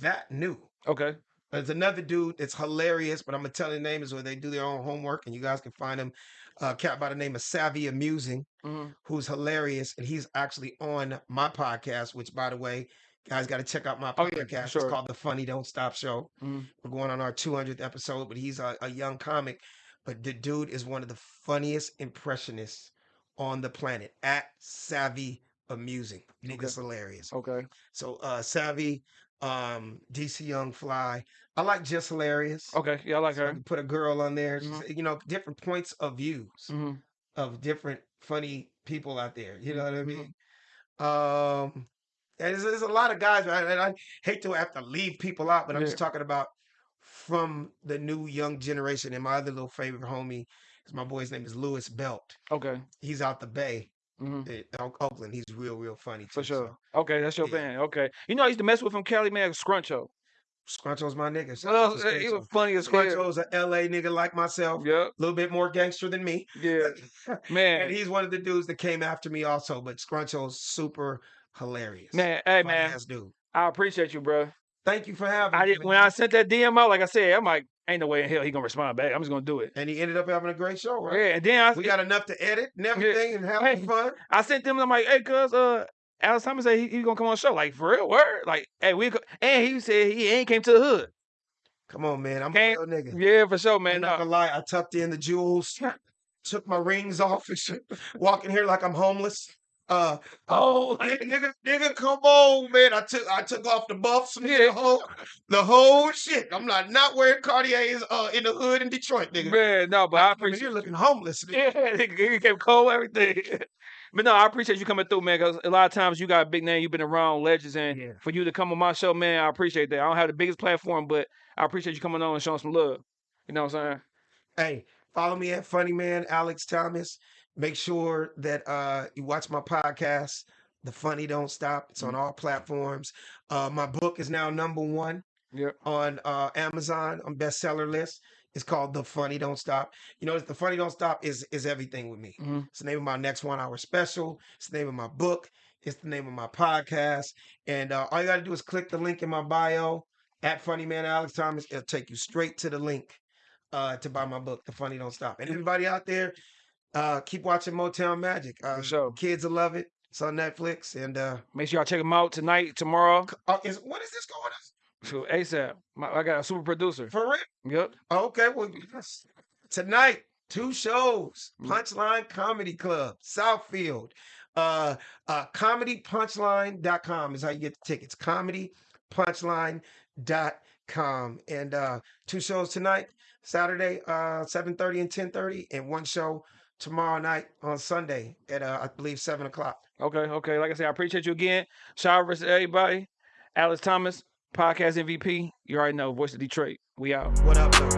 Speaker 3: that new.
Speaker 2: Okay.
Speaker 3: There's another dude that's hilarious, but I'm gonna tell the name is where they do their own homework, and you guys can find him. A cat by the name of Savvy Amusing,
Speaker 2: hmm
Speaker 3: who's hilarious, and he's actually on my podcast. Which, by the way, guys, got to check out my
Speaker 2: Oh, yeah, for
Speaker 3: podcast. It's called The Funny Don't Stop Show.
Speaker 2: Mhm.
Speaker 3: We're going on our 200th episode, but he's a, a young comic. But the dude is one of the funniest impressionists on the planet. At Savvy Amusing, nigga's hilarious.
Speaker 2: Okay.
Speaker 3: So uh Savvy, um, DC Young Fly. I like just hilarious.
Speaker 2: Okay. Yeah, I like
Speaker 3: So
Speaker 2: her.
Speaker 3: put a girl on there.
Speaker 2: Mhm.
Speaker 3: You know, different points of views
Speaker 2: hmm
Speaker 3: of different funny people out there. You know what I
Speaker 2: Mhm.
Speaker 3: mean? Um, and there's, there's a lot of guys, right? and I hate to have to leave people out, but I'm just
Speaker 2: Yeah.
Speaker 3: talking about from the new young generation. And my other little favorite homie is my boy's name is Lewis Belt.
Speaker 2: Okay.
Speaker 3: He's out the Bay,
Speaker 2: hmm
Speaker 3: Oak- Oakland. He's real, real funny
Speaker 2: For
Speaker 3: too,
Speaker 2: sure.
Speaker 3: so.
Speaker 2: Okay, that's your
Speaker 3: yeah.
Speaker 2: band. Okay. You know, I used to mess with him, Cali man, Scruncho.
Speaker 3: Scruncho's my nigga. Shout
Speaker 2: Well,
Speaker 3: to
Speaker 2: he was
Speaker 3: Scruncho.
Speaker 2: funny as hell.
Speaker 3: Scruncho's a LA nigga like myself,
Speaker 2: Yep.
Speaker 3: a little bit more gangster than me.
Speaker 2: Yeah. Man.
Speaker 3: and he's one of the dudes that came after me also. But Scruncho's super hilarious.
Speaker 2: Man, hey man,
Speaker 3: ass dude.
Speaker 2: I appreciate you, bro.
Speaker 3: Thank you for having
Speaker 2: I
Speaker 3: me.
Speaker 2: did, when. I sent that DM out, like I said, I'm like, ain't no way in hell he gonna respond back. I'm just gonna do it.
Speaker 3: and he ended up having a great show, right?
Speaker 2: Yeah, and then I,
Speaker 3: We got enough to edit and everything and having
Speaker 2: Hey.
Speaker 3: fun.
Speaker 2: I sent them. I'm like, hey, cuz, uh, Alex Thomas said he, he gonna come on the show. Like for real, word. Like, hey, we and he said he ain't came to the hood.
Speaker 3: Come on, man. I'm
Speaker 2: Can't-
Speaker 3: a real nigga.
Speaker 2: Yeah, for sure,
Speaker 3: I'm
Speaker 2: man.
Speaker 3: not gonna lie. I tucked in the jewels, took my rings off, and shit, walking here like I'm homeless. Uh,
Speaker 2: oh,
Speaker 3: nigga, nigga, nigga, come on, man. I took I took off the buffs, and the whole the whole shit. I'm not not wearing Cartiers uh in the hood in Detroit, nigga.
Speaker 2: man, no, but I
Speaker 3: I
Speaker 2: appreciate.
Speaker 3: you're looking homeless. nigga.
Speaker 2: Yeah, he came cold, everything. But no, I appreciate you coming through, man. Because a lot of times you got a big name, you've been around legends, and
Speaker 3: Yeah.
Speaker 2: for you to come on my show, man, I appreciate that. I don't have the biggest platform, but I appreciate you coming on and showing some love. You know what I'm saying?
Speaker 3: Hey, follow me at Funny Man Alex Thomas. Make sure that uh you watch my podcast, The Funny Don't Stop. It's on all platforms. Uh my book is now number one
Speaker 2: Yep.
Speaker 3: on uh Amazon on bestseller list. It's called The Funny Don't Stop. You know, The Funny Don't Stop is is everything with me.
Speaker 2: Mhm.
Speaker 3: It's the name of my next one hour special. It's the name of my book. It's the name of my podcast. And uh, all you got to do is click the link in my bio at Funny Man Alex Thomas. It'll take you straight to the link uh, to buy my book, The Funny Don't Stop. And everybody out there, uh, keep watching Motown Magic. Uh,
Speaker 2: sure.
Speaker 3: Kids will love it. It's on Netflix. And uh,
Speaker 2: Make sure y'all check them out tonight, tomorrow.
Speaker 3: uh, is, when is this going on?
Speaker 2: So ASAP. My, I got a super producer.
Speaker 3: For real?
Speaker 2: Yep.
Speaker 3: Okay, well, yes. tonight, two shows.
Speaker 2: Mm.
Speaker 3: Punchline Comedy Club, Southfield. Uh, uh, comedypunchline.com is how you get the tickets. Comedypunchline.com. And uh, two shows tonight, Saturday, uh, 7.30 and 10.30, and one show tomorrow night on Sunday at, uh, I believe, 7 o'clock.
Speaker 2: Okay, okay. Like I said, I appreciate you again. Shout out versus everybody. Alex Thomas, podcast MVP. You already know, voice of Detroit. We out.
Speaker 3: What up, though?